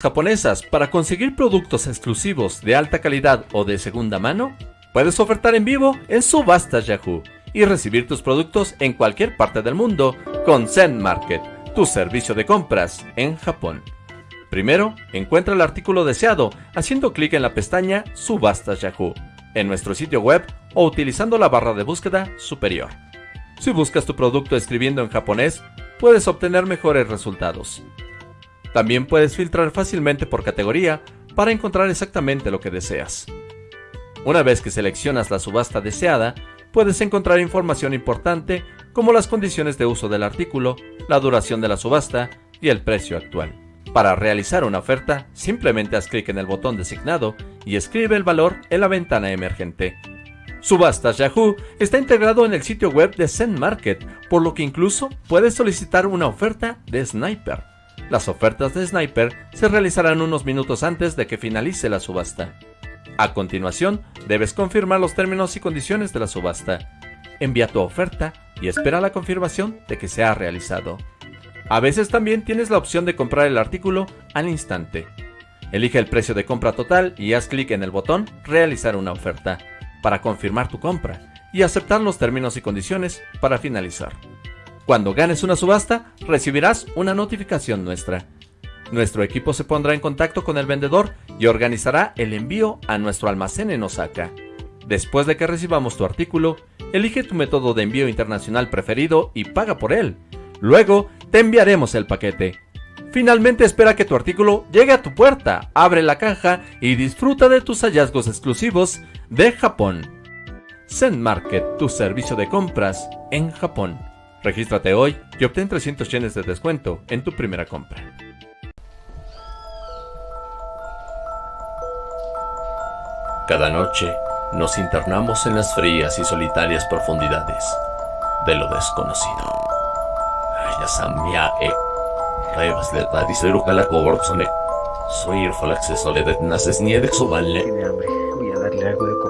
japonesas para conseguir productos exclusivos de alta calidad o de segunda mano? Puedes ofertar en vivo en Subastas Yahoo y recibir tus productos en cualquier parte del mundo con Zen Market, tu servicio de compras en Japón. Primero, encuentra el artículo deseado haciendo clic en la pestaña Subastas Yahoo en nuestro sitio web o utilizando la barra de búsqueda superior. Si buscas tu producto escribiendo en japonés, puedes obtener mejores resultados. También puedes filtrar fácilmente por categoría para encontrar exactamente lo que deseas. Una vez que seleccionas la subasta deseada, puedes encontrar información importante como las condiciones de uso del artículo, la duración de la subasta y el precio actual. Para realizar una oferta, simplemente haz clic en el botón designado y escribe el valor en la ventana emergente. Subastas Yahoo está integrado en el sitio web de Zen Market, por lo que incluso puedes solicitar una oferta de Sniper. Las ofertas de Sniper se realizarán unos minutos antes de que finalice la subasta. A continuación, debes confirmar los términos y condiciones de la subasta. Envía tu oferta y espera la confirmación de que se ha realizado. A veces también tienes la opción de comprar el artículo al instante. Elige el precio de compra total y haz clic en el botón Realizar una oferta para confirmar tu compra y aceptar los términos y condiciones para finalizar. Cuando ganes una subasta, recibirás una notificación nuestra. Nuestro equipo se pondrá en contacto con el vendedor y organizará el envío a nuestro almacén en Osaka. Después de que recibamos tu artículo, elige tu método de envío internacional preferido y paga por él. Luego, te enviaremos el paquete. Finalmente espera que tu artículo llegue a tu puerta, abre la caja y disfruta de tus hallazgos exclusivos de Japón. Zen Market, tu servicio de compras en Japón. Regístrate hoy y obtén 300 yenes de descuento en tu primera compra. Cada noche nos internamos en las frías y solitarias profundidades de lo desconocido. e Soy el Falaxe Soledad Naces Niede Tiene hambre, voy a darle algo de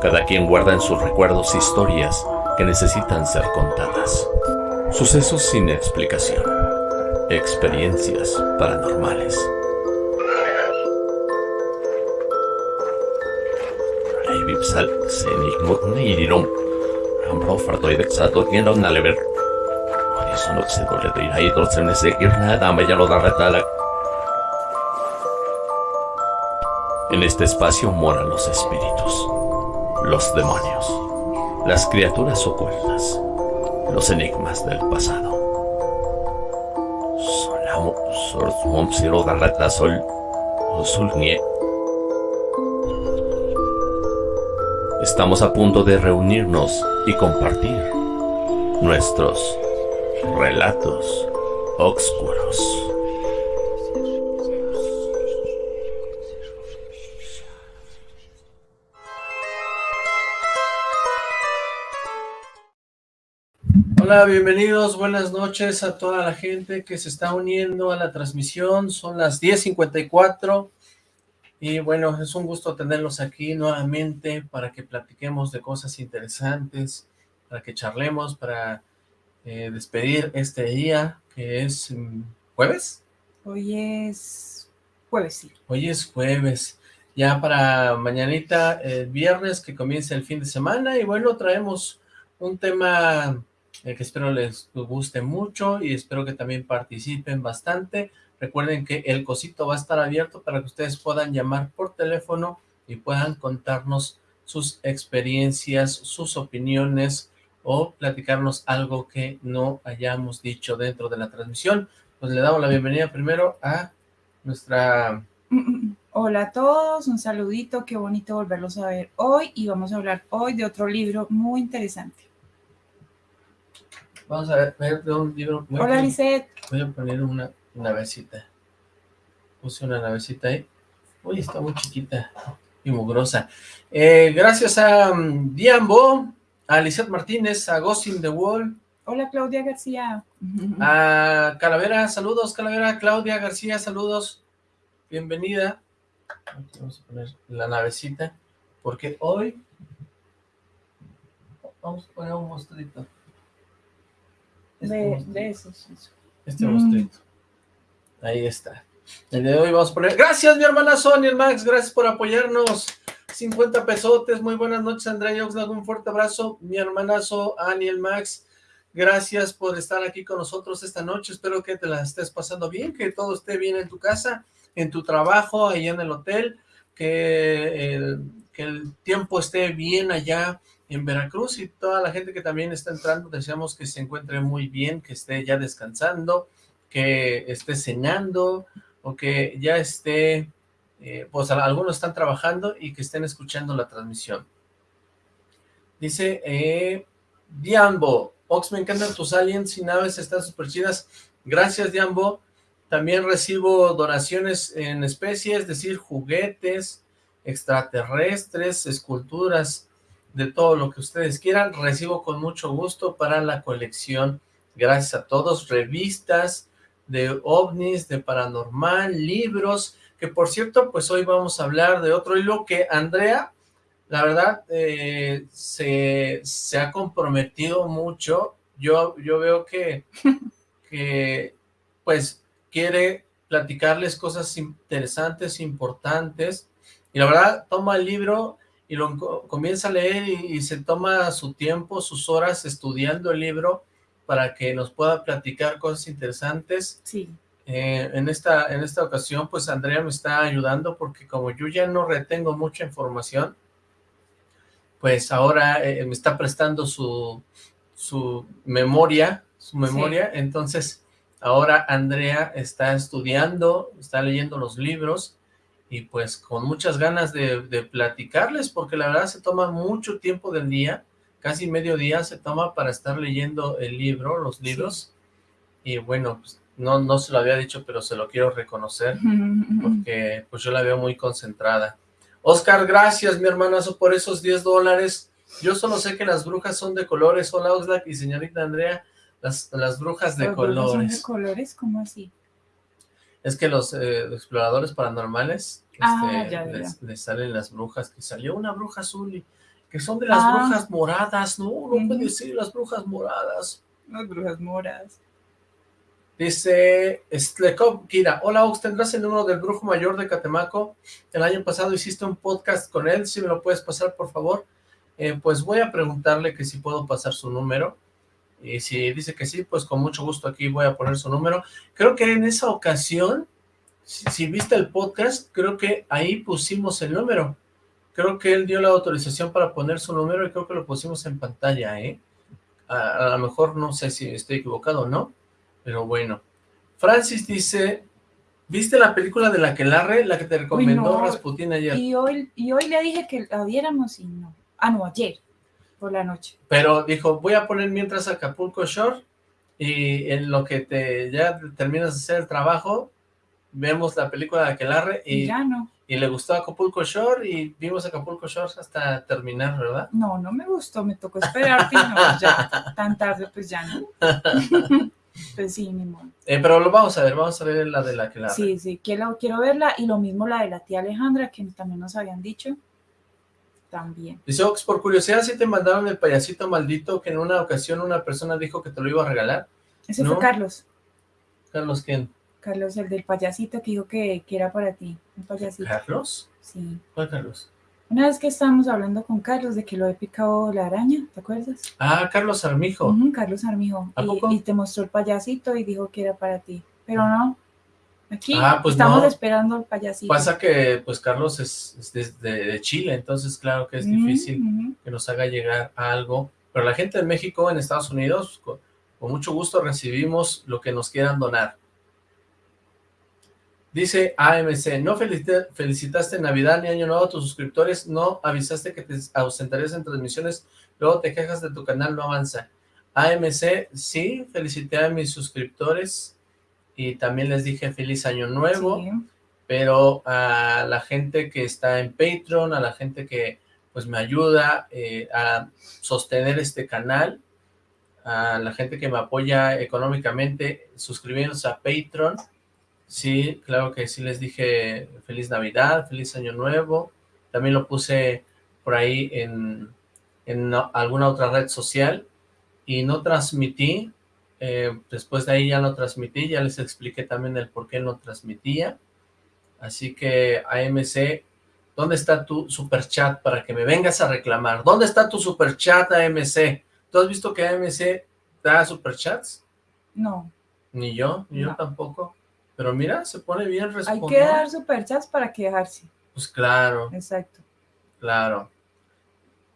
Cada quien guarda en sus recuerdos historias que necesitan ser contadas. Sucesos sin explicación. Experiencias paranormales. En este espacio moran los espíritus los demonios, las criaturas ocultas, los enigmas del pasado. Estamos a punto de reunirnos y compartir nuestros relatos oscuros. Hola, bienvenidos, buenas noches a toda la gente que se está uniendo a la transmisión, son las 10.54 y bueno, es un gusto tenerlos aquí nuevamente para que platiquemos de cosas interesantes, para que charlemos, para eh, despedir este día que es mm, jueves. Hoy es jueves, sí. Hoy es jueves, ya para mañanita, el viernes que comienza el fin de semana y bueno, traemos un tema eh, que espero les guste mucho y espero que también participen bastante. Recuerden que el cosito va a estar abierto para que ustedes puedan llamar por teléfono y puedan contarnos sus experiencias, sus opiniones o platicarnos algo que no hayamos dicho dentro de la transmisión. Pues le damos la bienvenida primero a nuestra... Hola a todos, un saludito, qué bonito volverlos a ver hoy y vamos a hablar hoy de otro libro muy interesante. Vamos a ver, de un libro. Hola, Lisette. Voy a poner una navecita. Puse una navecita ahí. Uy, está muy chiquita y mugrosa. Eh, gracias a um, Diambo, a Lisette Martínez, a Ghost in the Wall. Hola, Claudia García. A Calavera, saludos, Calavera. Claudia García, saludos. Bienvenida. vamos a poner la navecita, porque hoy vamos a poner un monstruito. De, de esos. Este mm. Ahí está. El de hoy vamos a poner... Gracias, mi hermana Sonia, Max, gracias por apoyarnos. 50 pesotes, muy buenas noches, Andrea y Oxlack, un fuerte abrazo. Mi hermanazo, Aniel Max, gracias por estar aquí con nosotros esta noche. Espero que te la estés pasando bien, que todo esté bien en tu casa, en tu trabajo, ahí en el hotel, que el, que el tiempo esté bien allá en Veracruz y toda la gente que también está entrando, deseamos que se encuentre muy bien, que esté ya descansando, que esté cenando o que ya esté, eh, pues algunos están trabajando y que estén escuchando la transmisión. Dice, eh, Diambo, Ox, me encantan tus aliens y naves, están súper chidas. Gracias, Diambo. También recibo donaciones en especies, es decir, juguetes, extraterrestres, esculturas, de todo lo que ustedes quieran, recibo con mucho gusto para la colección. Gracias a todos, revistas de ovnis, de paranormal, libros, que por cierto, pues hoy vamos a hablar de otro hilo que Andrea, la verdad, eh, se, se, ha comprometido mucho. Yo, yo veo que, que, pues, quiere platicarles cosas interesantes, importantes, y la verdad, toma el libro y lo comienza a leer y, se toma su tiempo, sus horas estudiando el libro para que nos pueda platicar cosas interesantes. Sí. Eh, en, esta, en esta ocasión, pues Andrea me está ayudando porque como yo ya no retengo mucha información, pues ahora eh, me está prestando su, su memoria, su memoria, entonces ahora Andrea está estudiando, está leyendo los libros, y pues con muchas ganas de, platicarles, porque la verdad se toma mucho tiempo del día, casi medio día se toma para estar leyendo el libro, los libros, y bueno, pues, no, no se lo había dicho, pero se lo quiero reconocer, porque pues yo la veo muy concentrada. Oscar, gracias mi hermanazo por esos 10 dólares, yo solo sé que las brujas son de colores, hola Oxlack y señorita Andrea, las, las brujas de colores. ¿Son de colores? ¿Cómo así? Es que los eh, exploradores paranormales ah, este, les, salen las brujas, que salió una bruja azul y que son de las ah. brujas moradas, no, no puede ser las brujas moradas. Las brujas moradas. Dice Stlekov Kira, hola Ox, ¿tendrás el número del brujo mayor de Catemaco? El año pasado hiciste un podcast con él, si me lo puedes pasar por favor. Eh, pues voy a preguntarle que si puedo pasar su número. Y si dice que sí, pues con mucho gusto aquí voy a poner su número. Creo que en esa ocasión, si, viste el podcast, creo que ahí pusimos el número. Creo que él dio la autorización para poner su número y creo que lo pusimos en pantalla, ¿eh? A, lo mejor no sé si estoy equivocado o no, pero bueno. Francis dice, ¿viste la película de la que Larre, la que te recomendó Rasputin ayer? Y hoy, y hoy le dije que la viéramos y no. Ah, no, ayer por la noche. Pero dijo, voy a poner mientras Acapulco Shore y en lo que te ya terminas de hacer el trabajo, vemos la película de Aquelarre y, ya no. y le gustó Acapulco Shore y vimos Acapulco Shore hasta terminar, ¿verdad? No, no me gustó, me tocó esperar, no, ya tan tarde pues ya no. pues sí, mi amor. Eh, pero lo vamos a ver, vamos a ver la de la Aquelarre. Sí, sí, quiero, quiero verla y lo mismo la de la tía Alejandra, que también nos habían dicho también. Dice Ox, por curiosidad, si te mandaron el payasito maldito que en una ocasión una persona dijo que te lo iba a regalar? Ese fue Carlos. ¿Carlos quién? Carlos, el del payasito que dijo que, era para ti, un payasito. ¿Carlos? Sí. ¿Cuál Carlos? Una vez que estábamos hablando con Carlos de que lo he picado la araña, ¿te acuerdas? Ah, Carlos Armijo. Carlos Armijo. Y, y, te mostró el payasito y dijo que era para ti. Pero no, Aquí ah, pues estamos esperando al payasito. Pasa que, pues, Carlos es, de, Chile, entonces, claro que es difícil que nos haga llegar algo. Pero la gente de México, en Estados Unidos, con, mucho gusto recibimos lo que nos quieran donar. Dice AMC, no felicitaste en Navidad ni Año Nuevo a tus suscriptores, no avisaste que te ausentarías en transmisiones, luego te quejas de tu canal, no avanza. AMC, sí, felicité a mis suscriptores, y también les dije feliz año nuevo, pero a la gente que está en Patreon, a la gente que pues me ayuda eh, a sostener este canal, a la gente que me apoya económicamente suscribiéndose a Patreon, sí, claro que sí les dije feliz Navidad, feliz año nuevo, también lo puse por ahí en, en alguna otra red social y no transmití Eh, después de ahí ya lo transmití, ya les expliqué también el por qué lo transmitía. Así que AMC, ¿dónde está tu super chat para que me vengas a reclamar? ¿Dónde está tu super chat AMC? ¿Tú has visto que AMC da super chats? No. Ni yo, ni yo tampoco. Pero mira, se pone bien responder. Hay que dar superchats para quejarse. Pues claro. Exacto. Claro.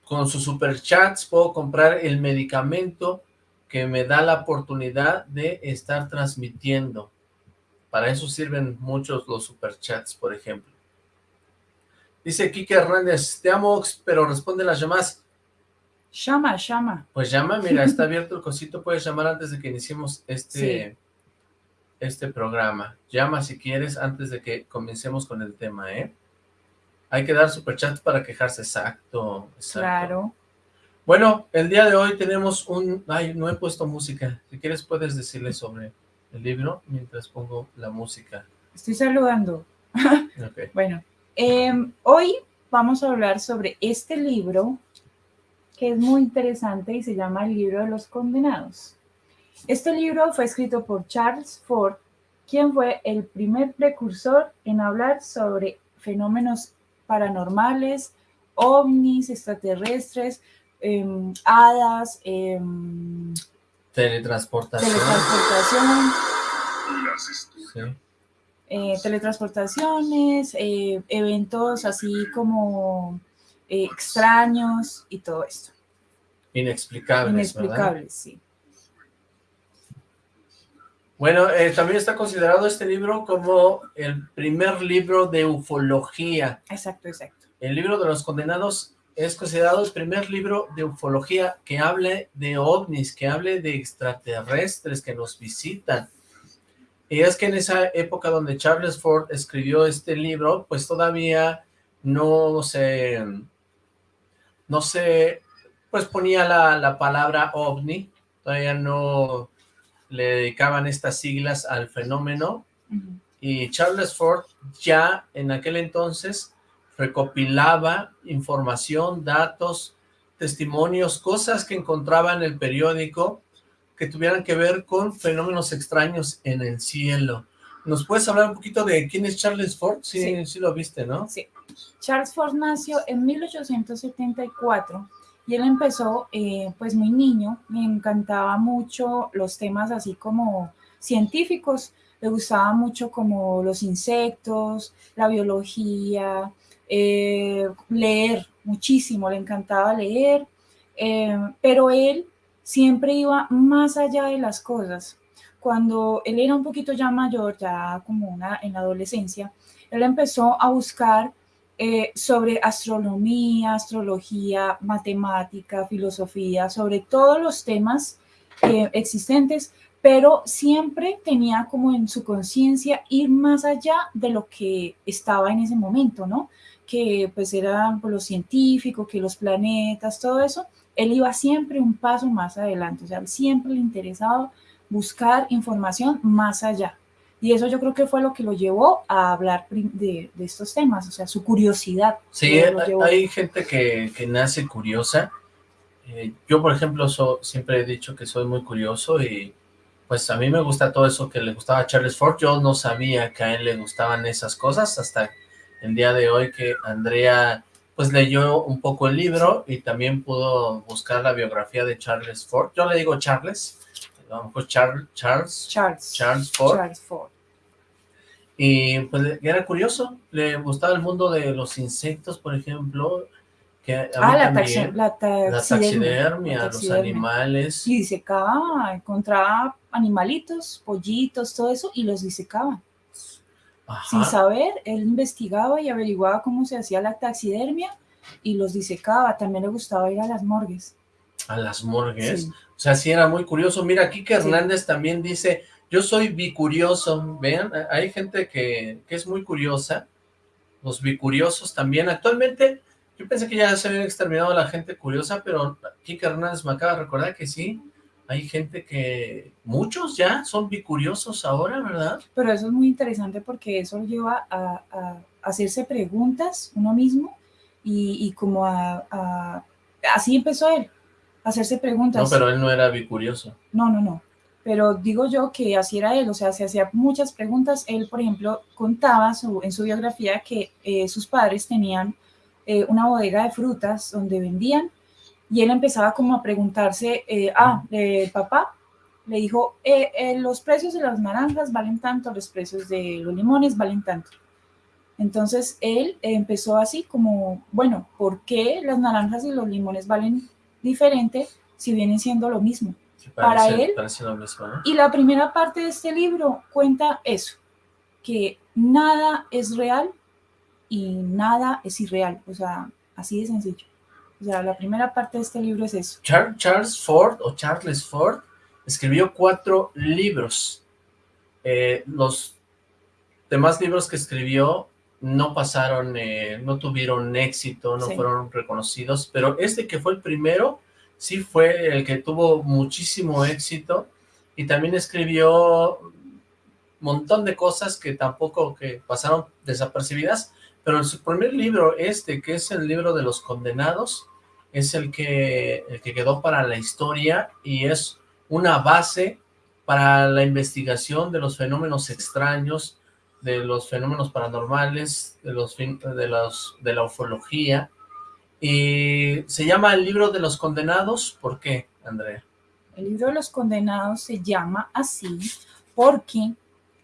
Con sus superchats puedo comprar el medicamento que me da la oportunidad de estar transmitiendo. Para eso sirven muchos los superchats, por ejemplo. Dice Kike Hernández, te amo, pero responde las llamadas. Llama, llama. Pues llama, mira, está abierto el cosito, puedes llamar antes de que iniciemos este, este programa. Llama si quieres antes de que comencemos con el tema, ¿eh? Hay que dar superchats para quejarse, exacto, exacto. Claro. Bueno, el día de hoy tenemos un... Ay, no he puesto música. Si quieres puedes decirle sobre el libro mientras pongo la música. Estoy saludando. Bueno, em, hoy vamos a hablar sobre este libro que es muy interesante y se llama El libro de los condenados. Este libro fue escrito por Charles Ford, quien fue el primer precursor en hablar sobre fenómenos paranormales, ovnis, extraterrestres, em, hadas, em, teletransportación, eh, teletransportaciones, eh, eventos así como eh, extraños y todo esto. Inexplicables, Inexplicables, sí. Bueno, eh, también está considerado este libro como el primer libro de ufología. Exacto, exacto. El libro de los condenados es considerado el primer libro de ufología que hable de ovnis, que hable de extraterrestres que nos visitan. Y es que en esa época donde Charles Ford escribió este libro, pues todavía no se, no se, pues ponía la, la palabra ovni, todavía no le dedicaban estas siglas al fenómeno y Charles Ford ya en aquel entonces recopilaba información, datos, testimonios, cosas que encontraba en el periódico que tuvieran que ver con fenómenos extraños en el cielo. ¿Nos puedes hablar un poquito de quién es Charles Ford? Sí, sí, lo viste, ¿no? Sí. Charles Ford nació en 1874 y él empezó eh, pues muy niño, me encantaba mucho los temas así como científicos, le gustaba mucho como los insectos, la biología, eh, leer muchísimo, le encantaba leer, eh, pero él siempre iba más allá de las cosas. Cuando él era un poquito ya mayor, ya como una en la adolescencia, él empezó a buscar eh, sobre astronomía, astrología, matemática, filosofía, sobre todos los temas eh, existentes, pero siempre tenía como en su conciencia ir más allá de lo que estaba en ese momento, ¿no? Que pues eran pues, los científicos, que los planetas, todo eso, él iba siempre un paso más adelante, o sea, siempre le interesaba buscar información más allá. Y eso yo creo que fue lo que lo llevó a hablar de, estos temas, o sea, su curiosidad. Sí, hay, gente que, nace curiosa. Eh, yo, por ejemplo, siempre he dicho que soy muy curioso y pues a mí me gusta todo eso que le gustaba a Charles Ford. Yo no sabía que a él le gustaban esas cosas hasta el día de hoy que Andrea pues leyó un poco el libro y también pudo buscar la biografía de Charles Ford. Yo le digo Charles, Charles, Charles, Charles, Ford. Y pues era curioso, le gustaba el mundo de los insectos, por ejemplo, que a ah, la, también, la, taxidermia, los animales. Y disecaba, encontraba animalitos, pollitos, todo eso, y los disecaba. Sin saber, él investigaba y averiguaba cómo se hacía la taxidermia y los disecaba. También le gustaba ir a las morgues. ¿A las morgues? O sea, sí era muy curioso. Mira, que Hernández también dice, yo soy bicurioso, vean, hay gente que, es muy curiosa, los bicuriosos también. Actualmente, yo pensé que ya se había exterminado la gente curiosa, pero Kike Hernández me acaba de recordar que sí, hay gente que, muchos ya son bicuriosos ahora, ¿verdad? Pero eso es muy interesante porque eso lleva a, hacerse preguntas uno mismo y, como a, así empezó él, a hacerse preguntas. No, pero él no era bicurioso. No, no, no. pero digo yo que así era él, o sea, se hacía muchas preguntas. Él, por ejemplo, contaba en su biografía que eh, sus padres tenían eh, una bodega de frutas donde vendían y él empezaba como a preguntarse, eh, ah, papá, le dijo, los precios de las naranjas valen tanto, los precios de los limones valen tanto. Entonces él empezó así como, bueno, ¿por qué las naranjas y los limones valen diferente si vienen siendo lo mismo? para él. Y la primera parte de este libro cuenta eso, que nada es real y nada es irreal, o sea, así de sencillo. O sea, la primera parte de este libro es eso. Charles Ford o Charles Ford escribió cuatro libros. Eh, los demás libros que escribió no pasaron, eh, no tuvieron éxito, no fueron reconocidos, pero este que fue el primero sí fue el que tuvo muchísimo éxito y también escribió un montón de cosas que tampoco que pasaron desapercibidas, pero en su primer libro, este, que es el libro de los condenados, es el que, el que quedó para la historia y es una base para la investigación de los fenómenos extraños, de los fenómenos paranormales, de los de la ufología, y se llama el libro de los condenados, ¿por qué, Andrea? El libro de los condenados se llama así porque,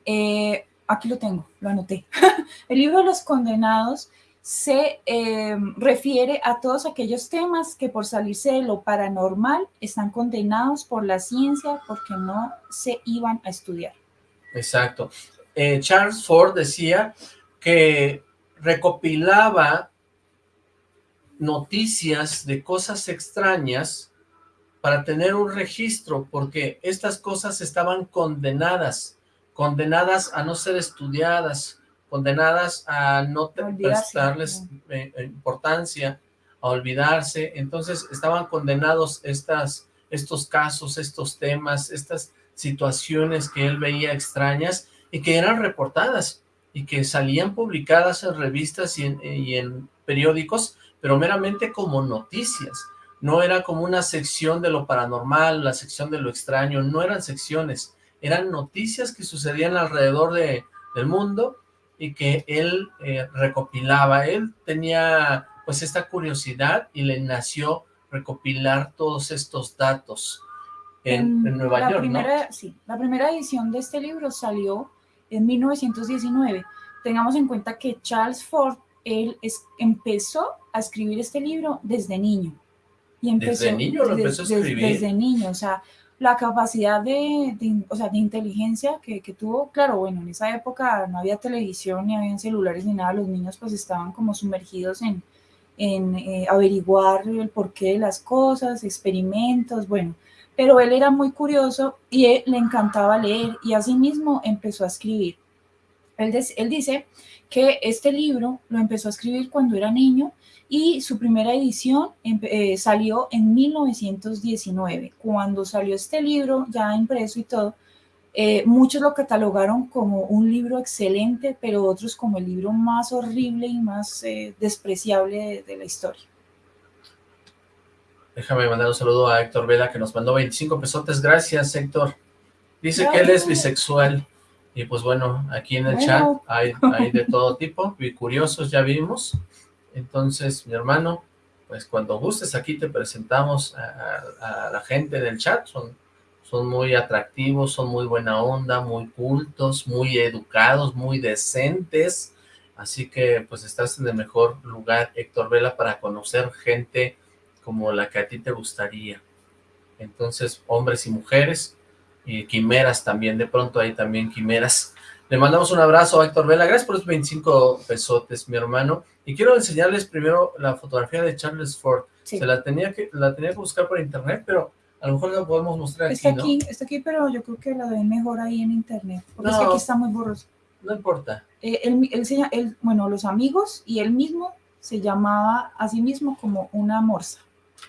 eh, aquí lo tengo, lo anoté, el libro de los condenados se eh, refiere a todos aquellos temas que por salirse de lo paranormal están condenados por la ciencia porque no se iban a estudiar. Exacto. Eh, Charles Ford decía que recopilaba noticias de cosas extrañas para tener un registro, porque estas cosas estaban condenadas, condenadas a no ser estudiadas, condenadas a no prestarles eh, eh, importancia, a olvidarse, entonces estaban condenados estas, estos casos, estos temas, estas situaciones que él veía extrañas y que eran reportadas y que salían publicadas en revistas y en, y en periódicos pero meramente como noticias. No era como una sección de lo paranormal, la sección de lo extraño, no eran secciones, eran noticias que sucedían alrededor de, del mundo y que él eh, recopilaba. Él tenía pues esta curiosidad y le nació recopilar todos estos datos en, Nueva York, primera, Sí, la primera edición de este libro salió en 1919. Tengamos en cuenta que Charles Ford él es, empezó a escribir este libro desde niño. Y empezó, ¿Desde niño lo empezó a escribir? Desde, niño, o sea, la capacidad de, o sea, de inteligencia que, que, tuvo, claro, bueno, en esa época no había televisión, ni había celulares, ni nada, los niños pues estaban como sumergidos en, en eh, averiguar el porqué de las cosas, experimentos, bueno, pero él era muy curioso y le encantaba leer y así mismo empezó a escribir. Él, él dice que este libro lo empezó a escribir cuando era niño y su primera edición eh, salió en 1919. Cuando salió este libro, ya impreso y todo, eh, muchos lo catalogaron como un libro excelente, pero otros como el libro más horrible y más eh, despreciable de, la historia. Déjame mandar un saludo a Héctor Vela que nos mandó 25 pesotes. Gracias, Héctor. Dice que él es bisexual. Y pues bueno, aquí en el chat hay, hay de todo tipo, y curiosos ya vimos. Entonces, mi hermano, pues cuando gustes aquí te presentamos a, la gente del chat, son, son muy atractivos, son muy buena onda, muy cultos, muy educados, muy decentes, así que pues estás en el mejor lugar, Héctor Vela, para conocer gente como la que a ti te gustaría. Entonces, hombres y mujeres, y quimeras también, de pronto hay también quimeras. Le mandamos un abrazo a Héctor Vela, gracias por los 25 pesotes, mi hermano. Y quiero enseñarles primero la fotografía de Charles Ford. Se la tenía que la tenía que buscar por internet, pero a lo mejor la podemos mostrar está aquí, Está aquí, pero yo creo que la ven mejor ahí en internet, porque es que aquí está muy borroso. No importa. Eh, él, él, bueno, los amigos y él mismo se llamaba a sí mismo como una morsa.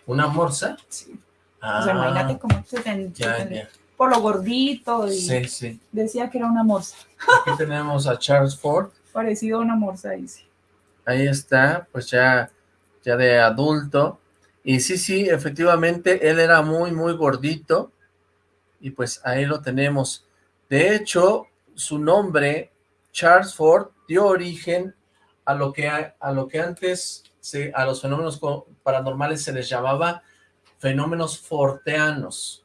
¿Una morsa? Sí. o sea, imagínate ah, cómo se, ten, por lo gordito y decía que era una morsa. Aquí tenemos a Charles Ford. Parecido a una morsa, dice. Ahí está, pues ya, ya de adulto. Y sí, sí, efectivamente, él era muy, muy gordito. y pues ahí lo tenemos. De hecho, su nombre, Charles Ford, dio origen a lo que, a, lo que antes se, a los fenómenos paranormales se les llamaba fenómenos forteanos.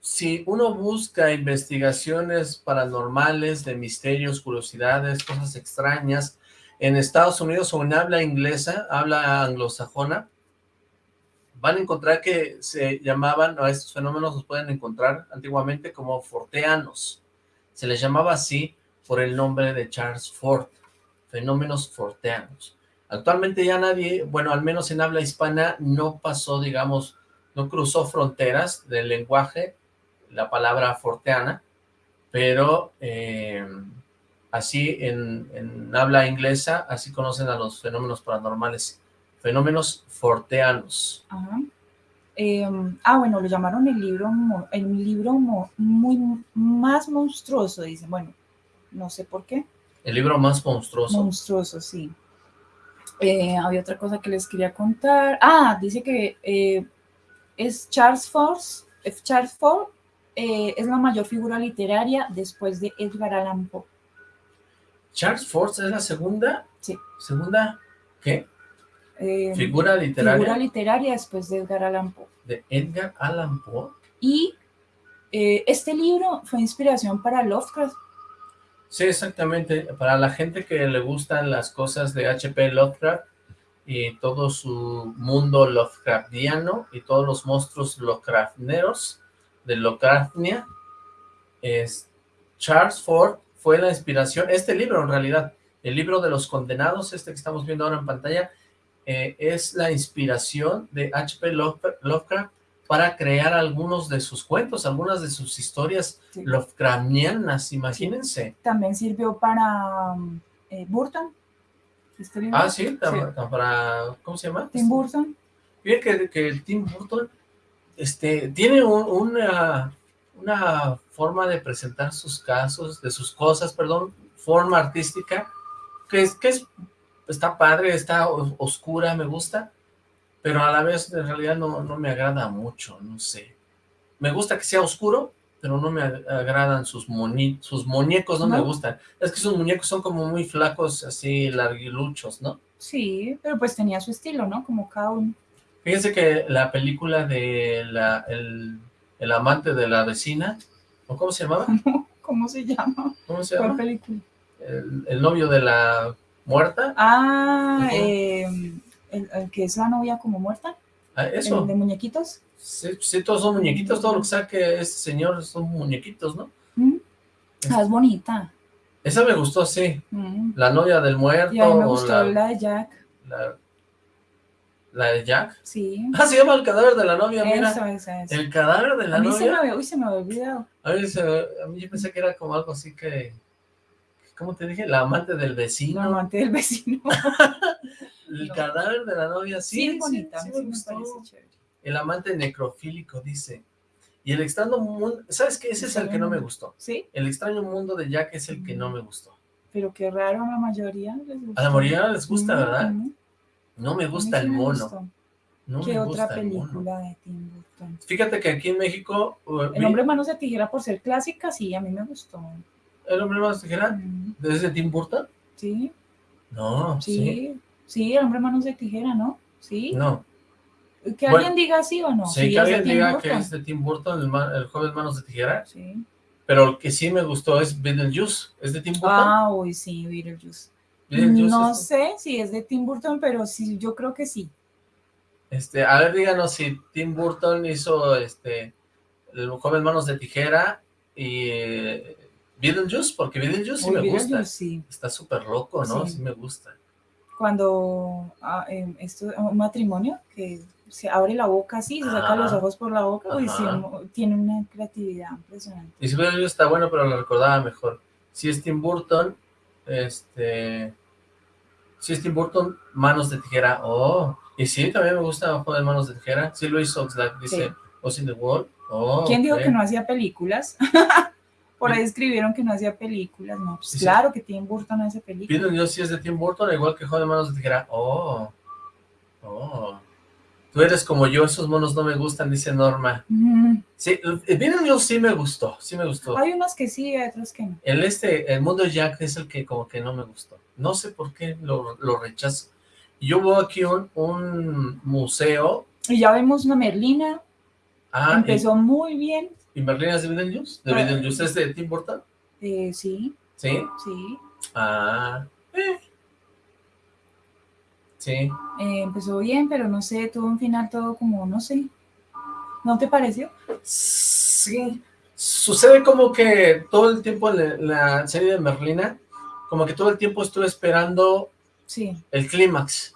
Si uno busca investigaciones paranormales de misterios, curiosidades, cosas extrañas, en Estados Unidos o en habla inglesa, habla anglosajona, van a encontrar que se llamaban, a estos fenómenos los pueden encontrar antiguamente como forteanos. Se les llamaba así por el nombre de Charles Ford, fenómenos forteanos. Actualmente ya nadie, bueno, al menos en habla hispana, no pasó, digamos, no cruzó fronteras del lenguaje, la palabra forteana, pero eh, así en, en habla inglesa, así conocen a los fenómenos paranormales Fenómenos forteanos. Em, ah, bueno, lo llamaron el libro, el libro muy más monstruoso, dicen. Bueno, no sé por qué. El libro más monstruoso. Monstruoso, sí. Eh, había otra cosa que les quería contar. Ah, dice que eh, es Charles Ford, Charles Ford eh, es la mayor figura literaria después de Edgar Allan Poe. ¿Charles Ford es la segunda? Sí. ¿Segunda qué? Eh, figura literaria. Figura literaria después de Edgar Allan Poe. De Edgar Allan Poe. Y eh, este libro fue inspiración para Lovecraft. Sí, exactamente. Para la gente que le gustan las cosas de H.P. Lovecraft y todo su mundo Lovecraftiano y todos los monstruos Lovecrafteros de Lovecraftia, es Charles Ford fue la inspiración, este libro en realidad, el libro de los condenados, este que estamos viendo ahora en pantalla, eh, es la inspiración de H.P. Lovecraft para crear algunos de sus cuentos, algunas de sus historias Lovecraftianas, imagínense. También sirvió para eh, Burton. Este ah, sí, para, ¿cómo se llama? Tim Burton. Fíjate que, el Tim Burton este, tiene una, una forma de presentar sus casos, de sus cosas, perdón, forma artística, que es, que es está padre, está oscura, me gusta, pero a la vez en realidad no, no me agrada mucho, no sé. Me gusta que sea oscuro, pero no me agradan sus, sus muñecos, no, me gustan. Es que sus muñecos son como muy flacos, así larguiluchos, ¿no? Sí, pero pues tenía su estilo, ¿no? Como cada uno. Fíjense que la película de la, el, el amante de la vecina, ¿o cómo se llamaba? ¿Cómo se llama? ¿Cómo se llama? ¿Cuál película? El, el novio de la muerta. Ah, em, el, que es la novia como muerta. Ah, eso. El de muñequitos. Sí, todos son muñequitos, todo lo que saque este señor son muñequitos, ¿no? Mm. Ah, es bonita. Esa me gustó, sí. Mm. La novia del muerto. Y a mí me gustó la, de Jack. La, de Jack? Sí. Ah, se llama el cadáver de la novia, mira. Eso, eso, eso. El cadáver de la novia. Se me, uy, se me había olvidado. A mí, a mí yo pensé que era como algo así que ¿cómo te dije? La amante del vecino. La amante del vecino. el cadáver de la novia, sí, sí, bonita, sí, me gustó. El amante necrofílico, dice. Y el extraño mundo, ¿sabes qué? Ese es el que no me gustó. ¿Sí? El extraño mundo de Jack es el que no me gustó. Pero qué raro, a la mayoría les gusta. A la mayoría les gusta, ¿verdad? No me gusta el mono. No ¿Qué otra película de Tim Burton? Fíjate que aquí en México... Uh, el hombre manos de tijera por ser clásica, sí, a mí me gustó. ¿El hombre manos de tijera? ¿Desde Tim Burton? Sí. No, sí. Sí, el hombre manos de tijera, ¿no? Sí. No. Que alguien diga sí o no. Sí, que alguien diga que es de Tim Burton, el, joven manos de tijera. Sí. Pero el que sí me gustó es Beetlejuice. ¿Es de Tim Burton? Ah, uy, sí, Beetlejuice. No sé si es de Tim Burton, pero sí, yo creo que sí. Este, a ver, díganos si Tim Burton hizo este el joven manos de tijera y Beetlejuice, porque Beetlejuice sí me gusta. Está súper loco, ¿no? Sí. me gusta. Cuando ah, esto, un matrimonio que se abre la boca así, se saca los ojos por la boca, y tiene una creatividad impresionante. Y si Beetlejuice está bueno, pero lo recordaba mejor. Si es Tim Burton, este... Si es Tim Burton, Manos de Tijera, oh. Y sí, también me gusta Ojo de Manos de Tijera. Sí hizo Oxlack, dice sí. in the Wall. Oh, ¿Quién dijo que no hacía películas? Por ahí escribieron que no hacía películas, no, pues claro que Tim Burton hace películas. Piden Dios si es de Tim Burton, igual que Joder Manos de Tijera. Oh, oh. Tú eres como yo, esos monos no me gustan, dice Norma. Sí, el Beetlejuice sí me gustó, sí me gustó. Hay unos que sí, hay otros que no. El este, el mundo Jack es el que como que no me gustó. No sé por qué lo, lo rechazo. Yo veo aquí un, un museo. Y ya vemos una Merlina. Ah, Empezó muy bien. ¿Y Merlina es de Beetlejuice? ¿De ah, Beetlejuice es de Tim Burton? Eh, sí. ¿Sí? Sí. Ah, eh. Sí. Eh, empezó bien, pero no sé, tuvo un final todo como, no sé. ¿No te pareció? Sí. Sucede como que todo el tiempo en la serie de Merlina, como que todo el tiempo estuve esperando sí. el clímax.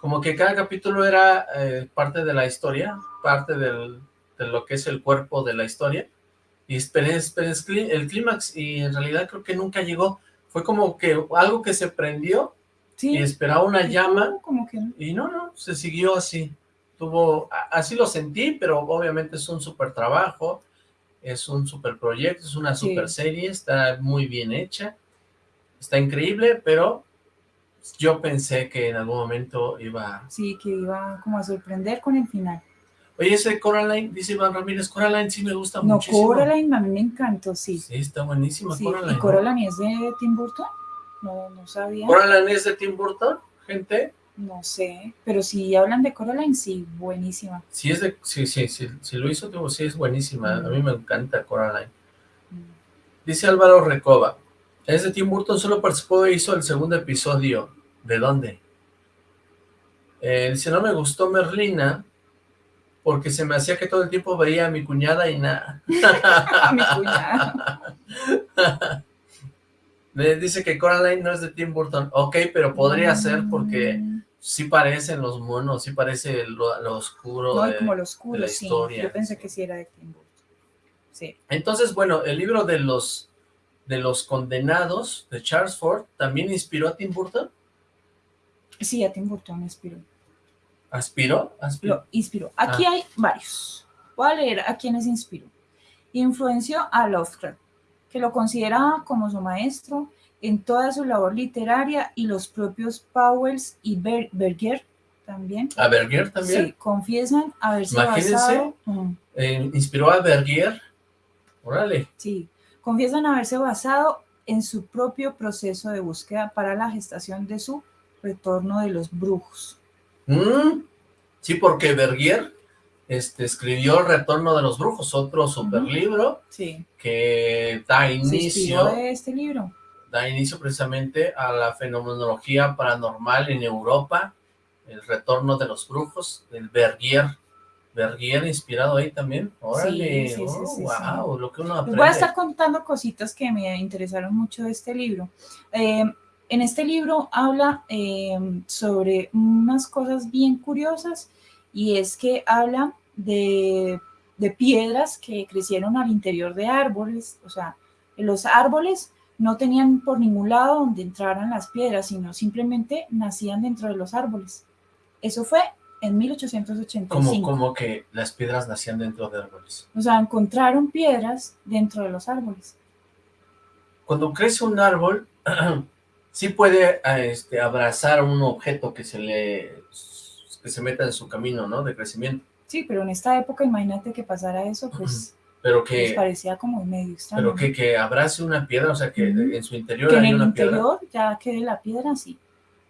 Como que cada capítulo era eh, parte de la historia, parte del, de lo que es el cuerpo de la historia. Y esperé, esperé el clímax y en realidad creo que nunca llegó. Fue como que algo que se prendió y esperaba una llama. Como que Y no, no, se siguió así. Tuvo, así lo sentí, pero obviamente es un súper trabajo, es un súper proyecto, es una súper serie, está muy bien hecha, está increíble, pero yo pensé que en algún momento iba... Sí, que iba como a sorprender con el final. Oye, ese Coraline, dice Iván Ramírez, Coraline sí me gusta muchísimo. No, Coraline a mí me encantó, sí. Sí, está buenísima Coraline. ¿Y Coraline es de Tim Burton? No, no sabía. ¿Coraline es de Tim Burton, gente? No sé, pero si hablan de Coraline, sí, buenísima. Sí, es de, sí, sí, sí, si lo hizo, sí es buenísima. A mí me encanta Coraline. Mm. Dice Álvaro Recoba, es de Tim Burton, solo participó e hizo el segundo episodio. ¿De dónde? Eh, dice, no me gustó Merlina, porque se me hacía que todo el tiempo veía a mi cuñada y nada. mi cuñada. Dice que Coraline no es de Tim Burton. Ok, pero podría ser porque sí parecen los monos, sí parece lo, oscuro, de, como lo oscuro la historia. Yo pensé que sí era de Tim Burton. Sí. Entonces, bueno, el libro de los de los condenados de Charles Ford también inspiró a Tim Burton. Sí, a Tim Burton inspiró. ¿Aspiró? Lo inspiró. Aquí ah. hay varios. Voy a leer a quienes inspiró. Influenció a Lovecraft, que lo consideraba como su maestro en toda su labor literaria y los propios Powells y Berger también. ¿A Berger también? Sí, confiesan haberse basado... Eh, ¿Inspiró a Berger? Órale. Sí, confiesan haberse basado en su propio proceso de búsqueda para la gestación de su retorno de los brujos. Mm, sí, porque Bergier este, escribió Retorno de los Brujos, otro super libro que da inicio... de este libro. Da inicio precisamente a la fenomenología paranormal en Europa, el Retorno de los Brujos, el Bergier. Bergier inspirado ahí también. Órale, sí, wow, lo que uno aprende. Voy a estar contando cositas que me interesaron mucho de este libro. Eh, en este libro habla eh, sobre unas cosas bien curiosas y es que habla de, piedras que crecieron al interior de árboles, o sea, los árboles no tenían por ningún lado donde entraran las piedras, sino simplemente nacían dentro de los árboles. Eso fue en 1885. ¿Cómo, como que las piedras nacían dentro de árboles? O sea, encontraron piedras dentro de los árboles. Cuando crece un árbol, sí puede este, abrazar un objeto que se le que se meta en su camino, ¿no? De crecimiento. Sí, pero en esta época, imagínate que pasara eso, pues... Pero que... parecía como medio extraño. Pero que, que abrace una piedra, o sea, que en su interior que en el interior ya quede la piedra, sí.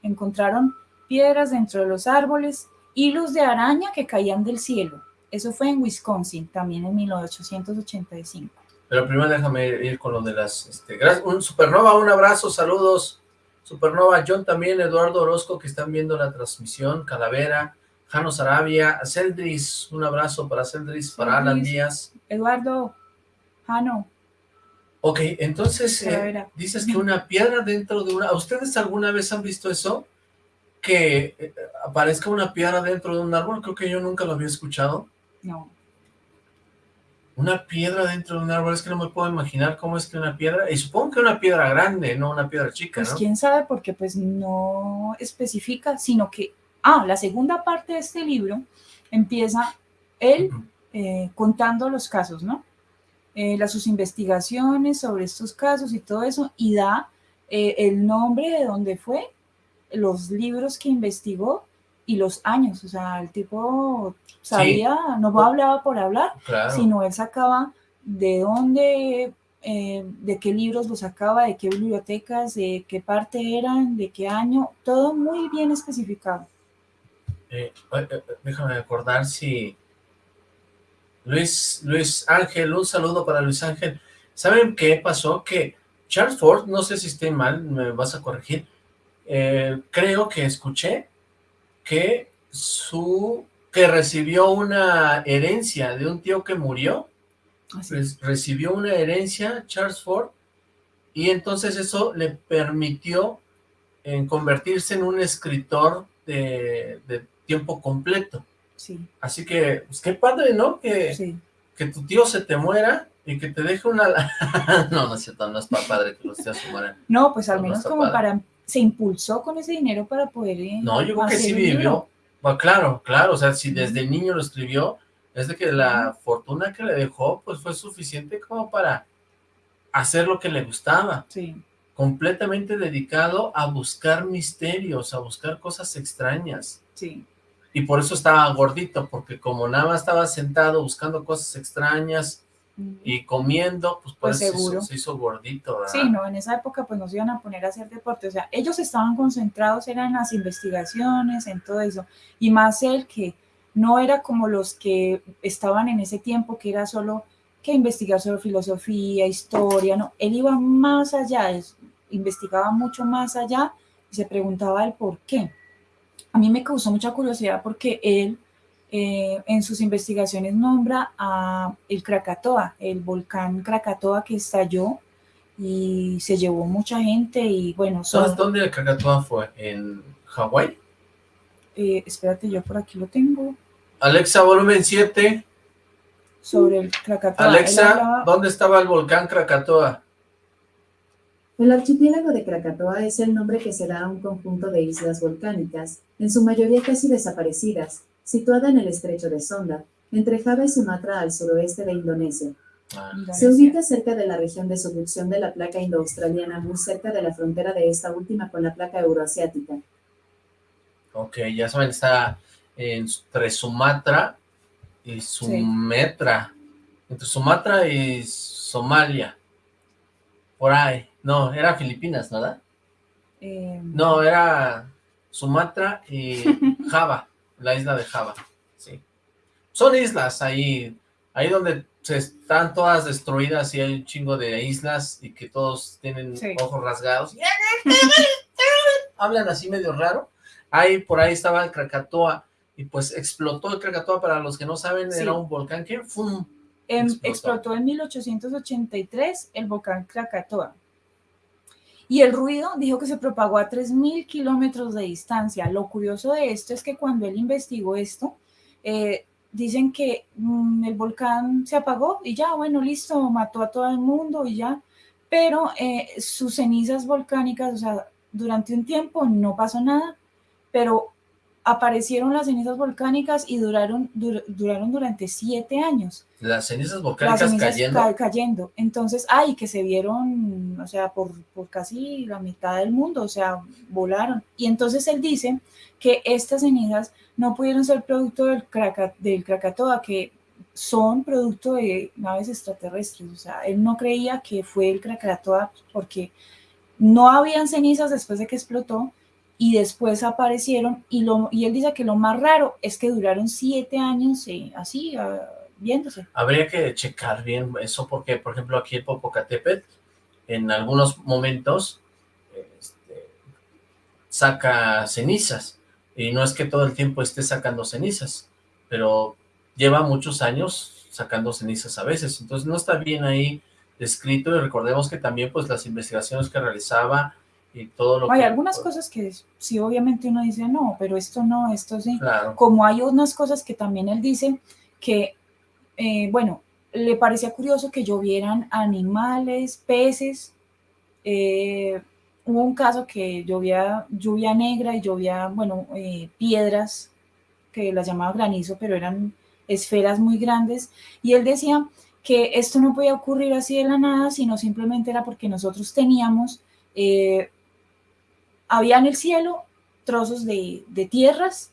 Encontraron piedras dentro de los árboles, hilos de araña que caían del cielo. Eso fue en Wisconsin, también en 1885. Pero primero déjame ir con lo de las... Este, un Supernova, un abrazo, saludos. Supernova, John también, Eduardo Orozco, que están viendo la transmisión, Calavera, Jano Sarabia, Celdris, un abrazo para Celdris, para Alan Díaz. Eduardo, Jano. Ok, entonces eh, dices que una piedra dentro de una... ¿Ustedes alguna vez han visto eso? Que eh, aparezca una piedra dentro de un árbol, creo que yo nunca lo había escuchado. No. Una piedra dentro de un árbol, es que no me puedo imaginar cómo es que una piedra, y supongo que una piedra grande, no una piedra chica, Pues quién sabe, porque pues no especifica, sino que, ah, la segunda parte de este libro empieza él eh, contando los casos, ¿no? Eh, las, sus investigaciones sobre estos casos y todo eso, y da eh, el nombre de dónde fue, los libros que investigó, y los años, o sea, el tipo sabía, no hablaba por hablar, sino él sacaba de dónde, eh, de qué libros los sacaba, de qué bibliotecas, de qué parte eran, de qué año, todo muy bien especificado. Eh, eh, déjame acordar si... Luis, Luis Ángel, un saludo para Luis Ángel. ¿Saben qué pasó? Que Charles Ford, no sé si estoy mal, me vas a corregir, creo que escuché que su que recibió una herencia de un tío que murió, recibió una herencia, Charles Ford, y entonces eso le permitió en convertirse en un escritor de, tiempo completo. Sí. Así que, pues qué padre, ¿no? Que, que tu tío se te muera y que te deje una... no, no es cierto, no es padre que los tíos se mueran. No, pues al menos como para se impulsó con ese dinero para poder eh, No, yo creo que sí vivió. claro, claro, o sea, si desde niño lo escribió, es de que la fortuna que le dejó, pues fue suficiente como para hacer lo que le gustaba. Sí. Completamente dedicado a buscar misterios, a buscar cosas extrañas. Sí. Y por eso estaba gordito, porque como nada más estaba sentado buscando cosas extrañas, y comiendo, pues, pues seguro. Se, hizo, gordito, ¿verdad? Sí, no, en esa época pues nos iban a poner a hacer deporte, o sea, ellos estaban concentrados, eran las investigaciones, en todo eso, y más él que no era como los que estaban en ese tiempo, que era solo que investigar sobre filosofía, historia, no, él iba más allá, investigaba mucho más allá y se preguntaba el por qué. A mí me causó mucha curiosidad porque él eh, en sus investigaciones nombra a el Krakatoa, el volcán Krakatoa que estalló y se llevó mucha gente y bueno... ¿Sabes dónde el Krakatoa fue? ¿En Hawái? Eh, espérate, yo por aquí lo tengo. Alexa, volumen 7. Sobre el Krakatoa. Alexa, ¿dónde estaba el volcán Krakatoa? El archipiélago de Krakatoa es el nombre que se da a un conjunto de islas volcánicas, en su mayoría casi desaparecidas, situada en el estrecho de Sonda, entre Java y Sumatra al suroeste de Indonesia. Ah. Se ubica cerca de la región de subducción de la placa indo-australiana, muy cerca de la frontera de esta última con la placa euroasiática. Ok, ya saben, está entre Sumatra y Sumatra, entre Sumatra y Somalia, por ahí. No, era Filipinas, ¿verdad? Eh, no, era Sumatra y Java la isla de Java, sí. Son islas ahí, ahí donde se están todas destruidas y hay un chingo de islas y que todos tienen ojos rasgados. Hablan así medio raro. Ahí, por ahí estaba el Krakatoa y pues explotó el Krakatoa, para los que no saben, era un volcán que ¡fum! Em, explotó. en 1883 el volcán Krakatoa. Y el ruido dijo que se propagó a 3.000 kilómetros de distancia. Lo curioso de esto es que cuando él investigó esto, eh, dicen que mm, el volcán se apagó y ya, bueno, listo, mató a todo el mundo y ya. Pero eh, sus cenizas volcánicas, o sea, durante un tiempo no pasó nada, pero aparecieron las cenizas volcánicas y duraron, duraron durante siete años. Las cenizas volcánicas cayendo. cayendo. Entonces, ay, que se vieron, o sea, por, por, casi la mitad del mundo, o sea, volaron. Y entonces él dice que estas cenizas no pudieron ser producto del, del Krakatoa, que son producto de naves extraterrestres. O sea, él no creía que fue el Krakatoa porque no habían cenizas después de que explotó, y después aparecieron y, lo, y él dice que lo más raro es que duraron siete años eh, así, uh, viéndose. Habría que checar bien eso porque, por ejemplo, aquí en Popocatépetl, en algunos momentos este, saca cenizas y no es que todo el tiempo esté sacando cenizas, pero lleva muchos años sacando cenizas a veces, entonces no está bien ahí descrito y recordemos que también pues las investigaciones que realizaba todo lo hay algunas cosas que sí, obviamente uno dice, no, pero esto no, esto sí. Como hay unas cosas que también él dice que, eh, bueno, le parecía curioso que llovieran animales, peces. Eh, hubo un caso que llovía lluvia negra y llovía, bueno, eh, piedras, que las llamaba granizo, pero eran esferas muy grandes. Y él decía que esto no podía ocurrir así de la nada, sino simplemente era porque nosotros teníamos había en el cielo trozos de, tierras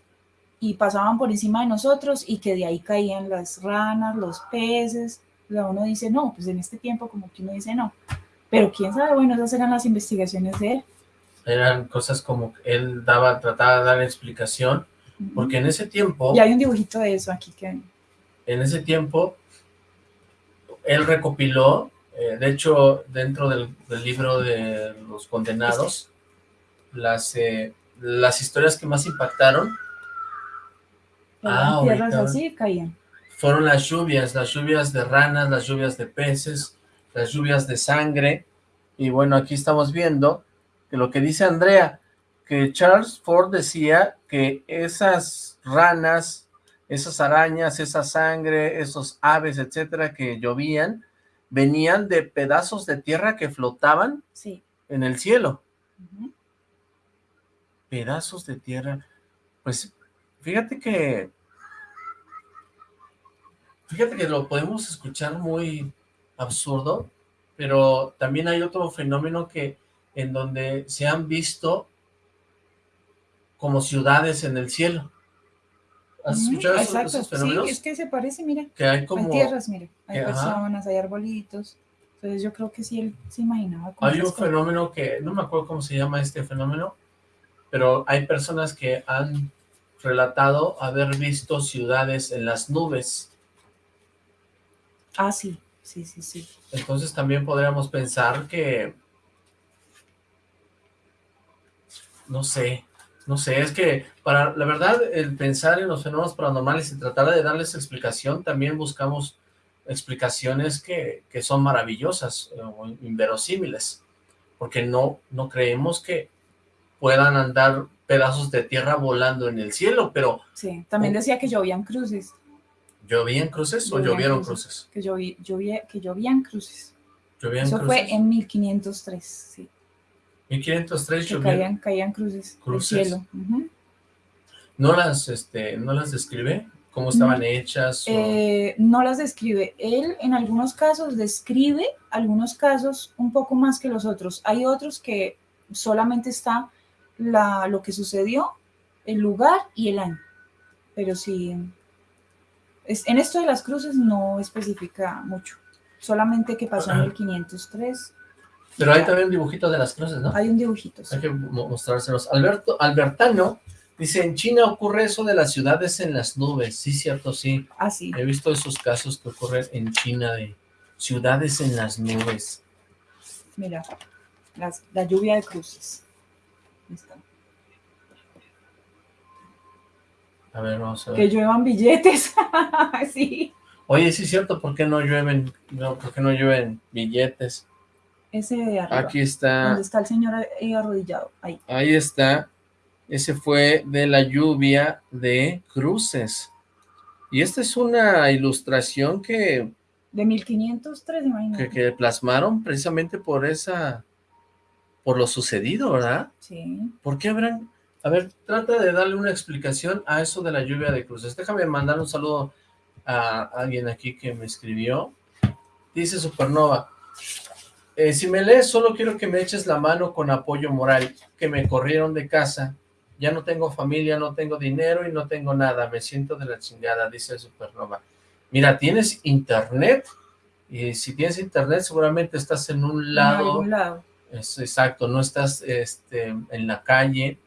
y pasaban por encima de nosotros y que de ahí caían las ranas, los peces. uno dice, no, pues en este tiempo como que uno dice no. Pero quién sabe, bueno, esas eran las investigaciones de él. Eran cosas como él daba, trataba de dar explicación, porque en ese tiempo... Y hay un dibujito de eso aquí que... En ese tiempo, él recopiló, eh, de hecho, dentro del, libro de los condenados, las, eh, las historias que más impactaron ah, tierras así caían. Fueron las lluvias, las lluvias de ranas, las lluvias de peces, las lluvias de sangre. Y bueno, aquí estamos viendo que lo que dice Andrea, que Charles Ford decía que esas ranas, esas arañas, esa sangre, esos aves, etcétera, que llovían, venían de pedazos de tierra que flotaban en el cielo. Pedazos de tierra. Pues Fíjate que... Fíjate que lo podemos escuchar muy absurdo, pero también hay otro fenómeno que en donde se han visto como ciudades en el cielo. ¿Has escuchado esos, fenómenos? Sí, es que se parece, mira. Que hay como... tierras, mira. Hay personas, hay arbolitos. Entonces yo creo que sí él se imaginaba. Hay un fenómeno que, no me acuerdo cómo se llama este fenómeno, pero hay personas que han relatado haber visto ciudades en las nubes. Ah, sí, sí, sí, sí. Entonces también podríamos pensar que... No sé, no sé, es que para la verdad el pensar en los fenómenos paranormales y tratar de darles explicación, también buscamos explicaciones que, que son maravillosas o inverosímiles, porque no, no creemos que puedan andar pedazos de tierra volando en el cielo, pero... Sí, también decía que llovían cruces. ¿Llovían cruces o llovieron cruces? Que, llovía, que llovían cruces. ¿Llovían Eso fue en 1503, sí. 1503 que caían, caían cruces, cruces. del cielo. ¿No las, este, no las describe? ¿Cómo estaban hechas? Eh, no las describe. Él en algunos casos describe algunos casos un poco más que los otros. Hay otros que solamente está la, lo que sucedió, el lugar y el año. Pero sí, es, en esto de las cruces no especifica mucho, solamente que pasó en el 503. Pero hay también un dibujito de las cruces, ¿no? Hay un dibujito. Hay que mostrárselos. Alberto, Albertano dice, en China ocurre eso de las ciudades en las nubes. Sí, cierto, sí. Ah, sí. He visto esos casos que ocurren en China de ciudades en las nubes. Mira, la lluvia de cruces. A ver, vamos a ver. Que lluevan billetes. sí. Oye, sí es cierto, ¿por qué no llueven, no, por qué no llueven billetes? Ese de arriba. Aquí está. Donde está el señor ahí arrodillado, ahí. Ahí está. Ese fue de la lluvia de cruces. Y esta es una ilustración que... De 1503, imagínate. Que, que plasmaron precisamente por esa por lo sucedido, ¿verdad? Sí. ¿Por qué habrán...? A ver, trata de darle una explicación a eso de la lluvia de cruces. Déjame mandar un saludo a alguien aquí que me escribió. Dice Supernova, eh, si me lees, solo quiero que me eches la mano con apoyo moral, que me corrieron de casa. Ya no tengo familia, no tengo dinero y no tengo nada. Me siento de la chingada, dice Supernova. Mira, tienes internet, y si tienes internet seguramente estás en un lado, en lado es exacto, no estás este, en la calle,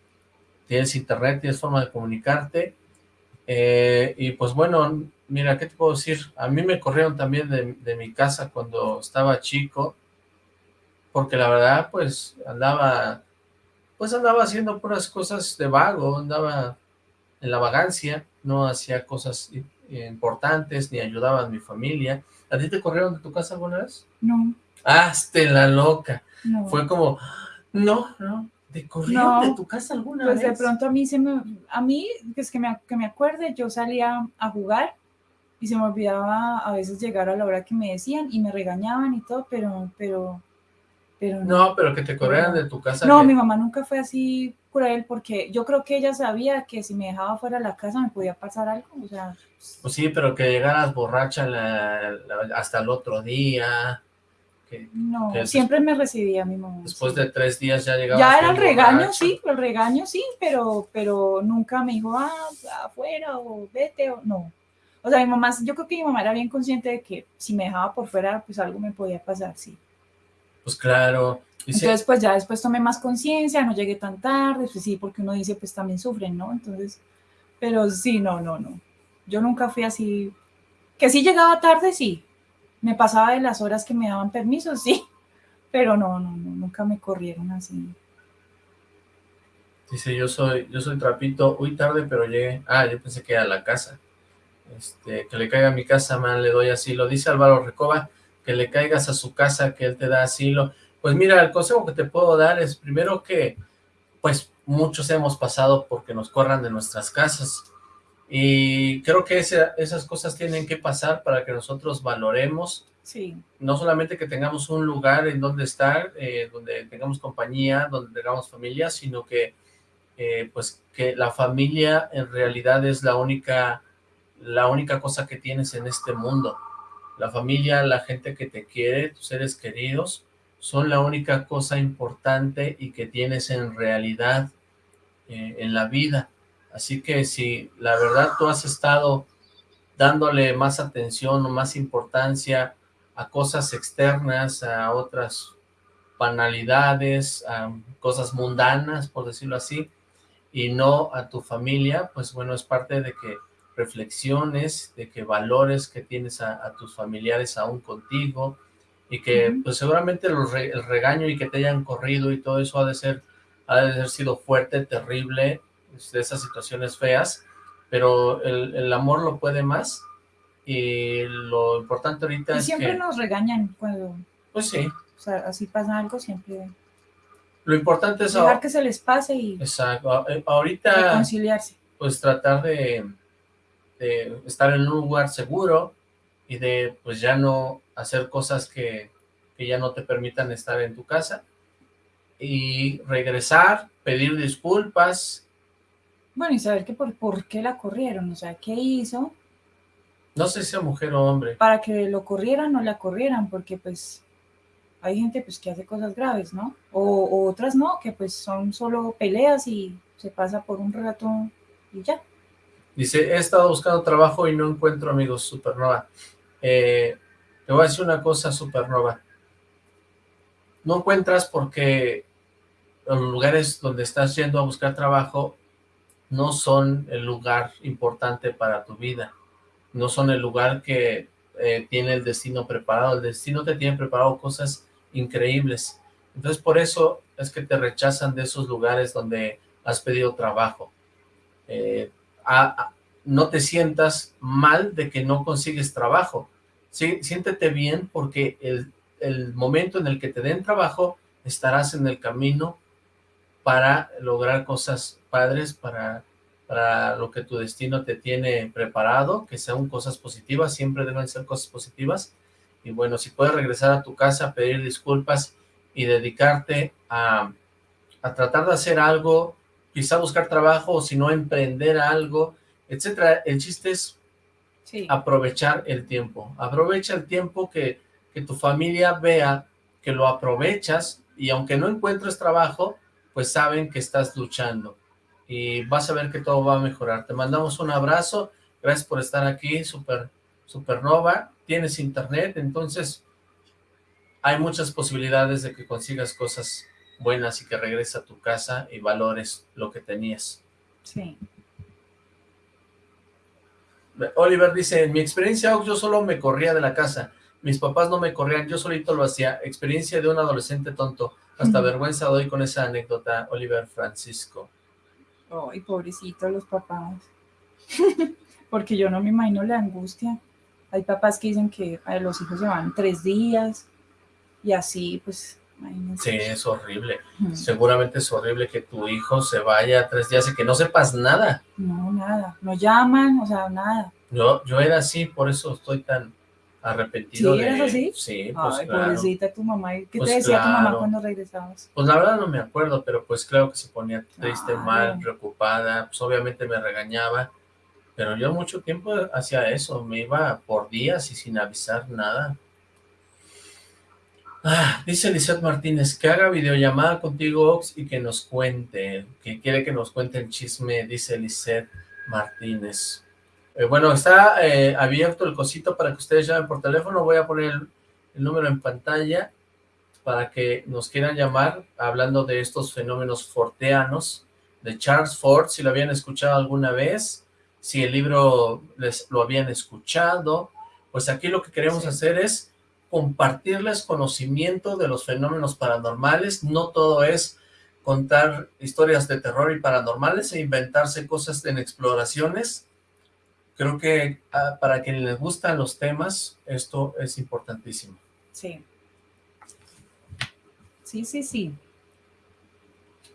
tienes internet, tienes forma de comunicarte, eh, y pues bueno, mira, ¿qué te puedo decir? A mí me corrieron también de, mi casa cuando estaba chico, porque la verdad, pues, andaba, pues andaba haciendo puras cosas de vago, andaba en la vagancia, no hacía cosas importantes, ni ayudaba a mi familia. ¿A ti te corrieron de tu casa alguna vez? No. Hazte la loca. Fue como, no, no, ¿te corrieron de tu casa alguna pues vez? Pues de pronto a mí, se me, a mí, pues que me, que me acuerde, yo salía a jugar y se me olvidaba a veces llegar a la hora que me decían y me regañaban y todo, pero, pero, pero no. pero que te corrieran de tu casa. No, mi mamá nunca fue así cruel porque yo creo que ella sabía que si me dejaba fuera de la casa me podía pasar algo, o sea. Pues sí, pero que llegaras borracha hasta el otro día, Que, No, que siempre me recibía mi mamá. después sí. de tres días ya llegaba. Ya era el regaño, borracha. sí, el regaño sí, pero, pero nunca me dijo, ah, afuera o vete o no. O sea, mi mamá, yo creo que mi mamá era bien consciente de que si me dejaba por fuera, pues algo me podía pasar, sí. Pues claro. Entonces, pues ya después tomé más conciencia, no llegué tan tarde, pues sí, porque uno dice, pues también sufren, ¿no? Entonces, pero sí, no, no, no. Yo nunca fui así, que sí llegaba tarde, sí. Me pasaba de las horas que me daban permiso, sí. Pero no, no, no, nunca me corrieron así. dice, yo soy, yo soy trapito, uy tarde, pero llegué. Ah, yo pensé que era la casa. Este, que le caiga a mi casa, man, le doy asilo. Dice Álvaro Recoba, que le caigas a su casa, que él te da asilo. Pues mira, el consejo que te puedo dar es primero que, pues muchos hemos pasado porque nos corran de nuestras casas. Y creo que esas cosas tienen que pasar para que nosotros valoremos Sí, no solamente que tengamos un lugar en donde estar, eh, donde tengamos compañía, donde tengamos familia, sino que eh, pues que la familia en realidad es la única, la única cosa que tienes en este mundo. La familia, la gente que te quiere, tus seres queridos, son la única cosa importante y que tienes en realidad eh, en la vida. Así que si la verdad tú has estado dándole más atención o más importancia a cosas externas, a otras banalidades, a cosas mundanas, por decirlo así, y no a tu familia, pues bueno, es parte de que reflexiones, de que valores que tienes a, a tus familiares aún contigo, y que pues seguramente los re- el regaño y que te hayan corrido y todo eso ha de ser, ha de haber sido fuerte, terrible, de esas situaciones feas, pero el, el amor lo puede más, y lo importante ahorita y es siempre que, nos regañan cuando, pues sí, o sea, así pasa algo, siempre lo importante es dejar ahora- que se les pase y Exacto. A- eh, Ahorita, reconciliarse. pues tratar de, de estar en un lugar seguro y de, pues ya no hacer cosas que, que ya no te permitan estar en tu casa y regresar, pedir disculpas. Bueno, y saber que por, por qué la corrieron, o sea, qué hizo No sé si sea mujer o hombre. para que lo corrieran o la corrieran, porque pues hay gente pues que hace cosas graves, ¿no? O, o otras no, que pues son solo peleas y se pasa por un rato y ya. Dice, he estado buscando trabajo y no encuentro amigos, Supernova. Eh, te voy a decir una cosa, Supernova. No encuentras porque los lugares donde estás yendo a buscar trabajo no son el lugar importante para tu vida. No son el lugar que eh, tiene el destino preparado. El destino te tiene preparado cosas increíbles. Entonces, por eso es que te rechazan de esos lugares donde has pedido trabajo. Eh, no te sientas mal de que no consigues trabajo. Sí, siéntete bien porque el, el momento en el que te den trabajo estarás en el camino para lograr cosas padres, para, para lo que tu destino te tiene preparado, que sean cosas positivas, siempre deben ser cosas positivas. Y bueno, si puedes regresar a tu casa, pedir disculpas y dedicarte a, a tratar de hacer algo, quizá buscar trabajo o si no emprender algo, etcétera. El chiste es Sí. aprovechar el tiempo. Aprovecha el tiempo que, que tu familia vea que lo aprovechas y aunque no encuentres trabajo, pues saben que estás luchando y vas a ver que todo va a mejorar. Te mandamos un abrazo, gracias por estar aquí, Super, Supernova. Tienes internet, entonces hay muchas posibilidades de que consigas cosas buenas y que regreses a tu casa y valores lo que tenías. Sí. Oliver dice, en mi experiencia yo solo me corría de la casa, mis papás no me corrían, yo solito lo hacía, experiencia de un adolescente tonto, hasta vergüenza doy con esa anécdota, Oliver Francisco. Ay, pobrecitos los papás. Porque yo no me imagino la angustia. Hay papás que dicen que a los hijos se van tres días y así, pues, imagínense. Sí, es horrible, seguramente es horrible que tu hijo se vaya tres días y que no sepas nada. No, nada. No llaman, o sea, nada. Yo, yo era así, por eso estoy tan arrepentido ¿Sí, de... eras así? Sí, pues Ay, claro. pobrecita tu mamá. ¿Y ¿Qué Pues te decía tu mamá cuando regresabas? Pues la verdad no me acuerdo, pero pues claro que se ponía triste, mal, preocupada, pues obviamente me regañaba, pero yo mucho tiempo hacía eso, me iba por días y sin avisar nada. Ah, dice Lizeth Martínez, que haga videollamada contigo, Ox, y que nos cuente, que quiere que nos cuente el chisme, dice Lizeth Martínez. Eh, bueno, está eh, abierto el cosito para que ustedes llamen por teléfono, voy a poner el, el número en pantalla para que nos quieran llamar, hablando de estos fenómenos forteanos, de Charles Ford, si lo habían escuchado alguna vez, si el libro les lo habían escuchado, pues aquí lo que queremos hacer es compartirles conocimiento de los fenómenos paranormales, no todo es contar historias de terror y paranormales e inventarse cosas en exploraciones. Creo que ah, para quienes les gustan los temas, esto es importantísimo. Sí. Sí, sí, sí.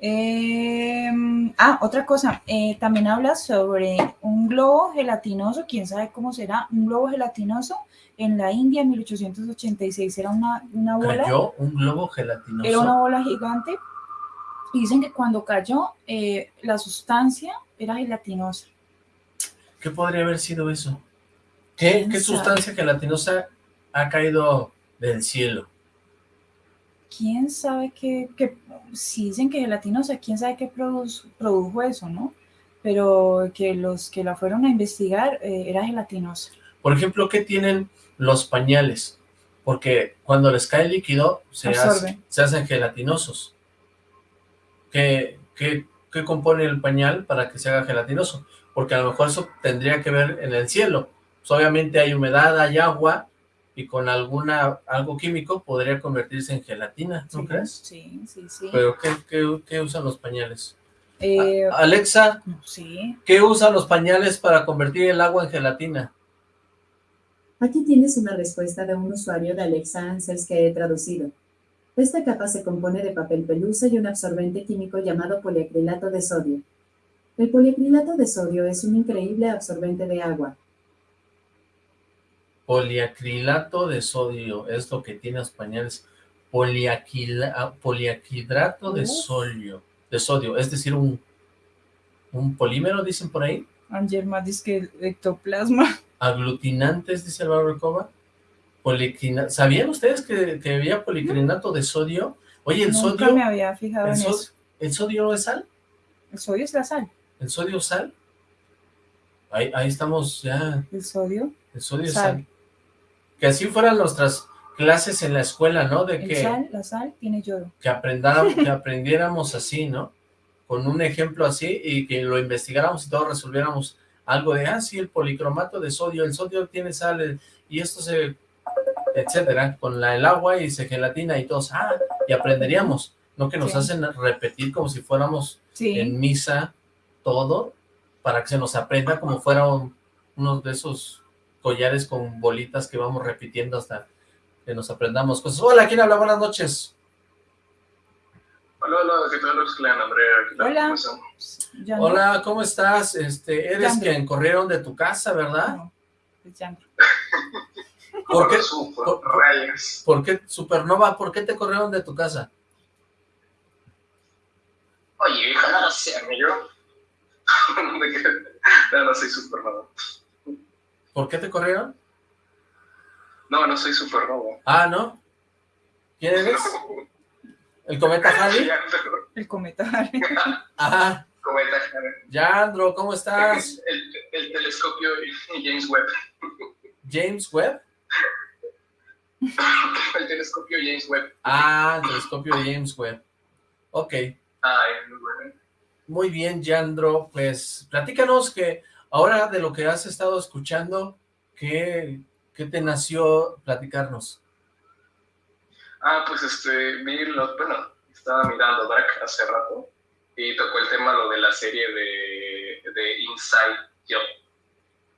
Em, ah, otra cosa, eh, también habla sobre un globo gelatinoso, quién sabe cómo será, un globo gelatinoso en la India en 1886, era una, una bola. ¿Cayó un globo gelatinoso? Era una bola gigante, y dicen que cuando cayó, eh, la sustancia era gelatinosa. ¿Qué podría haber sido eso? ¿Qué, qué sustancia gelatinosa ha caído del cielo? quién sabe qué, qué si dicen que gelatinosa, quién sabe qué produjo eso, ¿no? Pero que los que la fueron a investigar eh, era gelatinosa. Por ejemplo, ¿qué tienen los pañales? Porque cuando les cae líquido, se, se hacen gelatinosos. ¿Qué, qué, ¿Qué compone el pañal para que se haga gelatinoso? Porque a lo mejor eso tendría que ver en el cielo. Pues obviamente hay humedad, hay agua, y con alguna algo químico podría convertirse en gelatina, ¿no crees? Sí, sí, sí. ¿Pero qué, qué, usan los pañales? Eh, Alexa, sí. ¿qué usan los pañales para convertir el agua en gelatina? Aquí tienes una respuesta de un usuario de Alexa Answers que he traducido. Esta capa se compone de papel pelusa y un absorbente químico llamado poliacrilato de sodio. El poliacrilato de sodio es un increíble absorbente de agua, Poliacrilato de sodio es lo que tiene los pañales. Ah, poliaquidrato de sodio, de sodio, es decir, un, un polímero, dicen por ahí. Angelma dice que ectoplasma. Aglutinantes, dice el Coba. ¿Sabían ustedes que, había policrinato de sodio? Oye, el Nunca sodio... me había fijado en eso. ¿El sodio es sal? El sodio es la sal. ¿El sodio sal? Ahí, ahí estamos ya. ¿El sodio? El sodio sal que así fueran nuestras clases en la escuela, ¿no? De que sal, la sal tiene yodo. Que, aprendáramos, que aprendiéramos así, ¿no? Con un ejemplo así y que lo investigáramos y todos resolviéramos algo de, ah, sí, el policromato de sodio, el sodio tiene sal, y esto se, etcétera, con la, el agua y se gelatina y todos, ah, y aprenderíamos, no que nos hacen repetir como si fuéramos en misa todo, para que se nos aprenda como fuera uno de esos collares con bolitas que vamos repitiendo hasta que nos aprendamos cosas. Hola, ¿quién habla? Buenas noches. Hola, hola, ¿qué tal? Andrea. Hola. Hola, ¿cómo estás? Este, eres quien corrieron de tu casa, ¿verdad? No, es ¿Por qué, por, por, qué, Supernova, por qué te corrieron de tu casa? Oye, hija, no sé, yo. no, no soy Supernova. ¿Por qué te corrieron? No, no soy Supernova. Ah, ¿no? ¿Quién eres? ¿El cometa Halley? El cometa Halley. Ajá. Cometa Halley. Yandro, ¿cómo estás? El, el, telescopio James Webb. ¿James Webb? el telescopio James Webb. Ah, el telescopio James Webb. Ok. Ah, muy bueno. Muy bien, Yandro. Pues platícanos que Ahora, de lo que has estado escuchando, ¿qué, qué te nació platicarnos? Ah, pues este, vi, lo, bueno, estaba mirando Dark hace rato y tocó el tema lo de la serie de, de Inside Job.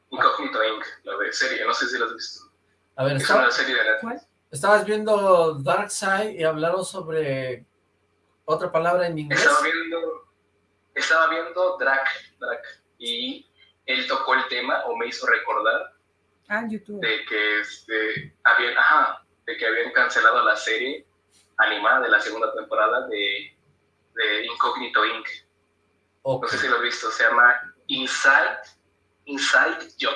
Incognito Inc., la de serie, no sé si la has visto. A ver, es una serie de Netflix. Estabas viendo Dark Side y hablaron sobre otra palabra en inglés. Estaba viendo, estaba viendo Drac, Drac, y él tocó el tema o me hizo recordar ah, YouTube. de que este, habían, ajá, de que habían cancelado la serie animada de la segunda temporada de, de Incognito Inc. No sé si lo has visto, se llama Inside, Inside Job.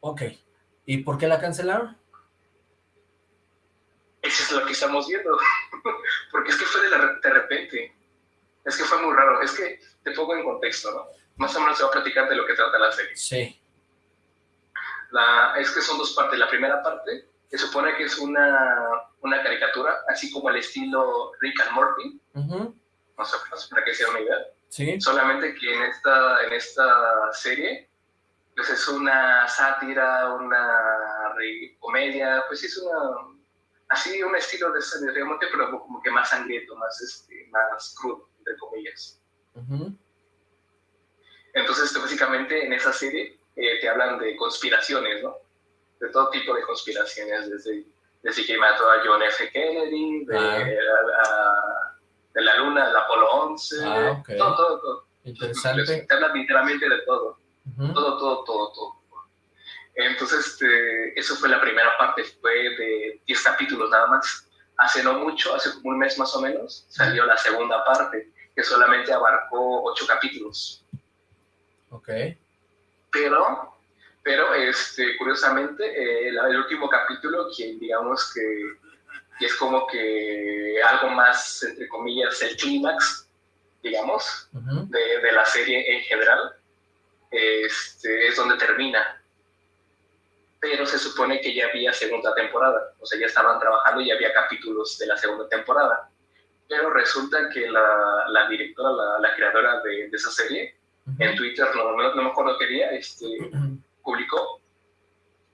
Ok. ¿Y por qué la cancelaron? es lo que estamos viendo. Porque es que fue de, de repente. Es que fue muy raro. Es que te pongo en contexto, ¿no? Más o menos se va a platicar de lo que trata la serie. Sí. La, es que son dos partes. La primera parte, que supone que es una, una caricatura, así como el estilo Rick and Morty. No sé, para que sea una idea. Sí. Solamente que en esta, en esta serie, pues es una sátira, una comedia, pues es una, así un estilo de, and Morty, pero como que más sangriento, más, este, más crudo, entre comillas. Entonces, básicamente en esa serie eh, te hablan de conspiraciones, ¿no? De todo tipo de conspiraciones, desde, desde que mató a John F. Kennedy, de, ah. la, de la luna, del Apolo 11, ah, todo, todo, todo. Interesante. Te hablan literalmente de todo. Todo, todo, todo, todo. Entonces, este, eso fue la primera parte, fue de 10 capítulos nada más. Hace no mucho, hace como un mes más o menos, salió la segunda parte, que solamente abarcó 8 capítulos. Ok. Pero, pero este, curiosamente, eh, el, último capítulo, quien digamos que, es como que algo más, entre comillas, el clímax, digamos, de, de, la serie en general, este, es donde termina. Pero se supone que ya había segunda temporada, o sea, ya estaban trabajando y ya había capítulos de la segunda temporada. Pero resulta que la, la directora, la, la creadora de, de esa serie, en Twitter, no, no, me acuerdo qué día, este, publicó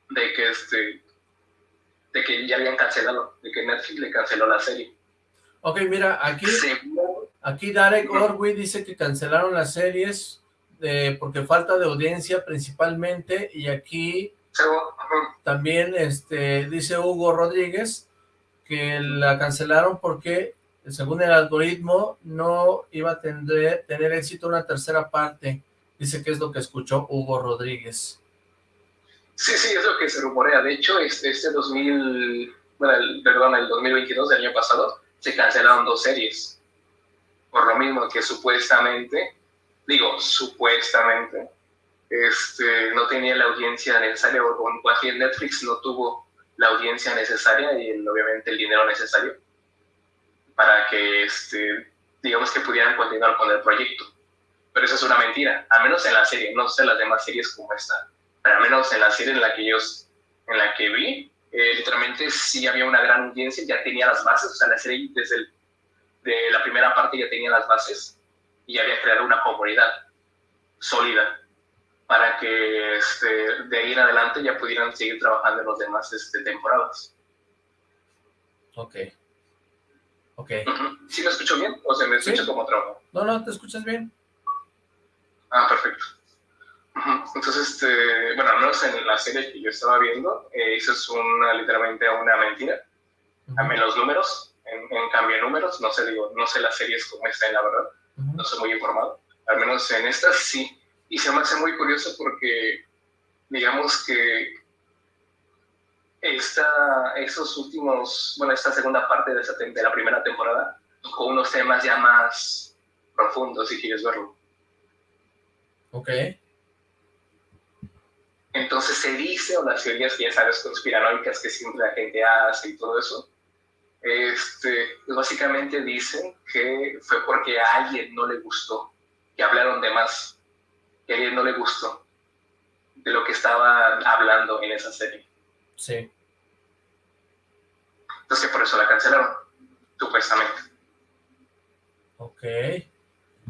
de que, este, de que ya habían cancelado, de que Netflix le canceló la serie. Ok, mira, aquí, aquí Darek Orwell dice que cancelaron las series de, porque falta de audiencia principalmente, y aquí también este, dice Hugo Rodríguez que la cancelaron porque según el algoritmo, no iba a tener, tener éxito una tercera parte. Dice que es lo que escuchó Hugo Rodríguez. Sí, sí, es lo que se rumorea. De hecho, este, este 2000, bueno, el, perdón, el 2022 del año pasado, se cancelaron dos series. Por lo mismo que supuestamente, digo, supuestamente, este, no tenía la audiencia necesaria, o con Netflix no tuvo la audiencia necesaria y obviamente el dinero necesario para que, este, digamos que pudieran continuar con el proyecto. Pero eso es una mentira, al menos en la serie, no sé las demás series como esta, pero al menos en la serie en la que yo, en la que vi, eh, literalmente sí había una gran audiencia, ya tenía las bases, o sea, la serie desde el, de la primera parte ya tenía las bases y había creado una comunidad sólida para que este, de ahí en adelante ya pudieran seguir trabajando en las demás este, temporadas. Ok. Ok. ¿Sí me escucho bien o se me escucha como trabajo? No, no, te escuchas bien. Ah, perfecto. Entonces, este, bueno, al menos en la serie que yo estaba viendo, eh, eso es una, literalmente una mentira. A menos los números, en, cambio de números, no sé, digo, no sé las series cómo están, la verdad, no soy muy informado. Al menos en estas sí. Y se me hace muy curioso porque, digamos que esta, esos últimos, bueno, esta segunda parte de, de la primera temporada, con unos temas ya más profundos, si quieres verlo. Ok. Entonces se dice, o las teorías que ya sabes, conspiranoicas que siempre la gente hace y todo eso, este, pues básicamente dicen que fue porque a alguien no le gustó, que hablaron de más, que a alguien no le gustó de lo que estaban hablando en esa serie. Sí. Entonces por eso la cancelaron, supuestamente. Ok.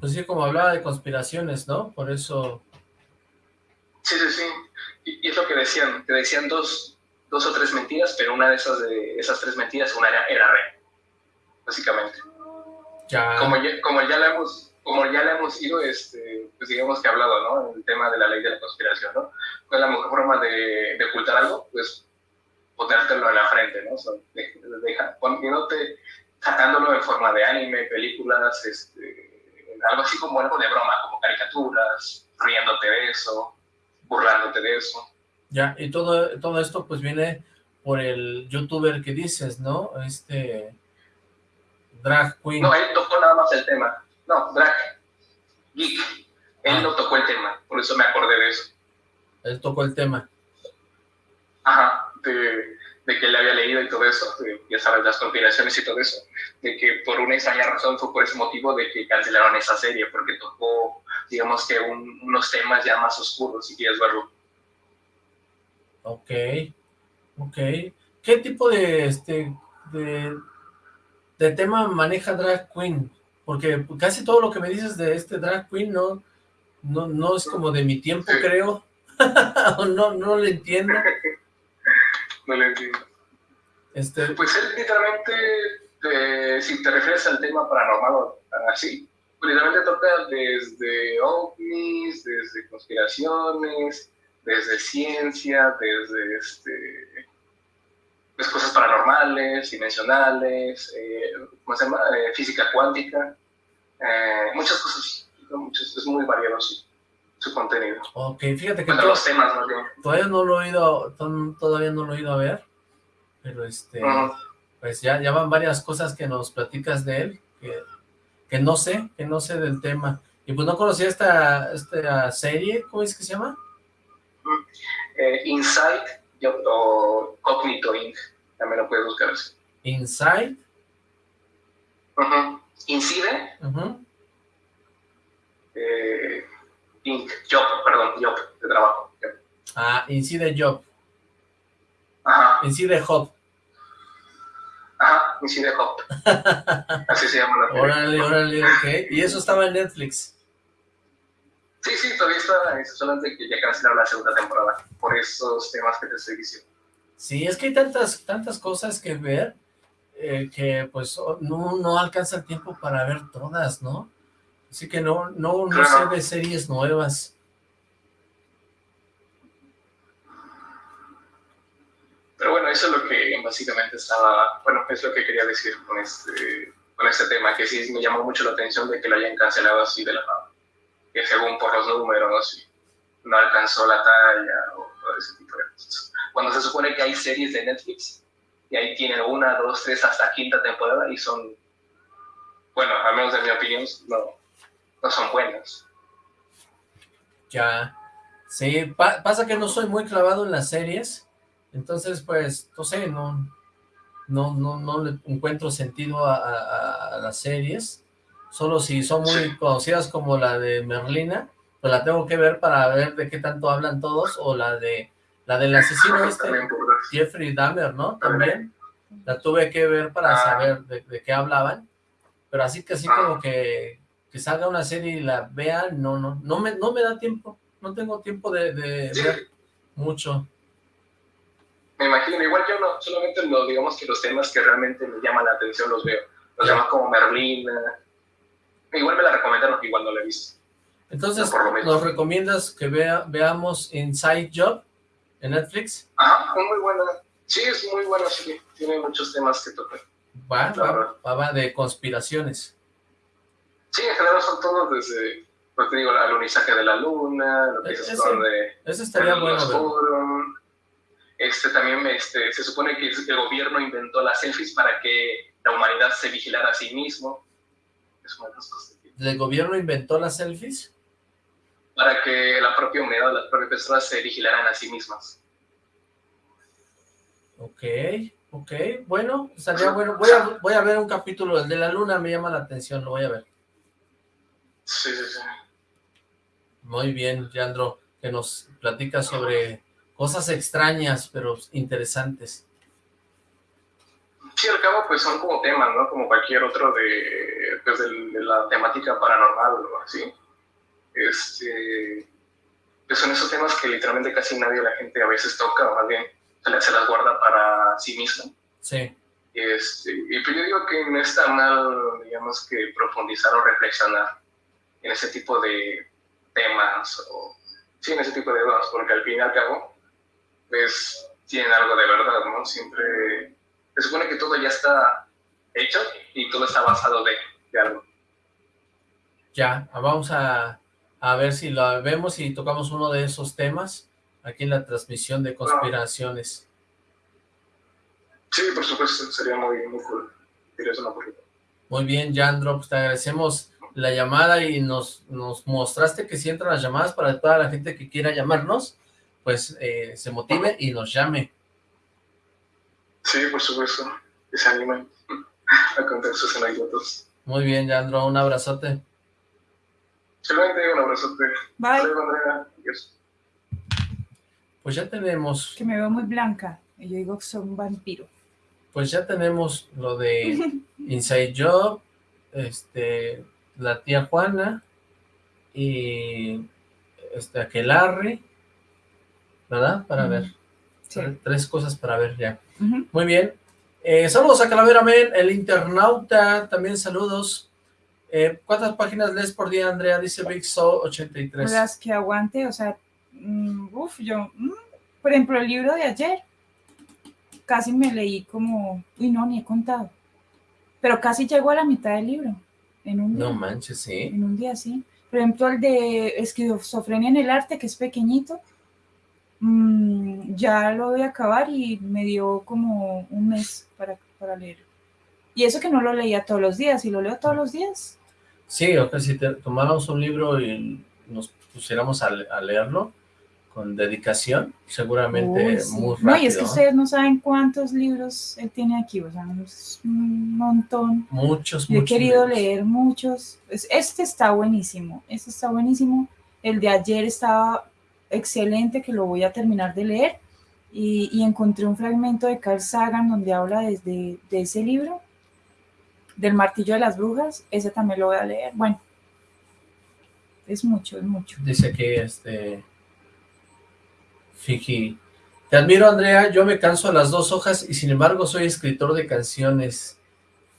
Pues sí, como hablaba de conspiraciones, ¿no? Por eso... Sí, sí, sí. Y, es lo que decían, que decían dos, dos o tres mentiras, pero una de esas, de esas tres mentiras, una era, era básicamente. Ya. Como ya, como ya la hemos como ya le hemos ido, este, pues digamos que hablado, ¿no? El tema de la ley de la conspiración, ¿no? ¿Cuál es la mejor forma de, de ocultar algo? Pues ponértelo en la frente, ¿no? O sea, deja, poniéndote, sacándolo en forma de anime, películas, este, algo así como algo de broma, como caricaturas, riéndote de eso, burlándote de eso. Ya, y todo, todo esto pues viene por el youtuber que dices, ¿no? Este... Drag Queen. No, él tocó nada más el tema. No, Drag Geek. Él ah. no tocó el tema, por eso me acordé de eso. Él tocó el tema. Ajá, de, de que le había leído y todo eso, ya sabes, las conspiraciones y todo eso, de que por una extraña razón fue por ese motivo de que cancelaron esa serie, porque tocó, digamos que unos temas ya más oscuros, si quieres verlo. Ok, ok. ¿Qué tipo de, este, de, de tema maneja Drag Queen? Porque casi todo lo que me dices de este Drag Queen no, no, no es como de mi tiempo, creo. no, no lo entiendo. no lo entiendo. Este... Pues él literalmente, eh, si te refieres al tema paranormal así, literalmente toca desde ovnis, desde conspiraciones, desde ciencia, desde este, pues cosas paranormales, dimensionales, eh, ¿cómo se llama? Eh, física cuántica, muchas cosas, muchas, es muy variado su contenido. Ok, fíjate que... los temas, Todavía no lo he ido, todavía no lo he ido a ver, pero este... Pues ya, ya van varias cosas que nos platicas de él, que, que no sé, que no sé del tema. Y pues no conocía esta, esta serie, ¿cómo es que se llama? Eh, Inside o Cognito Inc. También lo puedes buscar así. Inside. Incide. eh, Inc. Job, perdón, Job, de trabajo. Ah, Incide Job. Ajá. Incide Job. Ajá, Incide Job. Así se llama la serie. Órale, órale, ok. ¿Y eso estaba en Netflix? Sí, sí, todavía está, solamente que ya cancelaron la segunda temporada, por esos temas que te estoy diciendo. Sí, es que hay tantas, tantas cosas que ver, eh, que pues no, no alcanza el tiempo para ver todas, ¿no? Así que no, no, no sé de series nuevas. Pero bueno, eso es lo que básicamente estaba, bueno, es lo que quería decir con este, con este tema, que sí me llamó mucho la atención de que lo hayan cancelado así de la nada. Que según por los números, no alcanzó la talla o, ese tipo de cosas. Cuando se supone que hay series de Netflix, y ahí tienen una, dos, tres, hasta quinta temporada, y son, bueno, al menos de mi opinión, no, no son buenas. Ya, sí, pasa que no soy muy clavado en las series, entonces pues, no sé, no, no, no, no le encuentro sentido a, las series, solo si son muy conocidas como la de Merlina, pues la tengo que ver para ver de qué tanto hablan todos, o la de la del asesino este, Jeffrey Dahmer, ¿no? También, la tuve que ver para ah. saber de, de, qué hablaban, pero así que así ah. como que que salga una serie y la vea, no, no, no me, no me da tiempo, no tengo tiempo de, ver mucho. Me imagino, igual yo no, solamente lo, digamos que los temas que realmente me llaman la atención los veo, los llaman como Merlina, igual me la recomendaron, igual no la he visto. Entonces, ¿nos recomiendas que vea, veamos Inside Job en Netflix? Ajá, muy buena, sí, es muy buena, sí, tiene muchos temas que tocar. Va, va, va, de conspiraciones. Sí, en general son todos desde, pues te digo, el alunizaje de la luna, lo que ese, de... Ese estaría bueno, Este también, este, se supone que el gobierno inventó las selfies para que la humanidad se vigilara a sí mismo. Es una de las cosas. ¿El gobierno inventó las selfies? Para que la propia humanidad, las propias personas se vigilaran a sí mismas. Ok, ok, bueno, estaría bueno. Voy a, voy a ver un capítulo, el de la luna me llama la atención, lo voy a ver. Sí, sí, sí. Muy bien, Leandro, que nos platica sobre cosas extrañas, pero interesantes. Sí, al cabo, pues son como temas, ¿no? Como cualquier otro de, pues, de, la temática paranormal o así. Este, pues son esos temas que literalmente casi nadie la gente a veces toca, o más bien se las guarda para sí mismo. Sí. Este, y pues yo digo que no está mal, digamos, que profundizar o reflexionar en ese tipo de temas o sí, en ese tipo de temas, porque al fin y al cabo, pues tienen algo de verdad, ¿no? Siempre se supone que todo ya está hecho y todo está basado de, de algo. Ya, vamos a, a, ver si lo vemos y tocamos uno de esos temas aquí en la transmisión de conspiraciones. Sí, por supuesto, sería muy, muy cool. Muy bien, Jandro, pues te agradecemos la llamada y nos, nos mostraste que si entran las llamadas para toda la gente que quiera llamarnos, pues eh, se motive y nos llame. Sí, por supuesto, que se animen a contar sus anécdotas. Muy bien, Yandro, un abrazote. Solamente un abrazote. Bye. Andrea. Adiós. Pues ya tenemos... Que me veo muy blanca. Y yo digo que soy un vampiro. Pues ya tenemos lo de Inside Job, este, la tía Juana y este Aquelarre, ¿verdad? Para ver. Tres cosas para ver ya. Muy bien. Eh, saludos a Calavera Men, el internauta, también saludos. Eh, ¿Cuántas páginas lees por día, Andrea? Dice Big Soul 83. Las que aguante, o sea, mm, uff, yo, mm, por ejemplo, el libro de ayer, casi me leí como, uy, no, ni he contado, pero casi llegó a la mitad del libro, en un día. No manches, sí. En un día, sí. Por ejemplo, el de esquizofrenia en el arte, que es pequeñito, mm, ya lo voy a acabar y me dio como un mes para, para leer. Y eso que no lo leía todos los días, y lo leo todos los días. Sí, o que si te, tomáramos un libro y nos pusiéramos a, a leerlo, con dedicación, seguramente muy rápido. No, y es que ustedes no saben cuántos libros él tiene aquí, o sea, un montón. Muchos, Yo he querido leer muchos. Este está buenísimo, este está buenísimo. El de ayer estaba excelente, que lo voy a terminar de leer. Y, encontré un fragmento de Carl Sagan donde habla desde de ese libro, del martillo de las brujas. Ese también lo voy a leer. Bueno, es mucho, es mucho. Dice que este Fiji. Te admiro, Andrea. Yo me canso a las dos hojas y sin embargo soy escritor de canciones.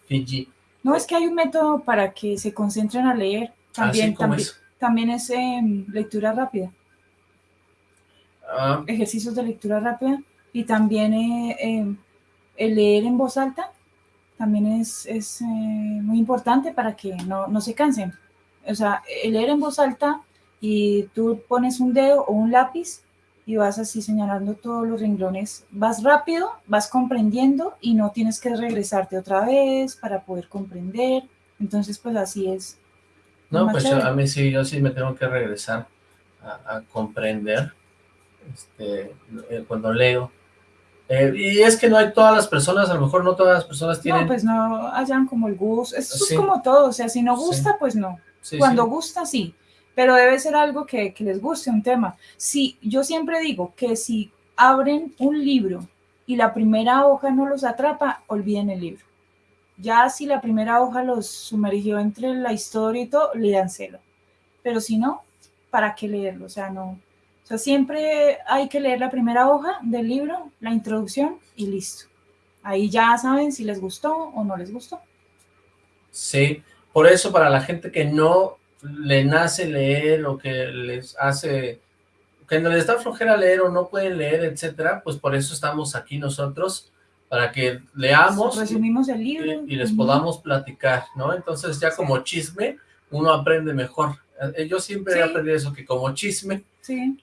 Fiji. No, es que hay un método para que se concentren a leer. También, también, también es em, lectura rápida. Ah. Ejercicios de lectura rápida. Y también eh, em, el leer en voz alta también es, es eh, muy importante para que no, no se cansen. O sea, el leer en voz alta y tú pones un dedo o un lápiz y vas así señalando todos los renglones. Vas rápido, vas comprendiendo y no tienes que regresarte otra vez para poder comprender. Entonces, pues así es. No, pues a mí sí, yo sí me tengo que regresar a, comprender este, eh, cuando leo. Eh, y es que no hay todas las personas, a lo mejor no todas las personas tienen... No, pues no hayan como el gusto, eso es como todo, o sea, si no gusta, pues no. Cuando gusta, sí pero debe ser algo que, les guste, un tema. Si, yo siempre digo que si abren un libro y la primera hoja no los atrapa, olviden el libro. Ya si la primera hoja los sumergió entre la historia y todo, léanselo. Pero si no, ¿para qué leerlo? O sea, no. O sea, siempre hay que leer la primera hoja del libro, la introducción y listo. Ahí ya saben si les gustó o no les gustó. Sí, por eso para la gente que no le nace leer o que les hace, que no les da flojera leer o no pueden leer, etcétera, pues por eso estamos aquí nosotros, para que leamos Resumimos el libro. Y, les podamos platicar, ¿no? Entonces ya como chisme, uno aprende mejor. Eh, yo siempre he aprendido eso, que como chisme,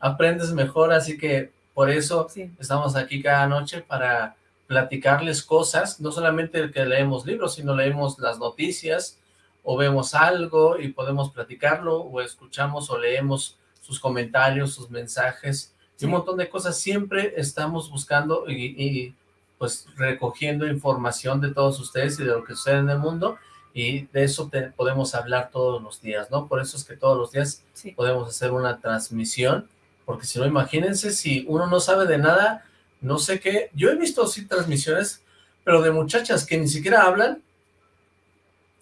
aprendes mejor, así que por eso estamos aquí cada noche para platicarles cosas, no solamente que leemos libros, sino leemos las noticias, o vemos algo y podemos platicarlo, o escuchamos o leemos sus comentarios, sus mensajes, y un montón de cosas. Siempre estamos buscando y, pues recogiendo información de todos ustedes y de lo que sucede en el mundo, y de eso podemos hablar todos los días, ¿no? Por eso es que todos los días podemos hacer una transmisión, porque si no, imagínense, si uno no sabe de nada, no sé qué, yo he visto sí transmisiones, pero de muchachas que ni siquiera hablan,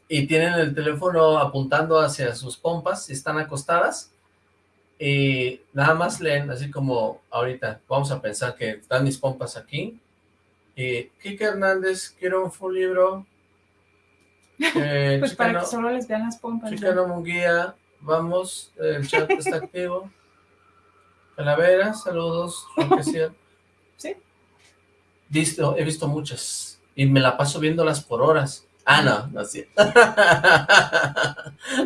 y tienen el teléfono apuntando hacia sus pompas, están acostadas, y nada más leen, así como ahorita, vamos a pensar que están mis pompas aquí, y Kike Hernández, quiero un full libro, eh, pues para que solo les vean las pompas. Chicano Munguía, vamos, el chat está activo. Calavera, saludos, Sí. Visto, he visto muchas, y me la paso viéndolas por horas. Ah, no, no sí.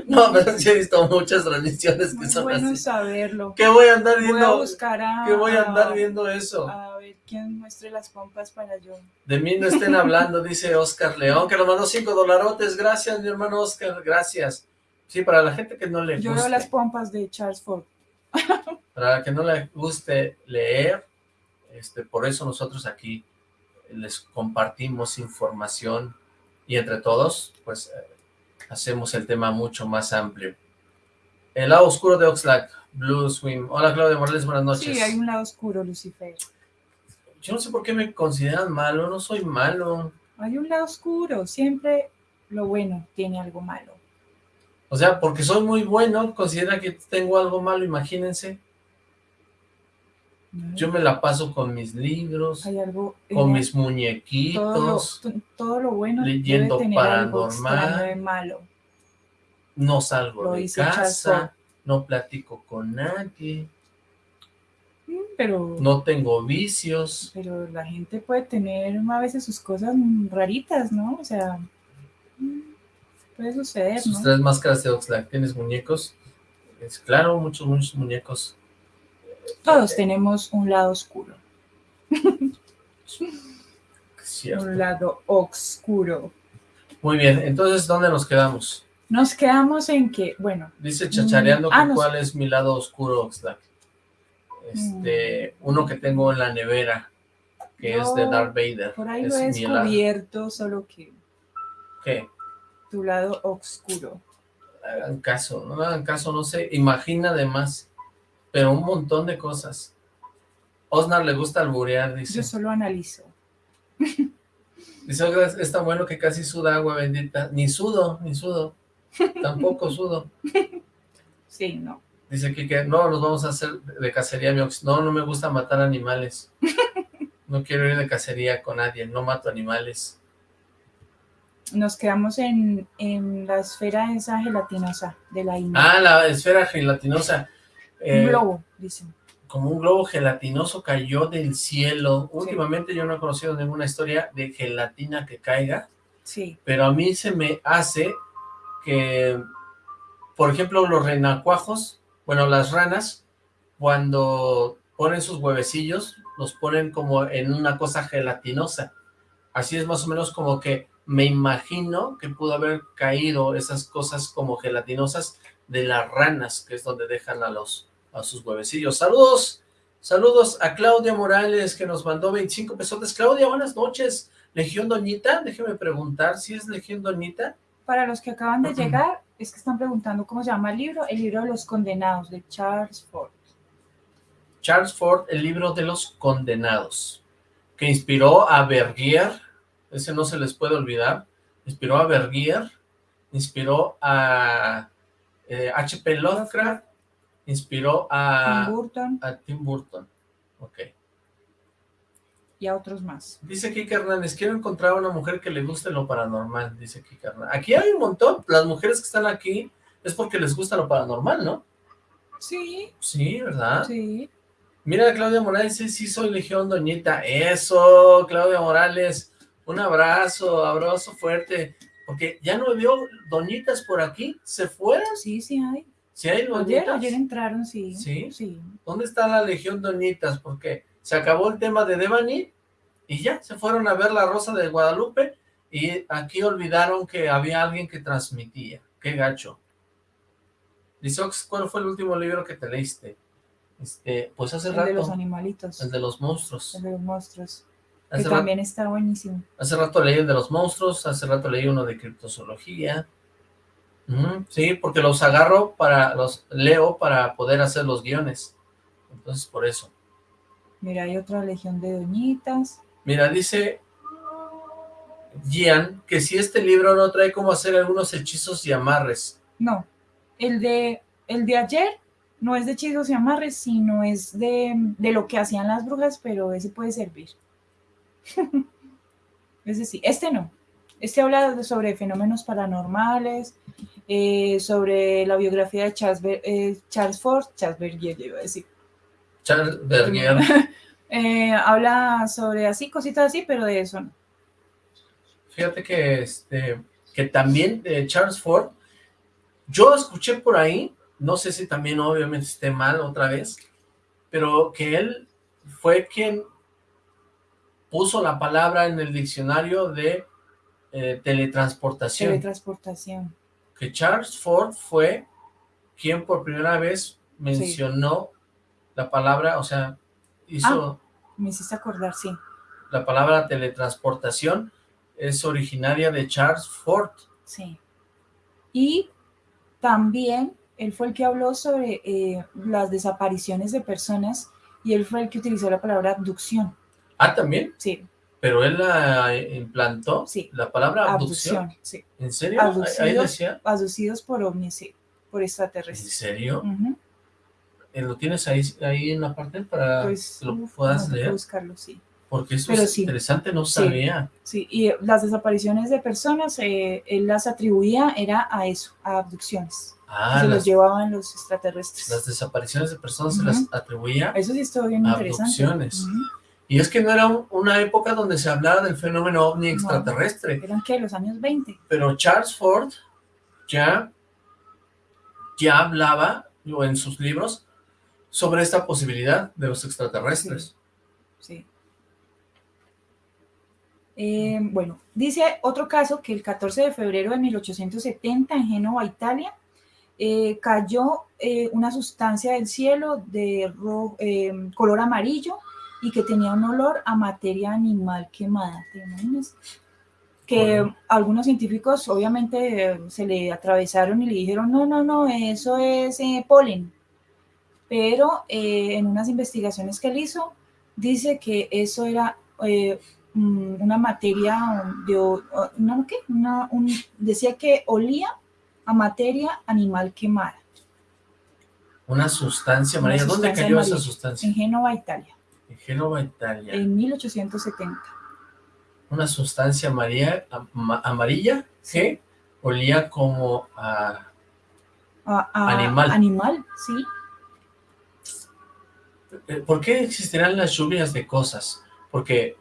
no, pero sí he visto muchas transmisiones que son bueno así. saberlo. ¿Qué voy a andar viendo? Voy a buscar a... ¿Qué voy a andar viendo eso? A ver, ¿quién muestre las pompas para yo? De mí no estén hablando, dice Oscar León, que nos mandó cinco dolarotes. Gracias, mi hermano Oscar, gracias. Sí, para la gente que no le guste. Yo veo las pompas de Charles Ford. para la que no le guste leer, este, por eso nosotros aquí les compartimos información y entre todos, pues, eh, hacemos el tema mucho más amplio. El lado oscuro de Oxlack, Blue Swim. Hola, Claudia Morales, buenas noches. Sí, hay un lado oscuro, Lucifer. Yo no sé por qué me consideran malo, no soy malo. Hay un lado oscuro, siempre lo bueno tiene algo malo. O sea, porque soy muy bueno, considera que tengo algo malo, imagínense. Yo me la paso con mis libros, con mis muñequitos, todo lo, bueno leyendo paranormal, malo. no salgo de casa, no platico con nadie, mm, pero no tengo vicios. Pero la gente puede tener a veces sus cosas raritas, ¿no? O sea, mm, puede suceder, Sus tres máscaras de Oxlack, ¿tienes muñecos? Es claro, muchos, muchos muñecos. Todos tenemos un lado oscuro. Un lado oscuro. Muy bien, entonces, ¿dónde nos quedamos? Nos quedamos en que, bueno... Dice chachareando mm, ah, cuál es mi lado oscuro, Oxlack. Este, mm. uno que tengo en la nevera, que es de Darth Vader. Por ahí lo he descubierto, solo que... ¿Qué? Tu lado oscuro. Hagan caso, no hagan caso, no sé, imagina además pero un montón de cosas. Osnar le gusta alburear, dice. Yo solo analizo. Dice, es tan bueno que casi suda agua bendita. Ni sudo, ni sudo. Tampoco sudo. Sí, no. Dice que no, nos vamos a hacer de cacería. No, no me gusta matar animales. No quiero ir de cacería con nadie, no mato animales. Nos quedamos en, en la esfera esa gelatinosa de la India. Ah, la esfera gelatinosa un eh, globo, dicen. Como un globo gelatinoso cayó del cielo. Últimamente yo no he conocido ninguna historia de gelatina que caiga. Sí. Pero a mí se me hace que, por ejemplo, los renacuajos, bueno, las ranas, cuando ponen sus huevecillos, los ponen como en una cosa gelatinosa. Así es más o menos como que me imagino que pudo haber caído esas cosas como gelatinosas de las ranas, que es donde dejan a los a sus huevecillos. Saludos, saludos a Claudia Morales, que nos mandó 25 pesos. Claudia, buenas noches. Legión Doñita, déjeme preguntar si es Legión Doñita. Para los que acaban de llegar, es que están preguntando cómo se llama el libro, el libro de los condenados, de Charles Ford. Charles Ford, el libro de los condenados, que inspiró a Bergier, ese no se les puede olvidar, inspiró a Bergier, inspiró a H.P. Eh, Lovecraft, inspiró a Tim Burton. A Tim Burton. Ok. Y a otros más. Dice Kika Hernández, quiero encontrar a una mujer que le guste lo paranormal, dice Kika Hernández. Aquí hay un montón, las mujeres que están aquí es porque les gusta lo paranormal, ¿no? Sí. Sí, ¿verdad? Sí. Mira, Claudia Morales, sí, sí soy Legión Doñita. Eso, Claudia Morales. Un abrazo, abrazo fuerte. Porque ya no veo doñitas por aquí, ¿se fueron? Sí, sí hay. ¿Sí hay ayer, ayer entraron, sí. ¿Sí? Sí. ¿Dónde está la Legión Doñitas? Porque se acabó el tema de Devani y ya, se fueron a ver la Rosa de Guadalupe y aquí olvidaron que había alguien que transmitía. Qué gacho. Dice, ¿cuál fue el último libro que te leíste? Este, pues hace rato. El de los animalitos. El de los monstruos. El de los monstruos. que también está buenísimo. Hace rato leí el de los monstruos, hace rato leí uno de criptozoología, sí, porque los agarro para, los leo para poder hacer los guiones. Entonces, por eso. Mira, hay otra legión de doñitas. Mira, dice Gian que si este libro no trae cómo hacer algunos hechizos y amarres. No, el de, el de ayer no es de hechizos y amarres, sino es de, de lo que hacían las brujas, pero ese puede servir. es decir, este no. Este habla sobre fenómenos paranormales, eh, sobre la biografía de Charles, eh, Charles Ford, Charles Bergier, iba a decir. Charles Bergier. Eh, habla sobre así, cositas así, pero de eso no. Fíjate que, este, que también de Charles Ford, yo escuché por ahí, no sé si también obviamente esté mal otra vez, pero que él fue quien puso la palabra en el diccionario de teletransportación. Teletransportación que Charles Ford fue quien por primera vez mencionó la palabra, o sea, hizo... Ah, me hiciste acordar, sí. la palabra teletransportación es originaria de Charles Ford. Sí. Y también él fue el que habló sobre eh, las desapariciones de personas y él fue el que utilizó la palabra abducción. Ah, ¿también? Sí. ¿Pero él la implantó? Sí. ¿La palabra abducción? sí. ¿En serio? Abducidos, Ahí decía. Abducidos por ovnis, sí, por ¿En extraterrestres. serio? Ujú. Eh, ¿Lo tienes ahí, ahí en la parte para Pues, que lo puedas no, leer? buscarlo, sí. Porque eso Pero es sí. interesante, no sabía. Sí, y eh, las desapariciones de personas, eh, él las atribuía, era a eso, a abducciones. Ah, se los llevaban los extraterrestres. las desapariciones de personas se las atribuía. Eso sí estuvo bien interesante. Abducciones. Ujú. Y es que no era un- una época donde se hablara del fenómeno ovni No. extraterrestre. ¿Eran qué? Los años 20. Pero Charles Ford ya, ya hablaba, o en sus libros, sobre esta posibilidad de los extraterrestres. Sí. Eh, bueno, dice otro caso que el 14 de febrero de 1870 en Génova, Italia, eh, cayó eh, una sustancia del cielo de color amarillo y que tenía un olor a materia animal quemada. ¿Te imaginas? Que Bueno. algunos científicos obviamente se le atravesaron y le dijeron, no, no, no, eso es eh, polen. Pero eh, en unas investigaciones que él hizo, dice que eso era eh, mm, una materia de, ¿una qué? Una- un- decía que olía a materia animal quemada Una sustancia Una amarilla. ¿Dónde sustancia cayó esa sustancia? en Génova, Italia, Génova, Italia. en 1870. Una sustancia amarilla, ama- amarilla que olía como a... A- a- Animal. Animal, sí. Eh, ¿Por qué existirán las lluvias de cosas? Porque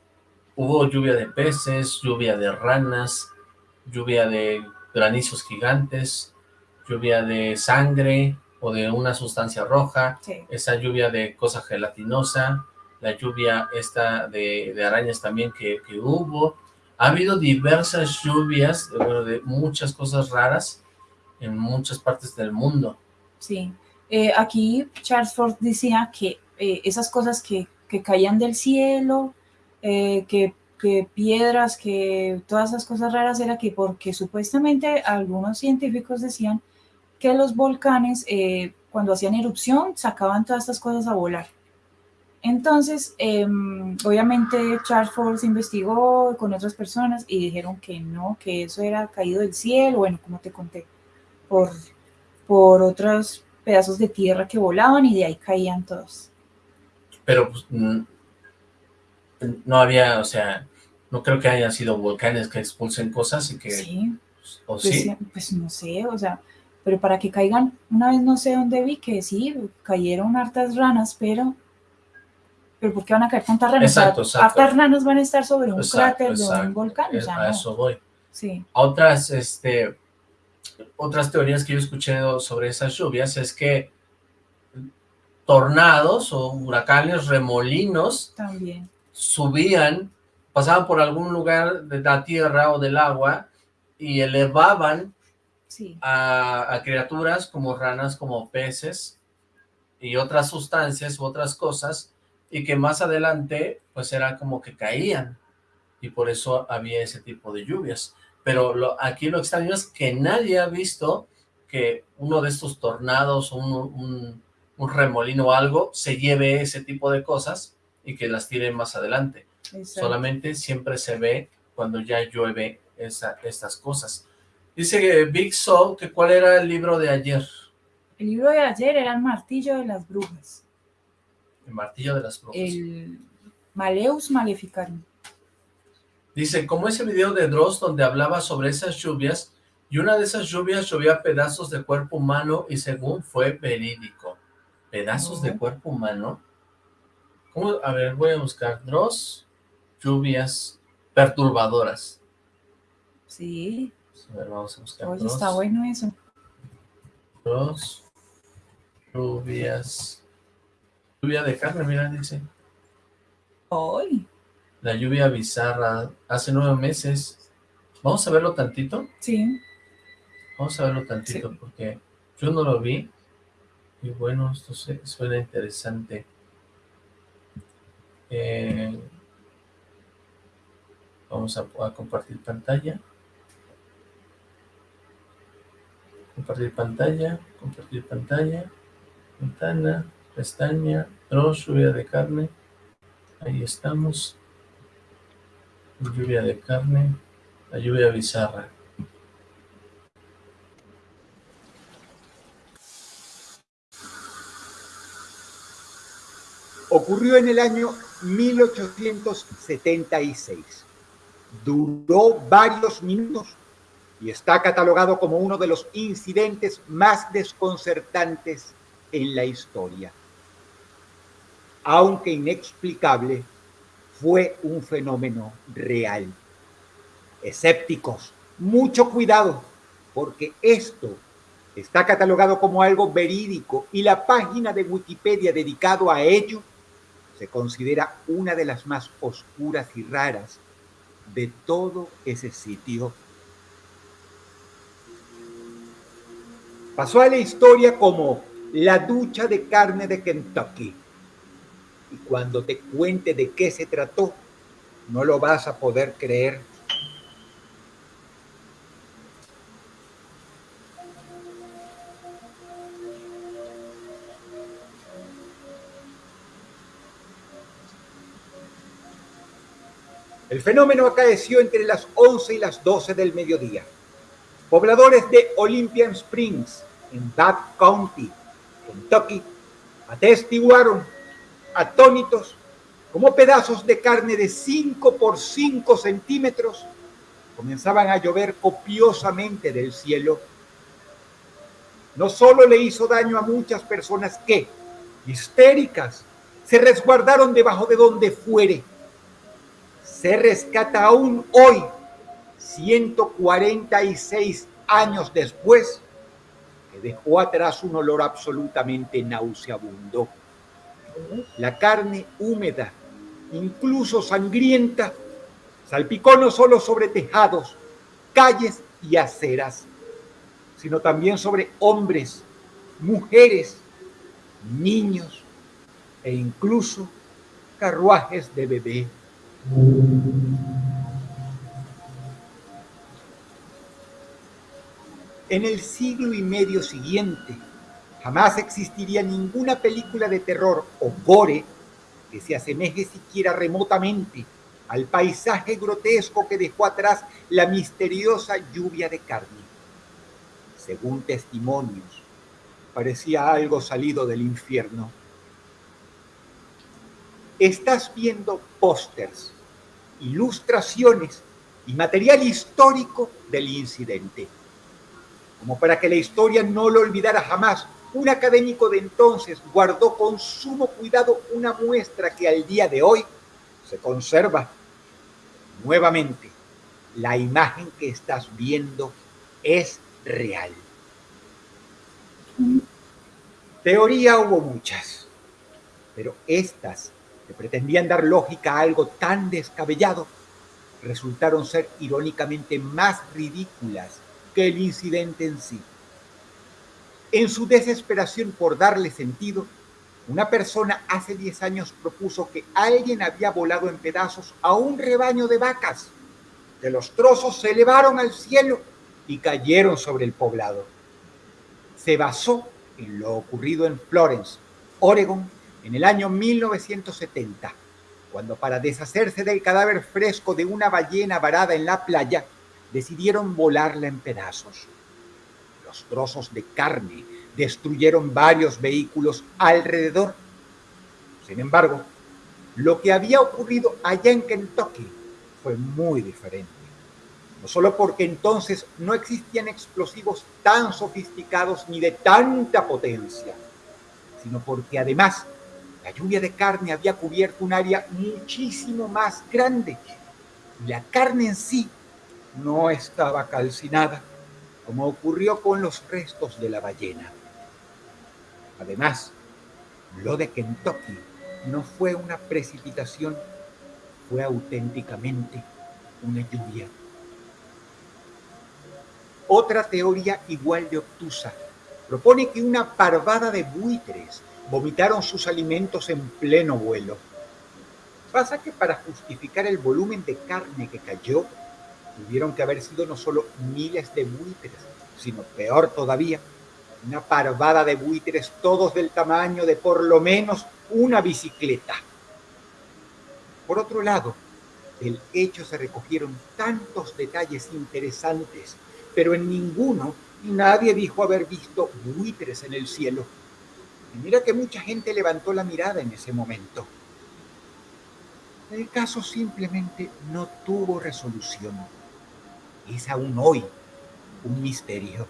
hubo lluvia de peces, lluvia de ranas, lluvia de granizos gigantes, lluvia de sangre o de una sustancia roja, sí. esa lluvia de cosa gelatinosa, la lluvia esta de, de arañas también que, que hubo. Ha habido diversas lluvias, eh, bueno, de muchas cosas raras en muchas partes del mundo. Sí, Eh, aquí Charles Ford decía que eh, esas cosas que, que caían del cielo, que, que piedras, que todas esas cosas raras, era que porque supuestamente algunos científicos decían que los volcanes cuando hacían erupción sacaban todas estas cosas a volar. Entonces, em, obviamente Charles Ford se investigó con otras personas y dijeron que no, que eso era caído del cielo, bueno, como te conté, por, por otros pedazos de tierra que volaban y de ahí caían todos. pero pues, no había, o sea, no creo que hayan sido volcanes que expulsen cosas y que, Sí, o pues, sí, pues no sé, o sea, pero para que caigan, una vez no sé dónde vi que sí, cayeron hartas ranas, pero, pero ¿por qué van a caer? O sea, Exacto, exacto. hartas ranas van a estar sobre un Exacto, cráter de un volcán, o a eso voy. Sí, Otras, este, otras teorías que yo he escuchado sobre esas lluvias es que tornados o huracanes, remolinos, también. subían, pasaban por algún lugar de la tierra o del agua y elevaban Sí, a, a criaturas como ranas, como peces y otras sustancias u otras cosas y que más adelante pues era como que caían y por eso había ese tipo de lluvias. Pero lo, aquí lo extraño es que nadie ha visto que uno de estos tornados un, un, un remolino o algo se lleve ese tipo de cosas y que las tire más adelante. exacto. Solamente siempre se ve cuando ya llueve esa, estas cosas. Dice que Big Soul, que cuál era el libro de ayer, El libro de ayer era El martillo de las brujas, el martillo de las brujas. el Maleus Maleficarum. Dice, como ese video de Dross donde hablaba sobre esas lluvias, y una de esas lluvias llovía pedazos de cuerpo humano y según fue verídico. ¿Pedazos de cuerpo humano? ¿Cómo? A ver, voy a buscar Dross, lluvias perturbadoras. Sí, A ver, vamos a buscar oye, Dross. está bueno eso. Dos lluvias. Lluvia de carne, mira, dice. Hoy, La lluvia bizarra, hace nueve meses. Vamos a verlo tantito. sí, Vamos a verlo tantito porque yo no lo vi. Y bueno, esto se- suena interesante. Eh, Vamos a, a compartir pantalla. Compartir pantalla, compartir pantalla, ventana, pestaña, dos, lluvia de carne. Ahí estamos. Lluvia de carne, la lluvia bizarra. Ocurrió en el año 1876. Duró varios minutos y está catalogado como uno de los incidentes más desconcertantes en la historia. Aunque inexplicable, fue un fenómeno real. Escépticos, mucho cuidado, porque esto está catalogado como algo verídico y la página de Wikipedia dedicado a ello se considera una de las más oscuras y raras de todo ese sitio. Pasó a la historia como la ducha de carne de Kentucky. Y cuando te cuente de qué se trató, no lo vas a poder creer. El fenómeno acaeció entre las 11 y las 12 del mediodía. Pobladores de Olympian Springs, en Bath County, Kentucky, atestiguaron atónitos como pedazos de carne de 5 por 5 centímetros comenzaban a llover copiosamente del cielo. No solo le hizo daño a muchas personas que, histéricas, se resguardaron debajo de donde fuere, se rescata aún hoy, 146 años después, que dejó atrás un olor absolutamente nauseabundo. La carne húmeda, incluso sangrienta, salpicó no solo sobre tejados, calles y aceras, sino también sobre hombres, mujeres, niños e incluso carruajes de bebé. En el siglo y medio siguiente, jamás existiría ninguna película de terror o gore que se asemeje siquiera remotamente al paisaje grotesco que dejó atrás la misteriosa lluvia de carne. Según testimonios, parecía algo salido del infierno estás viendo pósters, ilustraciones y material histórico del incidente. Como para que la historia no lo olvidara jamás, un académico de entonces guardó con sumo cuidado una muestra que al día de hoy se conserva. Nuevamente, la imagen que estás viendo es real. Teoría hubo muchas, pero estas pretendían dar lógica a algo tan descabellado, resultaron ser irónicamente más ridículas que el incidente en sí. En su desesperación por darle sentido, una persona hace 10 años propuso que alguien había volado en pedazos a un rebaño de vacas, que los trozos se elevaron al cielo y cayeron sobre el poblado. Se basó en lo ocurrido en Florence, Oregon, en el año 1970, cuando para deshacerse del cadáver fresco de una ballena varada en la playa, decidieron volarla en pedazos. Los trozos de carne destruyeron varios vehículos alrededor. Sin embargo, lo que había ocurrido allá en Kentucky fue muy diferente. No solo porque entonces no existían explosivos tan sofisticados ni de tanta potencia, sino porque además la lluvia de carne había cubierto un área muchísimo más grande la carne en sí no estaba calcinada, como ocurrió con los restos de la ballena. Además, lo de Kentucky no fue una precipitación, fue auténticamente una lluvia. Otra teoría igual de obtusa propone que una parvada de buitres vomitaron sus alimentos en pleno vuelo. Pasa que para justificar el volumen de carne que cayó, tuvieron que haber sido no solo miles de buitres, sino peor todavía, una parvada de buitres todos del tamaño de por lo menos una bicicleta. Por otro lado, del hecho se recogieron tantos detalles interesantes, pero en ninguno nadie dijo haber visto buitres en el cielo. Y mira que mucha gente levantó la mirada en ese momento. El caso simplemente no tuvo resolución. Es aún hoy un misterio.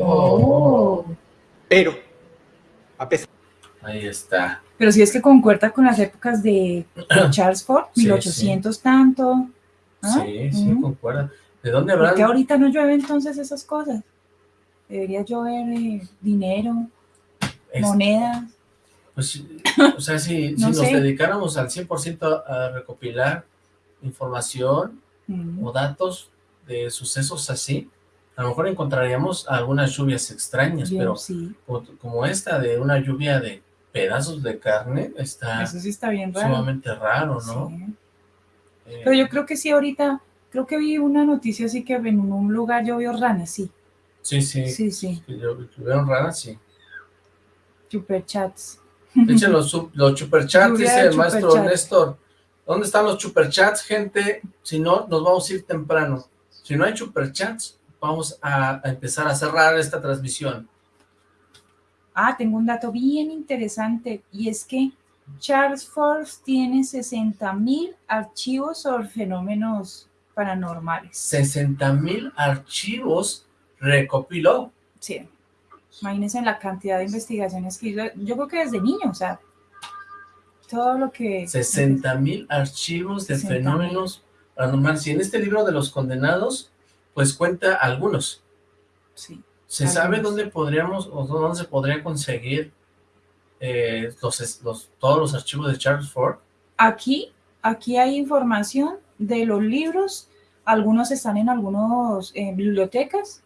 Oh. Pero, a pesar Ahí está. Pero si es que concuerda con las épocas de Charles Ford, Sí, 1800 tanto. ¿ah? Sí, sí, concuerda. ¿De dónde ¿Por habrán? qué ahorita no llueve entonces esas cosas? Debería llover eh, dinero, Es- monedas. Pues, o sea, si, si No nos dedicáramos al 100% a recopilar información Mm. o datos de sucesos así, a lo mejor encontraríamos algunas lluvias extrañas, Bien, pero sí, como, esta de una lluvia de pedazos de carne, está eso sí está bien raro. sumamente raro, ¿no? Sí. Eh, Pero yo creo que sí, ahorita, creo que vi una noticia así que en un lugar llovió ranas, sí. sí, sí, Sí, sí, que yo- que vieron raras, sí. superchats. Echen los, los superchats, dice el maestro superchats. Néstor. ¿Dónde están los superchats, gente? Si no, nos vamos a ir temprano. Si no hay superchats, vamos a, a empezar a cerrar esta transmisión. Ah, tengo un dato bien interesante y es que Charles Forbes tiene 60 mil archivos sobre fenómenos paranormales. 60 mil archivos recopiló. Sí. Imagínense la cantidad de investigaciones que hizo. Yo creo que desde niño, o sea, todo lo que... 60 mil archivos de 60,000. fenómenos paranormales. Y en este libro de los condenados, pues cuenta algunos. Sí. ¿Se sabe dónde podríamos o dónde se podría conseguir eh, los- todos los archivos de Charles Ford? Aquí, aquí hay información de los libros. Algunos están en algunas bibliotecas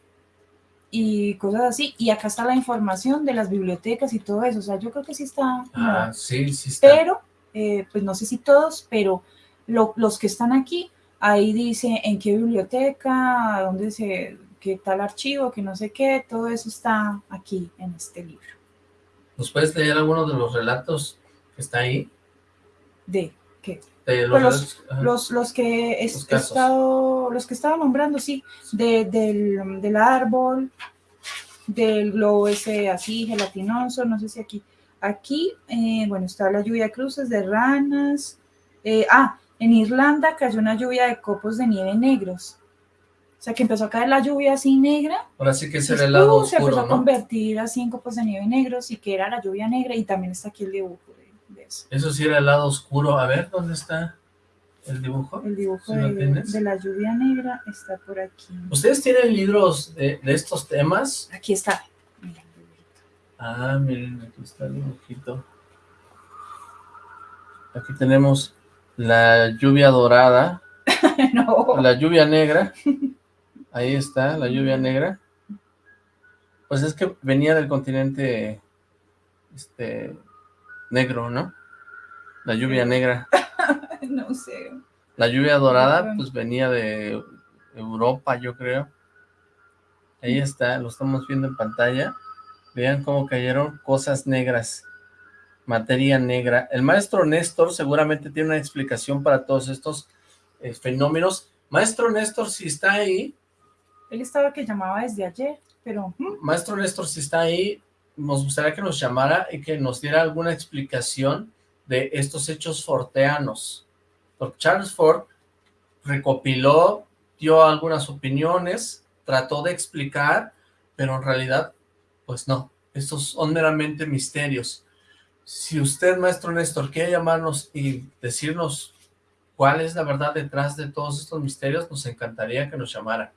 y cosas así. Y acá está la información de las bibliotecas y todo eso. O sea, yo creo que sí está... Ah, sí, sí está. pero, eh, pues no sé si todos, pero lo- los que están aquí, ahí dice en qué biblioteca, dónde se, qué tal archivo, que no sé qué, todo eso está aquí en este libro. ¿Nos puedes leer alguno de los relatos que está ahí? De. De los Pues los-. Los, los que he estado, los que estaba nombrando, sí, de- del, del árbol, del globo ese así gelatinoso, no sé si aquí. Aquí, eh, bueno, está la lluvia de cruces de ranas. eh, ah, en Irlanda cayó una lluvia de copos de nieve negros. O sea, que empezó a caer la lluvia así negra. Ahora sí que es el y helado ¡pum! se empezó oscuro, a convertir así en copos de nieve negros y que era la lluvia negra. Y también está aquí el dibujo eso. Sí era el lado oscuro. A ver, ¿dónde está el dibujo? El dibujo ¿Sí lo de, la lluvia negra está por aquí. ¿Ustedes tienen libros de, de estos temas? Aquí está. Ah, miren, aquí está el dibujito. Aquí tenemos la lluvia dorada, no. la lluvia negra. Ahí está, la lluvia negra. Pues es que venía del continente este negro, ¿no? La lluvia negra. no sé. La lluvia dorada, pues venía de Europa, yo creo. Ahí está, lo estamos viendo en pantalla. Vean cómo cayeron cosas negras, materia negra. El maestro Néstor seguramente tiene una explicación para todos estos eh, fenómenos. Maestro Néstor, si está ahí, Él estaba que llamaba desde ayer, pero maestro Néstor, si está ahí, nos gustaría que nos llamara y que nos diera alguna explicación de estos hechos forteanos. Porque Charles Ford recopiló, dio algunas opiniones, trató de explicar, pero en realidad, pues no, estos son meramente misterios. Si usted, maestro Néstor, quiere llamarnos y decirnos cuál es la verdad detrás de todos estos misterios, nos encantaría que nos llamara.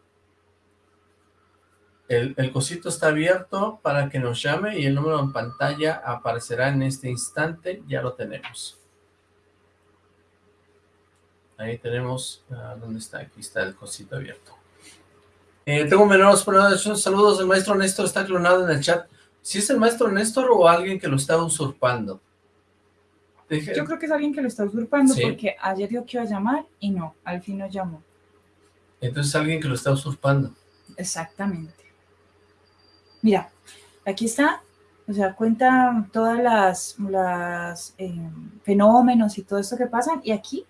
El, el cosito está abierto para que nos llame y el número en pantalla aparecerá en este instante, ya lo tenemos. Ahí tenemos, ah, ¿dónde está? Aquí está el cosito abierto. Eh, tengo menores saludos, el maestro Néstor está clonado en el chat. ¿Si es el maestro Néstor o alguien que lo está usurpando? Yo creo que es alguien que lo está usurpando porque ayer dio que iba a llamar y no, al fin no llamó. Entonces alguien que lo está usurpando. Exactamente. Mira, aquí está, o sea, cuenta todas las, las eh, fenómenos y todo esto que pasan y aquí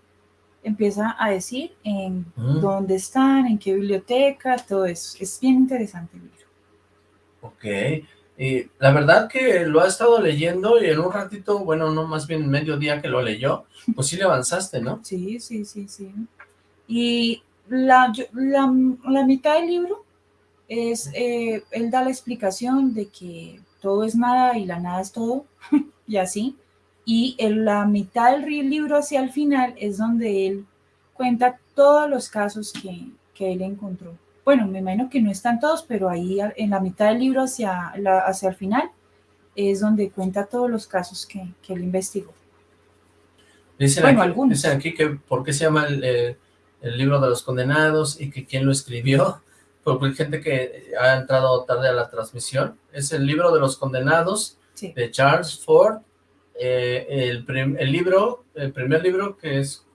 empieza a decir en mm. dónde están, en qué biblioteca, todo eso. Es bien interesante el libro. Ok. Y la verdad que lo ha estado leyendo y en un ratito, bueno, no más bien medio día que lo leyó, pues sí le avanzaste, ¿no? Sí, sí, sí, sí. Y la, la, mitad del libro es, eh, él da la explicación de que todo es nada y la nada es todo, y así. Y en la mitad del libro hacia el final es donde él cuenta todos los casos que, que él encontró bueno, me imagino que no están todos, pero ahí en la mitad del libro hacia, hacia el final es donde cuenta todos los casos que, él investigó. Dicen, bueno, aquí, algunos. dicen aquí que por qué se llama el, libro de los condenados y que quién lo escribió, porque hay gente que ha entrado tarde a la transmisión. Es el libro de los condenados de Charles Ford, eh, el, el, libro, el primer libro que es,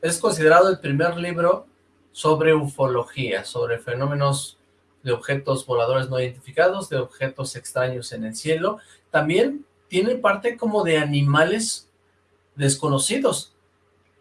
es considerado el primer libro sobre ufología, sobre fenómenos de objetos voladores no identificados, de objetos extraños en el cielo. También tiene parte como de animales desconocidos.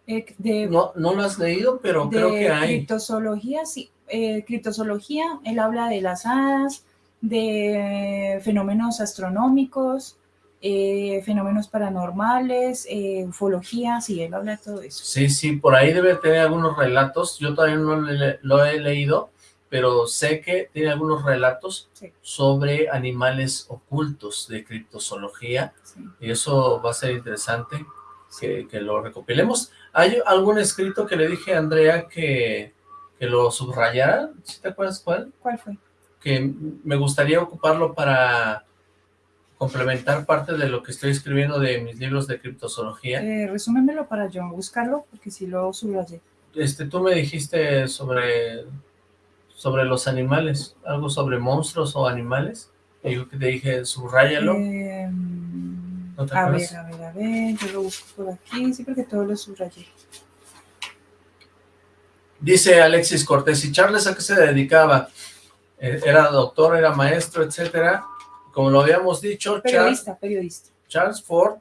Eh, no, no lo has leído, pero creo que hay. Criptozoología, sí. Eh, criptozoología, él habla de las hadas, de fenómenos astronómicos, eh, fenómenos paranormales, eh, ufología, sí, él habla de todo eso. Sí, sí, por ahí debe tener algunos relatos, yo todavía no lo he leído, pero sé que tiene algunos relatos sobre animales ocultos de criptozoología, y eso va a ser interesante que, lo recopilemos. ¿Hay algún escrito que le dije a Andrea que, que lo subrayara? ¿Sí te acuerdas cuál? ¿Cuál fue? Que me gustaría ocuparlo para complementar parte de lo que estoy escribiendo de mis libros de criptozoología. Eh, resúmemelo para yo buscarlo, porque si lo subrayé. Este, tú me dijiste sobre, sobre los animales, algo sobre monstruos o animales. Y yo que te dije, subráyalo. Eh, a ver, a ver, a ver, yo lo busco por aquí, sí, porque todo lo subrayé. Dice Alexis Cortés, ¿y Charles a qué se dedicaba? Eh, era doctor, era maestro, etcétera como lo habíamos dicho, periodista, periodista. Charles Ford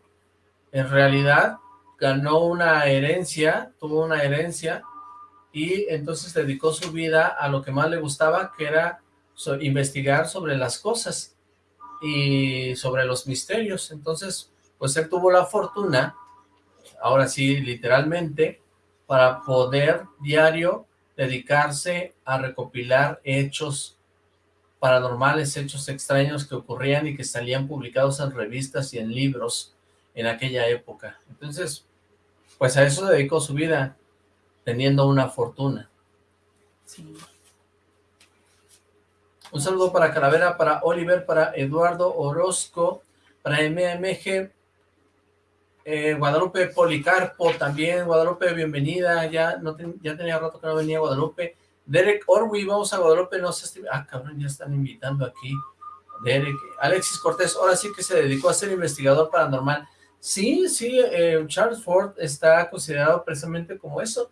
en realidad ganó una herencia, tuvo una herencia y entonces dedicó su vida a lo que más le gustaba, que era investigar sobre las cosas y sobre los misterios. Entonces, pues él tuvo la fortuna, ahora sí, literalmente, para poder diario dedicarse a recopilar hechos paranormales, hechos extraños que ocurrían y que salían publicados en revistas y en libros en aquella época. Entonces, pues a eso dedicó su vida, teniendo una fortuna. Un saludo para Calavera, para Oliver, para Eduardo Orozco, para MMG, eh, Guadalupe Policarpo también, Guadalupe, bienvenida, ya, no ya tenía rato que no venía Guadalupe, Derek Orwi, vamos a Guadalupe, no sé. Ah, cabrón, ya están invitando aquí. Derek, Alexis Cortés, ahora sí que se dedicó a ser investigador paranormal. Sí, sí, eh, Charles Ford está considerado precisamente como eso,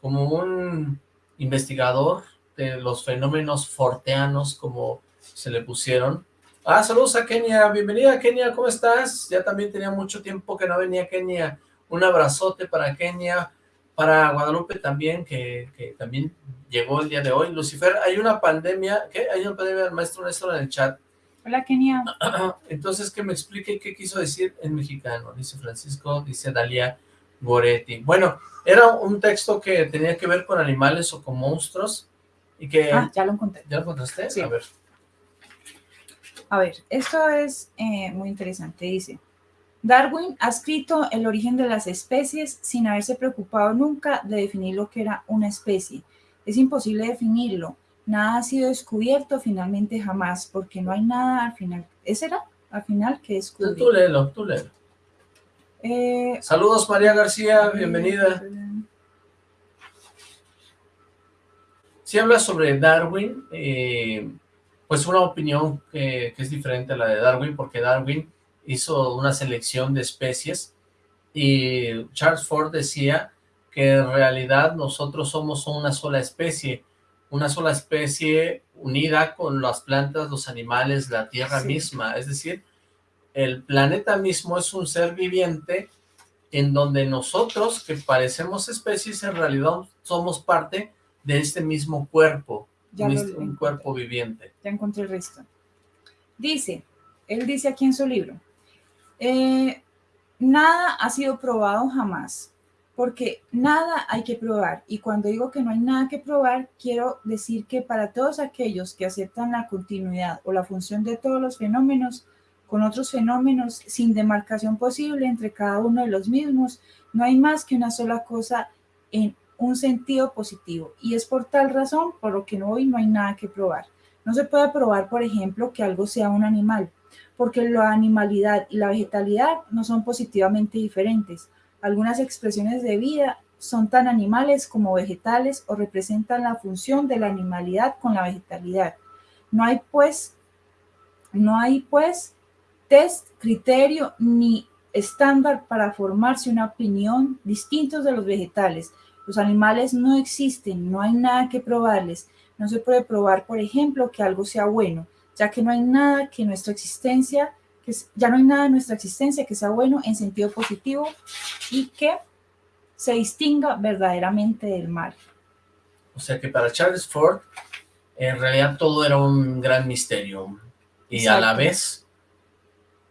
como un investigador de los fenómenos forteanos, como se le pusieron. Ah, saludos a Kenia, bienvenida Kenia, ¿cómo estás? Ya también tenía mucho tiempo que no venía Kenia. Un abrazote para Kenia, para Guadalupe también, que, también llegó el día de hoy. Lucifer, hay una pandemia, ¿qué? Hay una pandemia del maestro Néstor en el chat. Hola, Kenia. Entonces, que me explique qué quiso decir en mexicano, dice Francisco, dice Dalia Goretti. Bueno, era un texto que tenía que ver con animales o con monstruos, y que... Ah, ya lo encontré. ¿Ya lo encontraste? Sí. A ver. A ver, esto es eh, muy interesante, dice... Darwin ha escrito el origen de las especies sin haberse preocupado nunca de definir lo que era una especie. Es imposible definirlo. Nada ha sido descubierto finalmente jamás, porque no hay nada al final. ¿Ese era? Al final que descubrir. Tú léelo, tú léelo. Eh, Saludos María García, bienvenida. Si habla sobre Darwin, eh, pues una opinión que, es diferente a la de Darwin, porque Darwin hizo una selección de especies y Charles Ford decía que en realidad nosotros somos una sola especie, una sola especie unida con las plantas, los animales, la tierra misma, es decir, el planeta mismo es un ser viviente en donde nosotros, que parecemos especies, en realidad somos parte de este mismo cuerpo, un cuerpo viviente. Ya encontré el resto. Dice, él dice aquí en su libro, eh, nada ha sido probado jamás, porque nada hay que probar. Y cuando digo que no hay nada que probar, quiero decir que para todos aquellos que aceptan la continuidad o la función de todos los fenómenos, con otros fenómenos sin demarcación posible entre cada uno de los mismos, no hay más que una sola cosa en un sentido positivo. Y es por tal razón por lo que hoy no hay nada que probar. No se puede probar, por ejemplo, que algo sea un animal, porque la animalidad y la vegetalidad no son positivamente diferentes. Algunas expresiones de vida son tan animales como vegetales o representan la función de la animalidad con la vegetalidad. No hay pues, no hay pues test, criterio ni estándar para formarse una opinión distintos de los vegetales. Los animales no existen, no hay nada que probarles. No se puede probar, por ejemplo, que algo sea bueno, ya que no hay nada que nuestra existencia, que ya no hay nada en nuestra existencia que sea bueno en sentido positivo y que se distinga verdaderamente del mal. O sea que para Charles Ford, en realidad todo era un gran misterio y a la vez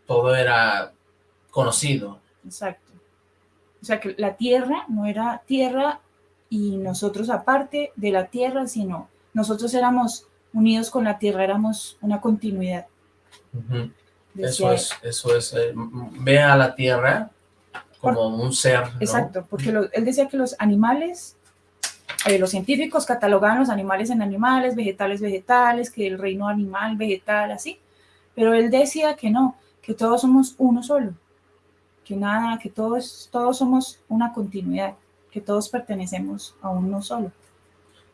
todo era conocido. Exacto. O sea que la tierra no era tierra y nosotros aparte de la tierra, sino nosotros éramos unidos con la tierra, éramos una continuidad. Eso es, eso es, eh, ve a la tierra como un ser. Exacto, porque él decía que los animales, eh, los científicos catalogaban los animales en animales, vegetales, vegetales, que el reino animal, vegetal, así, pero él decía que no, que todos somos uno solo, que nada, que todos, todos somos una continuidad, que todos pertenecemos a uno solo.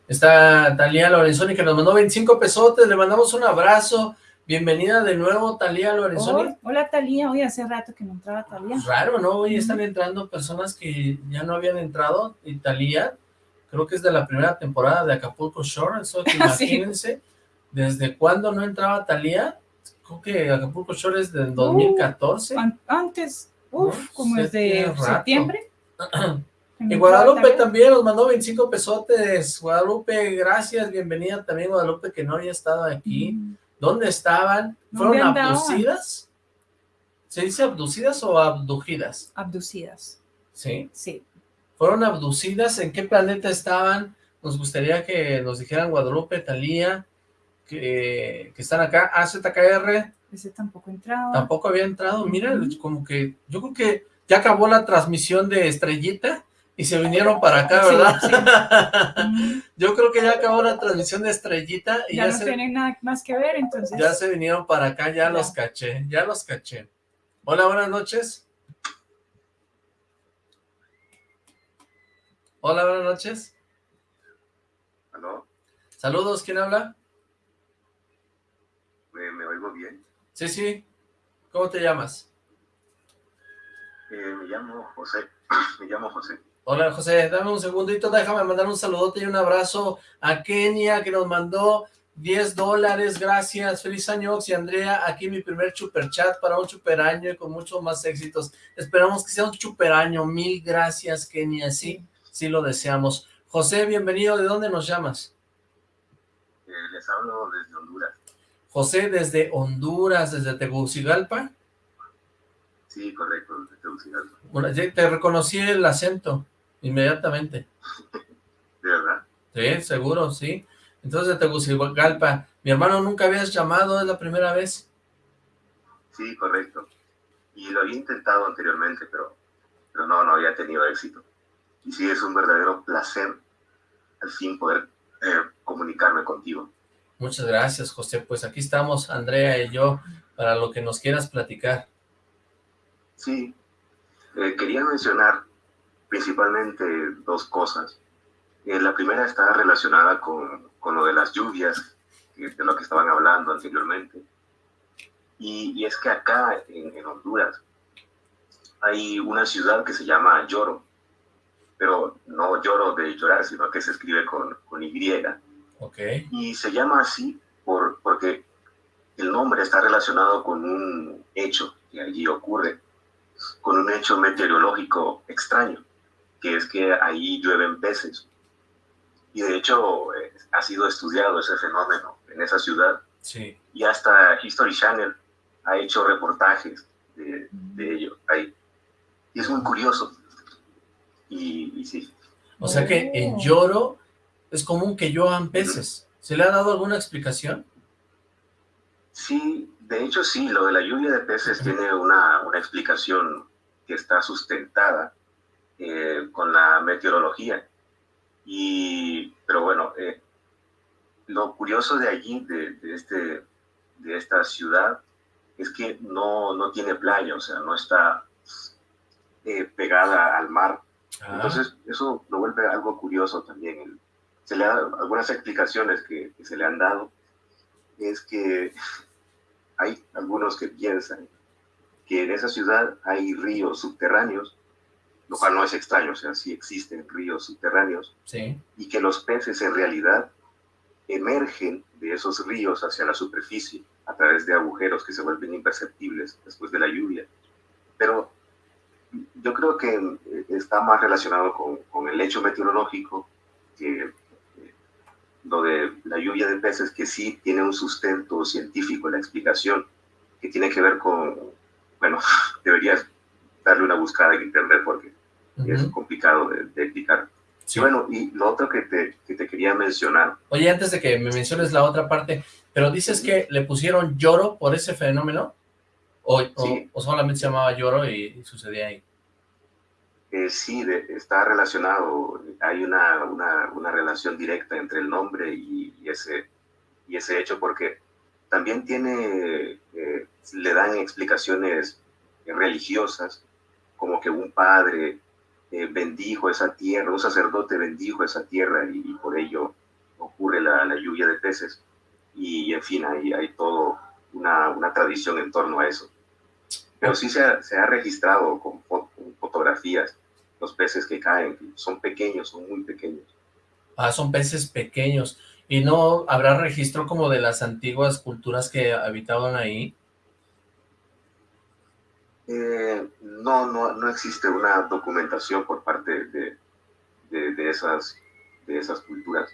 Está Talía Lorenzoni que nos mandó 25 pesotes, le mandamos un abrazo, bienvenida de nuevo Talía Lorenzoni. hola Talía, hoy hace rato que no entraba Talía. Raro, ¿no? Hoy están entrando personas que ya no habían entrado, y Talía, creo que es de la primera temporada de Acapulco Shore, eso que imagínense, ¿desde cuándo no entraba Talía? creo que Acapulco Shore es del 2014. antes, uff, como desde septiembre. y Guadalupe también nos mandó 25 pesotes. Guadalupe, gracias, bienvenida también Guadalupe, que no había estado aquí. Mm. ¿Dónnde estaban? ¿Fueron abducidas? ¿Se dice abducidas o abducidas? Abducidas. ¿Sí? Sí. ¿Fueron abducidas? ¿En qué planeta estaban? Nos gustaría que nos dijeran Guadalupe, Talía, que, están acá, AZKR. Ese tampoco entrado. Tampoco había entrado, mira, como que, yo creo que ya acabó la transmisión de Estrellita y se vinieron para acá, ¿verdad? yo creo que ya acabó la transmisión de Estrellita y ya, no tienen nada más que ver, entonces. Ya se vinieron para acá, ya, los caché, ya los caché. Hola, buenas noches. Hola, buenas noches. ¿Aló? Saludos, ¿quién habla? ¿Me, oigo bien? Sí, sí. ¿Cómo te llamas? Eh, me llamo José. me llamo José. Hola, José. Dame un segundito. Déjame mandar un saludote y un abrazo a Kenia, que nos mandó 10 dólares. Gracias. Feliz año, y Andrea. Aquí mi primer super chat para un super año y con muchos más éxitos. Esperamos que sea un super año. Mil gracias, Kenia. Sí, sí lo deseamos. José, bienvenido. ¿De dónde nos llamas? Eh, les hablo desde Honduras. José, desde Honduras, desde Tegucigalpa. Sí, correcto, desde Tegucigalpa. Bueno, te reconocí el acento inmediatamente. ¿De verdad? Sí, seguro, sí. Entonces, Tegucigalpa, mi hermano nunca habías llamado, es la primera vez. Sí, correcto. Y lo había intentado anteriormente, pero, pero no, no había tenido éxito. Y sí, es un verdadero placer al fin poder eh, comunicarme contigo. Muchas gracias, José. Pues aquí estamos, Andrea y yo, para lo que nos quieras platicar. Sí, eh, quería mencionar principalmente dos cosas. Eh, la primera está relacionada con, con, lo de las lluvias de lo que estaban hablando anteriormente. Y, es que acá en, Honduras hay una ciudad que se llama Lloro, pero no lloro de llorar, sino que se escribe con, con Y. Okay. Y se llama así por, porque el nombre está relacionado con un hecho que allí ocurre, con un hecho meteorológico extraño, que es que ahí llueven peces. Y de hecho eh, ha sido estudiado ese fenómeno en esa ciudad. Sí. Y hasta History Channel ha hecho reportajes de, ello ahí. Y es muy curioso. Y, sí. O sea que en Lloro es común que lluevan peces. ¿Se le ha dado alguna explicación? Sí, de hecho sí, lo de la lluvia de peces tiene una, una explicación que está sustentada eh, con la meteorología. Y, pero bueno, eh, lo curioso de allí, de, este, de esta ciudad, es que no, no tiene playa, o sea, no está eh, pegada al mar. Ah. Entonces, eso lo vuelve algo curioso también. Se le da algunas explicaciones que, se le han dado, es que hay algunos que piensan que en esa ciudad hay ríos subterráneos, lo cual no es extraño, o sea, sí existen ríos subterráneos, sí. y que los peces en realidad emergen de esos ríos hacia la superficie a través de agujeros que se vuelven imperceptibles después de la lluvia. Pero yo creo que eh, está más relacionado con, con el hecho meteorológico que eh, lo de la lluvia de peces, que sí tiene un sustento científico en la explicación, que tiene que ver con, bueno, deberías darle una buscada en internet porque es complicado de, de explicar. Sí. Bueno, y lo otro que te, que te quería mencionar. Oye, antes de que me menciones la otra parte, pero dices que le pusieron lloro por ese fenómeno, o, o, solamente se llamaba lloro y, sucedía ahí. Eh, sí, está relacionado, hay una, una, una, relación directa entre el nombre y, ese, y ese hecho, porque también tiene, eh, le dan explicaciones religiosas, como que un padre eh, bendijo esa tierra, un sacerdote bendijo esa tierra y, por ello ocurre la, lluvia de peces. Y en fin, hay, hay todo una, tradición en torno a eso. Pero sí se ha, se ha registrado con, fotografías los peces que caen, son pequeños, son muy pequeños. Ah, son peces pequeños. ¿Y no habrá registro como de las antiguas culturas que habitaban ahí? Eh, no, no, no existe una documentación por parte de, de, esas, de esas culturas.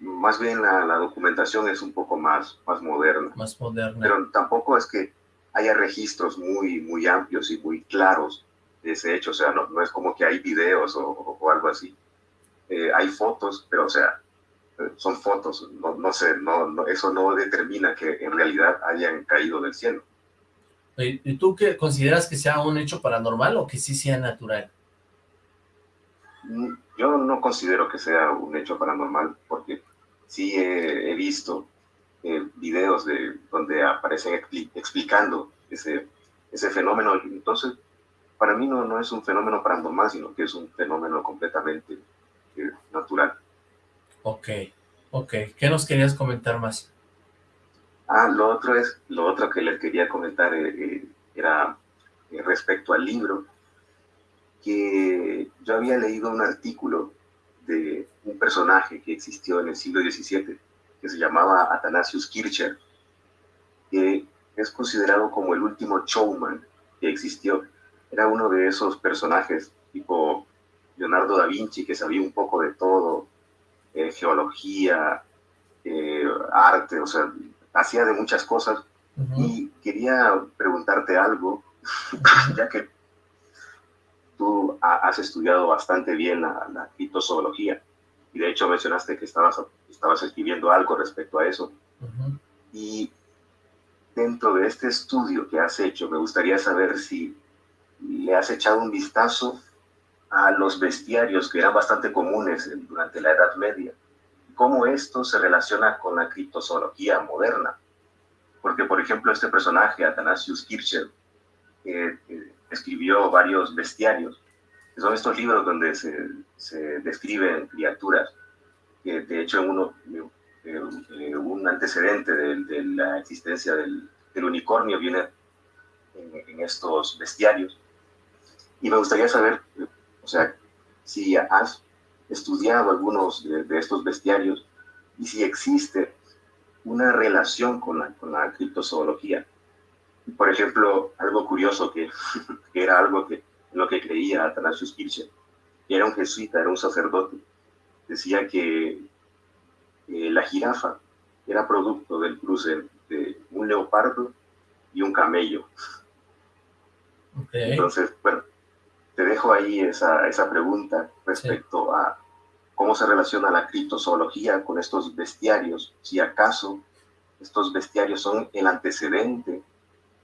Más bien la, la, documentación es un poco más, más moderna. Más moderna. Pero tampoco es que haya registros muy, muy amplios y muy claros de ese hecho. O sea, no, no es como que hay videos o, o algo así. Eh, hay fotos, pero o sea, son fotos. No, no sé, no, no, eso no determina que en realidad hayan caído del cielo. ¿Y tú qué consideras que sea un hecho paranormal o que sí sea natural? Mm, yo no considero que sea un hecho paranormal porque sí he, visto eh, videos de donde aparecen explicando ese, ese fenómeno. Entonces, para mí no, no es un fenómeno paranormal, sino que es un fenómeno completamente eh, natural. Ok, ok. ¿Qué nos querías comentar más? Ah, lo otro es, lo otro que les quería comentar eh, eh, era eh, respecto al libro, que yo había leído un artículo de un personaje que existió en el siglo XVII, que se llamaba Athanasius Kircher, que es considerado como el último showman que existió. Era uno de esos personajes tipo Leonardo da Vinci, que sabía un poco de todo, geología, arte, o sea, hacía de muchas cosas. Y quería preguntarte algo, ya que tú has estudiado bastante bien la, la criptozoología. Y de hecho mencionaste que estabas, estabas escribiendo algo respecto a eso. Y dentro de este estudio que has hecho, me gustaría saber si le has echado un vistazo a los bestiarios que eran bastante comunes durante la Edad Media cómo esto se relaciona con la criptozoología moderna. Porque, por ejemplo, este personaje, Athanasius Kircher, eh, escribió varios bestiarios, que son estos libros donde se, se describen criaturas, que de hecho en uno eh, un antecedente de, la existencia del, unicornio viene en, estos bestiarios. Y me gustaría saber, o sea, si has estudiado algunos de, estos bestiarios y si existe una relación con la, con la criptozoología. Por ejemplo, algo curioso que, que era algo que lo que creía Atanasius Kircher, que era un jesuita, era un sacerdote, decía que eh, la jirafa era producto del cruce de un leopardo y un camello. Entonces, bueno, te dejo ahí esa, esa pregunta respecto a cómo se relaciona la criptozoología con estos bestiarios, si acaso estos bestiarios son el antecedente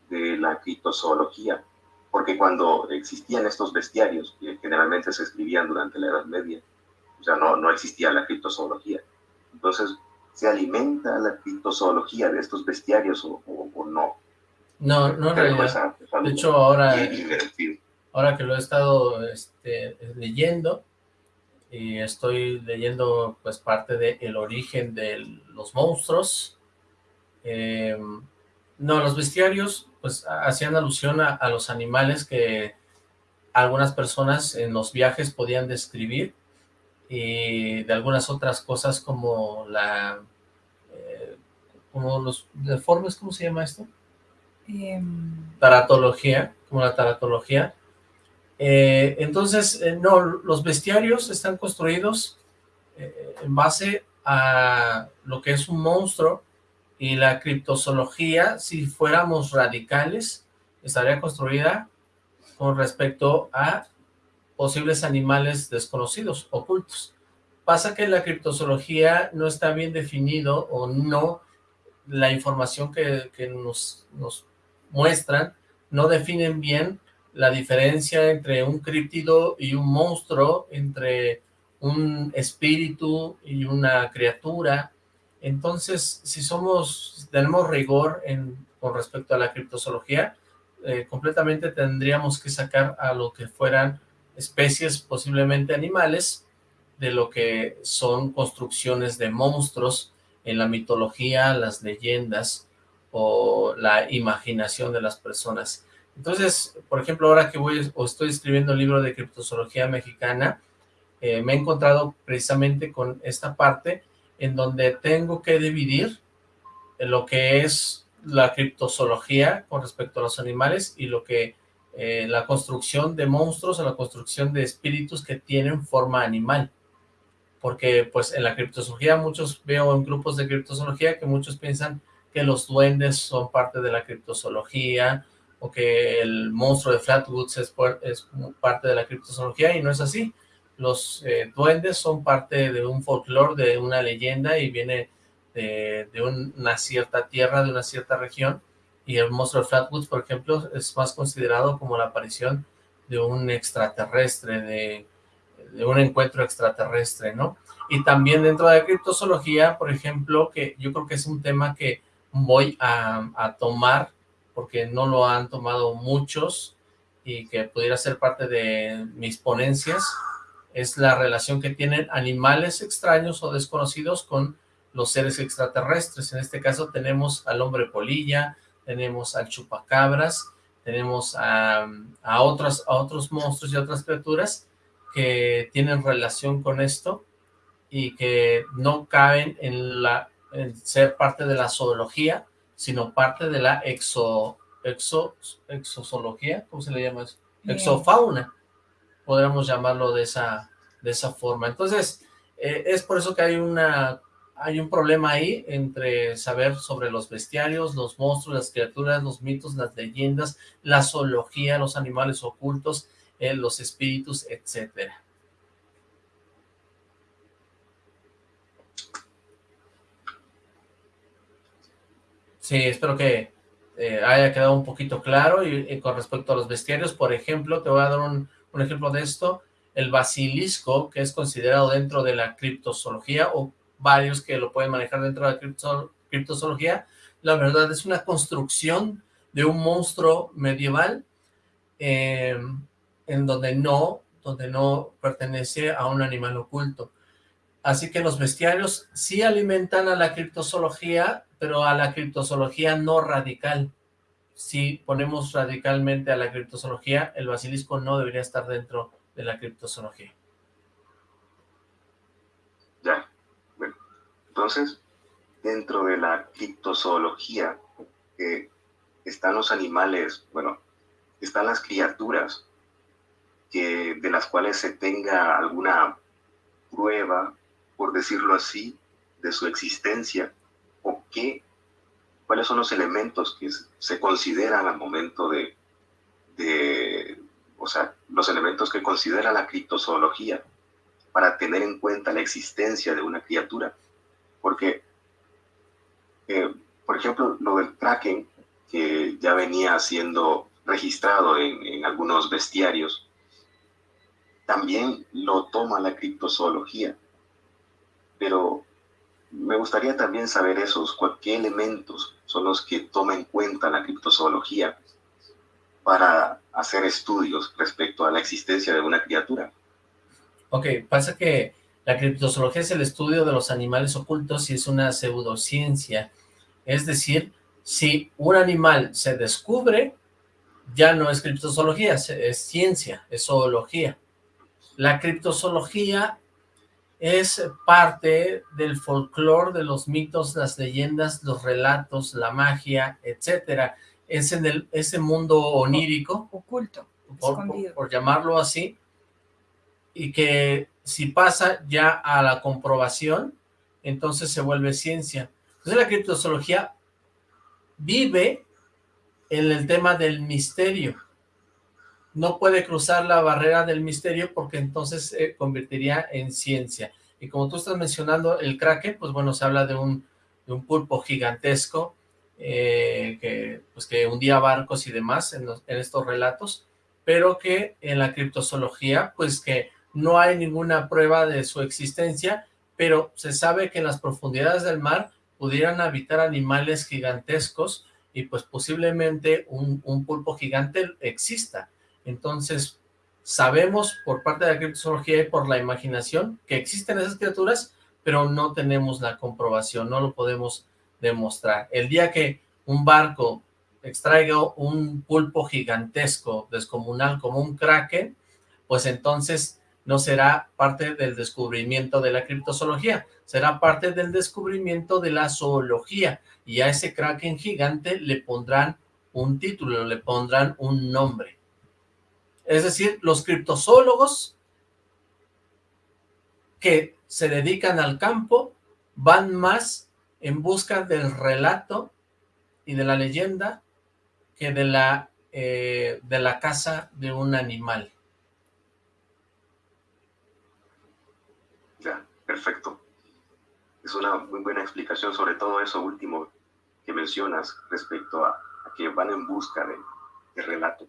de la criptozoología, porque cuando existían estos bestiarios, que generalmente se escribían durante la Edad Media, o sea, no, no existía la criptozoología. Entonces, ¿se alimenta la criptozoología de estos bestiarios o, no? No, no en realidad. De hecho, ahora, ahora que lo he estado este, leyendo, y estoy leyendo pues parte de El origen de los monstruos. Eh, no, los bestiarios pues hacían alusión a, los animales que algunas personas en los viajes podían describir y de algunas otras cosas como la eh, como los deformes, ¿cómo se llama esto? Em, taratología, como la taratología. Eh, entonces, eh, no, los bestiarios están construidos en base a lo que es un monstruo y la criptozoología, si fuéramos radicales, estaría construida con respecto a posibles animales desconocidos, ocultos. Pasa que la criptozoología no está bien definido o no, la información que, nos, nos muestran no definen bien la diferencia entre un críptido y un monstruo, entre un espíritu y una criatura. Entonces, si somos, tenemos rigor en, con respecto a la criptozoología, eh, completamente tendríamos que sacar a lo que fueran especies posiblemente animales de lo que son construcciones de monstruos en la mitología, las leyendas o la imaginación de las personas. Entonces, por ejemplo, ahora que voy o estoy escribiendo el libro de criptozoología mexicana, eh, me he encontrado precisamente con esta parte en donde tengo que dividir lo que es la criptozoología con respecto a los animales y lo que eh, la construcción de monstruos o la construcción de espíritus que tienen forma animal. Porque pues en la criptozoología muchos veo en grupos de criptozoología que muchos piensan que los duendes son parte de la criptozoología que el monstruo de Flatwoods es, es parte de la criptozoología y no es así. Los eh, duendes son parte de un folclore, de una leyenda y viene de, una cierta tierra, de una cierta región y el monstruo de Flatwoods, por ejemplo, es más considerado como la aparición de un extraterrestre, de, un encuentro extraterrestre, ¿no? Y también dentro de la criptozoología, por ejemplo, que yo creo que es un tema que voy a tomar, porque no lo han tomado muchos, y que pudiera ser parte de mis ponencias, es la relación que tienen animales extraños o desconocidos con los seres extraterrestres. En este caso tenemos al hombre polilla, tenemos al chupacabras, tenemos a, a, otros, a otros monstruos y otras criaturas que tienen relación con esto y que no caben en, la, ser parte de la zoología, sino parte de la exo, exo, exozoología, ¿cómo se le llama eso? Exofauna, podríamos llamarlo de esa, de esa forma. Entonces, eh, es por eso que hay una hay un problema ahí entre saber sobre los bestiarios, los monstruos, las criaturas, los mitos, las leyendas, la zoología, los animales ocultos, eh, los espíritus, etcétera. Sí, espero que eh, haya quedado un poquito claro y, con respecto a los bestiarios, por ejemplo, te voy a dar un, un ejemplo de esto, el basilisco, que es considerado dentro de la criptozoología o varios que lo pueden manejar dentro de la criptozoología. La verdad es una construcción de un monstruo medieval eh, en donde no, donde no pertenece a un animal oculto. Así que los bestiarios sí alimentan a la criptozoología, pero a la criptozoología no radical. Si ponemos radicalmente a la criptozoología, el basilisco no debería estar dentro de la criptozoología. Ya, bueno, entonces, dentro de la criptozoología eh, están los animales, bueno, están las criaturas que, de las cuales se tenga alguna prueba por decirlo así, de su existencia o qué, cuáles son los elementos que se consideran al momento de, de, o sea, los elementos que considera la criptozoología para tener en cuenta la existencia de una criatura. Porque, eh, por ejemplo, lo del Kraken, que ya venía siendo registrado en, en algunos bestiarios, también lo toma la criptozoología pero me gustaría también saber esos, qué elementos son los que toma en cuenta la criptozoología para hacer estudios respecto a la existencia de una criatura. Ok, pasa que la criptozoología es el estudio de los animales ocultos y es una pseudociencia. Es decir, si un animal se descubre, ya no es criptozoología, es ciencia, es zoología. La criptozoología es parte del folclore, de los mitos, las leyendas, los relatos, la magia, etcétera. Es en el, ese mundo onírico. Oculto, por, llamarlo así. Y que si pasa ya a la comprobación, entonces se vuelve ciencia. Entonces la criptozoología vive en el tema del misterio no puede cruzar la barrera del misterio porque entonces se convertiría en ciencia. Y como tú estás mencionando el kraken, pues bueno, se habla de un, pulpo gigantesco eh, que, pues que hundía barcos y demás en, en estos relatos, pero que en la criptozoología, pues que no hay ninguna prueba de su existencia, pero se sabe que en las profundidades del mar pudieran habitar animales gigantescos y pues posiblemente un pulpo gigante exista. Entonces, sabemos por parte de la criptozoología y por la imaginación que existen esas criaturas, pero no tenemos la comprobación, no lo podemos demostrar. El día que un barco extraiga un pulpo gigantesco, descomunal, como un kraken, pues entonces no será parte del descubrimiento de la criptozoología, será parte del descubrimiento de la zoología, y a ese kraken gigante le pondrán un título, le pondrán un nombre. Es decir, los criptozoólogos que se dedican al campo van más en busca del relato y de la leyenda que de la, eh, de la caza de un animal. Ya, perfecto. Es una muy buena explicación sobre todo eso último que mencionas respecto a, que van en busca de relato.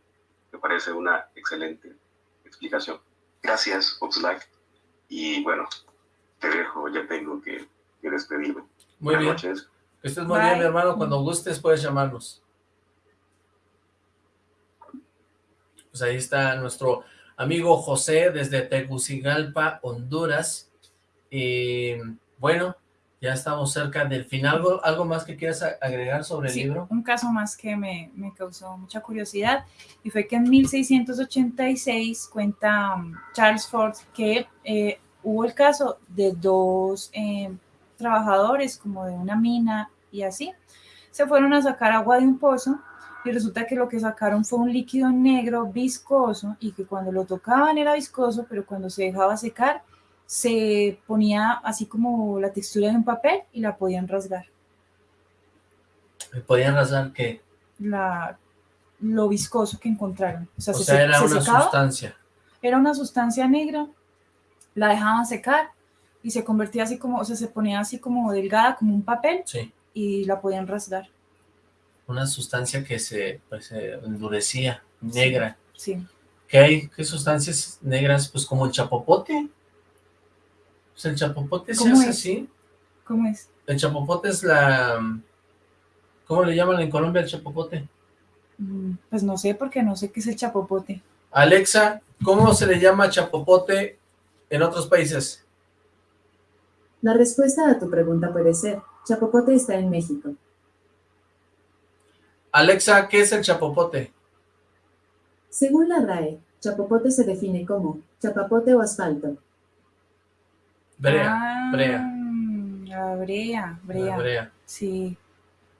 Me parece una excelente explicación. Gracias, Oxlack. Y bueno, te dejo, ya tengo que, despedirme. Muy bien. Noches. Que estés muy bien, mi hermano. Cuando gustes puedes llamarnos. Pues ahí está nuestro amigo José desde Tegucigalpa, Honduras. Y bueno, ya estamos cerca del final. ¿Algo, más que quieras agregar sobre el libro? un caso más que me, causó mucha curiosidad y fue que en 1686 cuenta um, Charles Ford que eh, hubo el caso de dos eh, trabajadores como de una mina y así. Se fueron a sacar agua de un pozo y resulta que lo que sacaron fue un líquido negro viscoso y que cuando lo tocaban era viscoso, pero cuando se dejaba secar se ponía así como la textura de un papel y la podían rasgar. ¿Podían rasgar qué? La, lo viscoso que encontraron. O sea, era una sustancia. Era una sustancia negra, la dejaban secar y se convertía así como, o sea, se ponía así como delgada, como un papel, sí. y la podían rasgar. Una sustancia que se, pues, endurecía, negra. Sí. ¿Qué hay? ¿Qué sustancias negras? Pues como el chapopote. Pues el chapopote se hace así. ¿Cómo es? El chapopote es la... ¿Cómo le llaman en Colombia el chapopote? Mm, pues no sé, porque no sé qué es el chapopote. Alexa, ¿cómo se le llama chapopote en otros países? La respuesta a tu pregunta puede ser, Chapopote está en México. Alexa, ¿qué es el chapopote? Según la RAE, chapopote se define como chapapote o asfalto. Brea, Ah, brea, La brea, brea. la brea. Sí.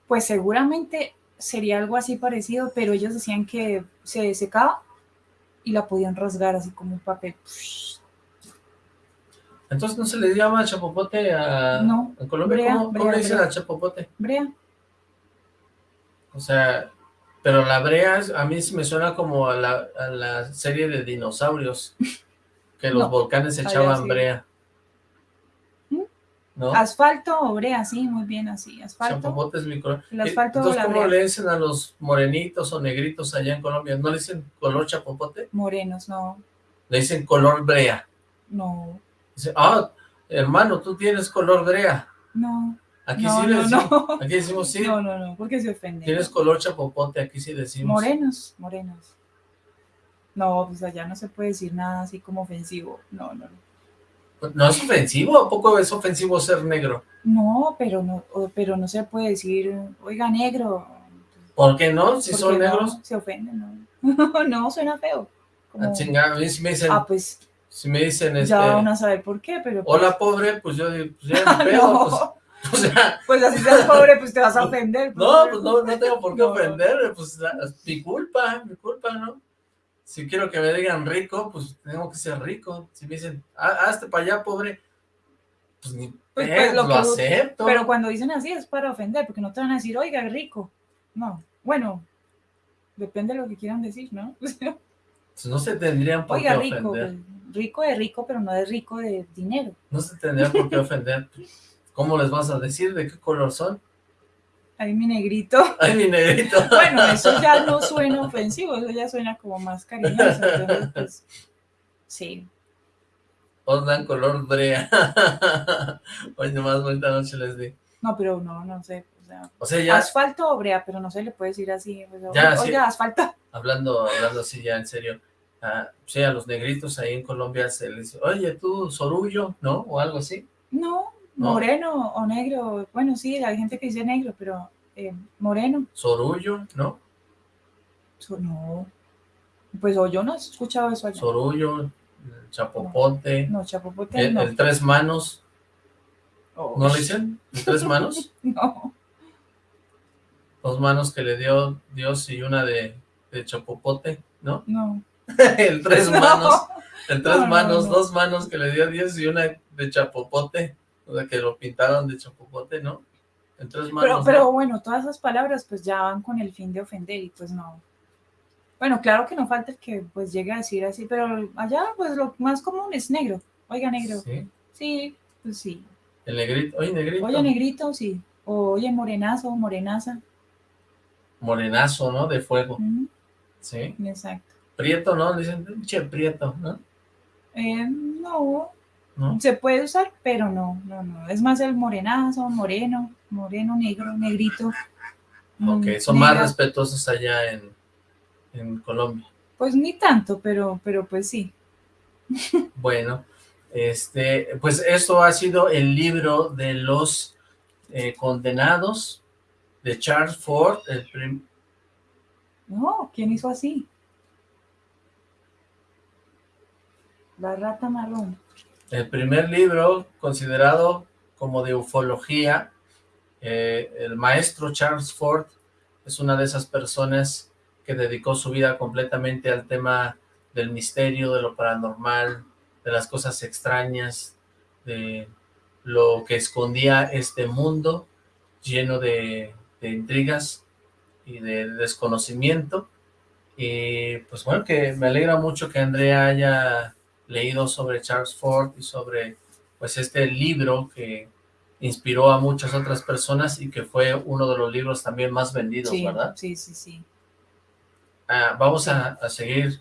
Pues seguramente sería algo así parecido, pero ellos decían que se secaba y la podían rasgar así como un papel. Entonces, ¿no se le llama chapopote a, No, en Colombia? brea, ¿Cómo, cómo brea, le dicen brea. al chapopote? Brea. O sea, pero la brea a mí me suena como a la, a la serie de dinosaurios, que los No, volcanes echaban sí. brea. ¿No? Asfalto o brea, sí, muy bien así. Asfalto. Chapopote es mi color. El asfalto Entonces, ¿cómo brea. le dicen a los morenitos o negritos allá en Colombia? ¿No le dicen color chapopote? Morenos, no, Le dicen color brea. no, Dice, ah, hermano, tú tienes color brea. no. Aquí No, sí le decimos, no. aquí decimos sí. No, no, no, porque se ofenden. Tienes color chapopote, aquí sí decimos. Morenos, morenos. No, pues allá no se puede decir nada así como ofensivo. No, no, no. ¿No es ofensivo? ¿A poco es ofensivo ser negro? No, pero no, pero no se puede decir, oiga, negro. ¿Por qué no? Si son no, negros. se ofenden, no. no, suena feo. Como, Ah, a mí si me dicen, ah, pues si me dicen, este, ya van a saber por qué, pero. pues- hola pobre, pues yo digo, pues ya no, pues, o sea, pues así seas pobre, pues te vas a ofender. no, pues no, no tengo por qué ofender, pues es mi culpa, mi culpa, ¿no? Si quiero que me digan rico, pues tengo que ser rico. Si me dicen, "Ah, hazte para allá, pobre, pues ni Pues, pues, lo acepto. Pero cuando dicen así es para ofender, porque no te van a decir, oiga, rico. No, bueno, depende de lo que quieran decir, ¿no? Pues no se tendrían por Oiga, qué rico, ofender. pues, rico de rico, pero no de rico de dinero. No se tendrían por qué ofender. ¿Cómo les vas a decir? ¿De qué color son? Ahí mi negrito. Ay, mi negrito. Bueno, eso ya no suena ofensivo, eso ya suena como más cariñoso. Entonces, pues, sí. Color brea. Hoy nomás bonita noche les di. No, pero no, no sé. O sea, O sea, ya asfalto o brea, pero no se le puede decir así. pues, Ya, oiga, sí. asfalto. hablando, hablando así ya en serio, ah, sí, a los negritos ahí en Colombia se les dice, oye, tú, sorullo, ¿no? O algo así. No, No. moreno o negro. Bueno, sí, hay gente que dice negro, pero eh, moreno. Sorullo, ¿no? So- No. Pues o yo no he escuchado eso allá. Sorullo, chapopote, No, chapopote el, no. el tres manos, Oh, ¿no le dicen? ¿El tres manos? no. Dos manos que le dio Dios y una de, de chapopote, ¿no? No. el tres No. manos, el tres No, no, manos, no. dos manos que le dio Dios y una de chapopote, o sea, que lo pintaron de chapopote, ¿no? El tres manos. Pero, ¿no? pero bueno, todas esas palabras pues ya van con el fin de ofender y pues no. Bueno, claro que no falta el que pues llegue a decir así, pero allá pues lo más común es negro. Oiga, negro. Sí, Sí, pues sí. el negrito, oye, negrito. Oye, negrito, sí. O oye, morenazo, morenaza. Morenazo, ¿no? De fuego, sí. Exacto. Prieto, ¿no? Dicen, pinche prieto, ¿no? Eh, no, ¿No? se puede usar, pero no, no, no. Es más el morenazo, moreno, moreno, negro, negrito. Ok, mm, son más respetuosos allá en, en Colombia. Pues ni tanto, pero, pero pues sí. Bueno, este, pues esto ha sido el libro de los eh, condenados de Charles Ford, el prim- No, ¿quién hizo así? La rata marrón. El primer libro considerado como de ufología. Eh, el maestro Charles Ford es una de esas personas que dedicó su vida completamente al tema del misterio, de lo paranormal, de las cosas extrañas, de lo que escondía este mundo lleno de, de intrigas y de desconocimiento. Y pues bueno, que me alegra mucho que Andrea haya leído sobre Charles Ford y sobre pues este libro que inspiró a muchas otras personas y que fue uno de los libros también más vendidos, Sí, ¿verdad? sí, sí, sí. Ah, vamos a, a seguir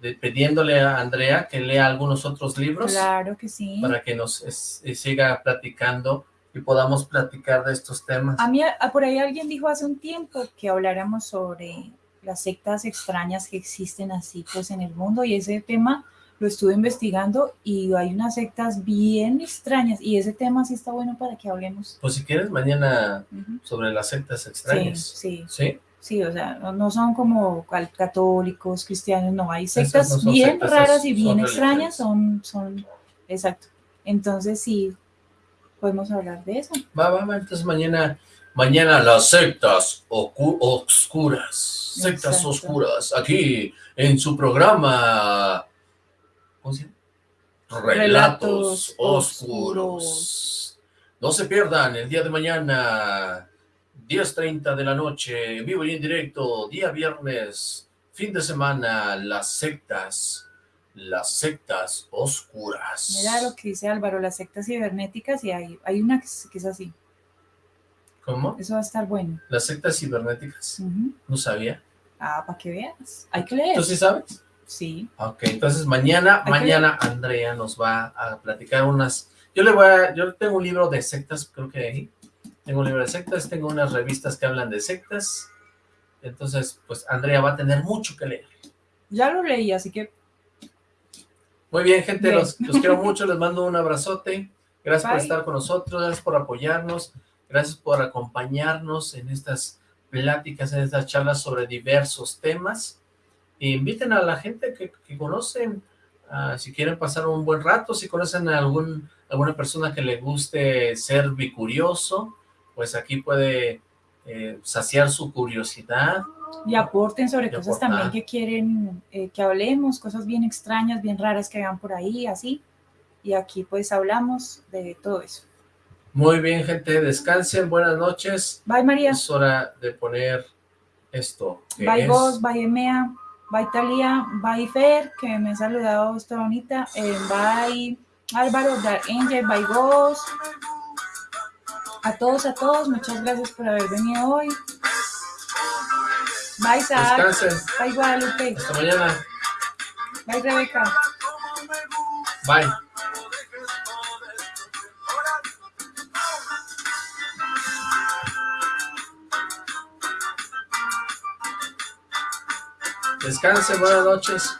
de- pidiéndole a Andrea que lea algunos otros libros Claro que sí. para que nos es- eh, siga platicando y podamos platicar de estos temas. A mí, a- por ahí alguien dijo hace un tiempo que habláramos sobre las sectas extrañas que existen así pues en el mundo y ese tema lo estuve investigando y hay unas sectas bien extrañas y ese tema sí está bueno para que hablemos. Pues si quieres mañana sobre las sectas extrañas. Sí, sí. ¿Sí? o sea, no, son como católicos, cristianos, no, hay sectas bien raras y bien extrañas, son, son, exacto. Entonces sí, podemos hablar de eso. Va, va, va, entonces mañana, mañana las sectas oscuras, sectas oscuras, aquí en su programa Relatos, oscuros. No se pierdan el día de mañana, 10.30 de la noche, vivo y en directo, día viernes, fin de semana, las sectas, las sectas oscuras. Mira lo que dice Álvaro, las sectas cibernéticas, y hay, hay una que es, así. ¿Cómo? Eso va a estar bueno. Las sectas cibernéticas. No sabía. Ah, para que veas. Hay que leer. ¿Tú sí sabes? Sí. Ok, entonces mañana, mañana Andrea nos va a platicar unas... Yo le voy a... Yo tengo un libro de sectas, creo que ahí. Tengo un libro de sectas, tengo unas revistas que hablan de sectas. Entonces, pues Andrea va a tener mucho que leer. Ya lo leí, así que... Muy bien, gente, los, quiero mucho, les mando un abrazote. Gracias por estar con nosotros, gracias por apoyarnos, gracias por acompañarnos en estas pláticas, en estas charlas sobre diversos temas inviten a la gente que, conocen, si quieren pasar un buen rato, si conocen a algún, alguna persona que le guste ser bicurioso, pues aquí puede eh, saciar su curiosidad. Y aporten sobre cosas también que quieren eh, que hablemos, cosas bien extrañas, bien raras que vean por ahí, así. Y aquí pues hablamos de todo eso. Muy bien, gente, descansen, buenas noches. Bye, María. Es hora de poner esto. Bye, vos, bye, Emea. Bye Talia, bye Fer, que me ha saludado esta bonita. Eh, bye Álvaro, Dark Angel, bye Ghost. A todos, a todos, muchas gracias por haber venido hoy. Bye Zach. Bye Guadalupe. Hasta mañana. Bye Rebeca. Bye. Descanse, buenas noches.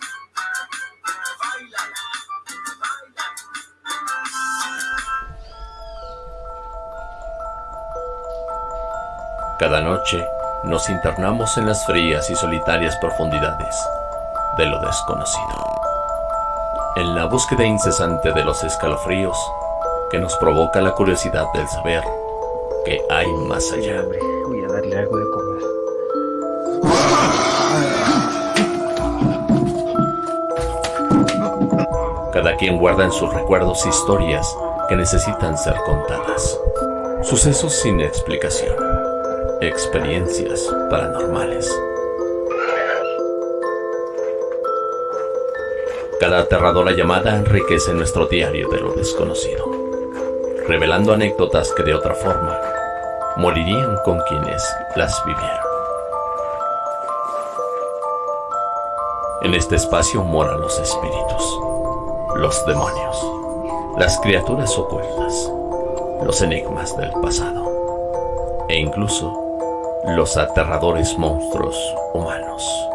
Cada noche nos internamos en las frías y solitarias profundidades de lo desconocido. En la búsqueda incesante de los escalofríos que nos provoca la curiosidad del saber que hay más allá. Voy a darle algo de Cada quien guarda en sus recuerdos historias que necesitan ser contadas. Sucesos sin explicación. Experiencias paranormales. Cada aterradora llamada enriquece nuestro diario de lo desconocido, revelando anécdotas que de otra forma morirían con quienes las vivieron. En este espacio moran los espíritus los demonios, las criaturas ocultas, los enigmas del pasado e incluso los aterradores monstruos humanos.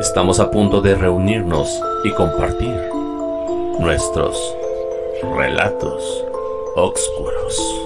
Estamos a punto de reunirnos y compartir nuestros relatos oscuros.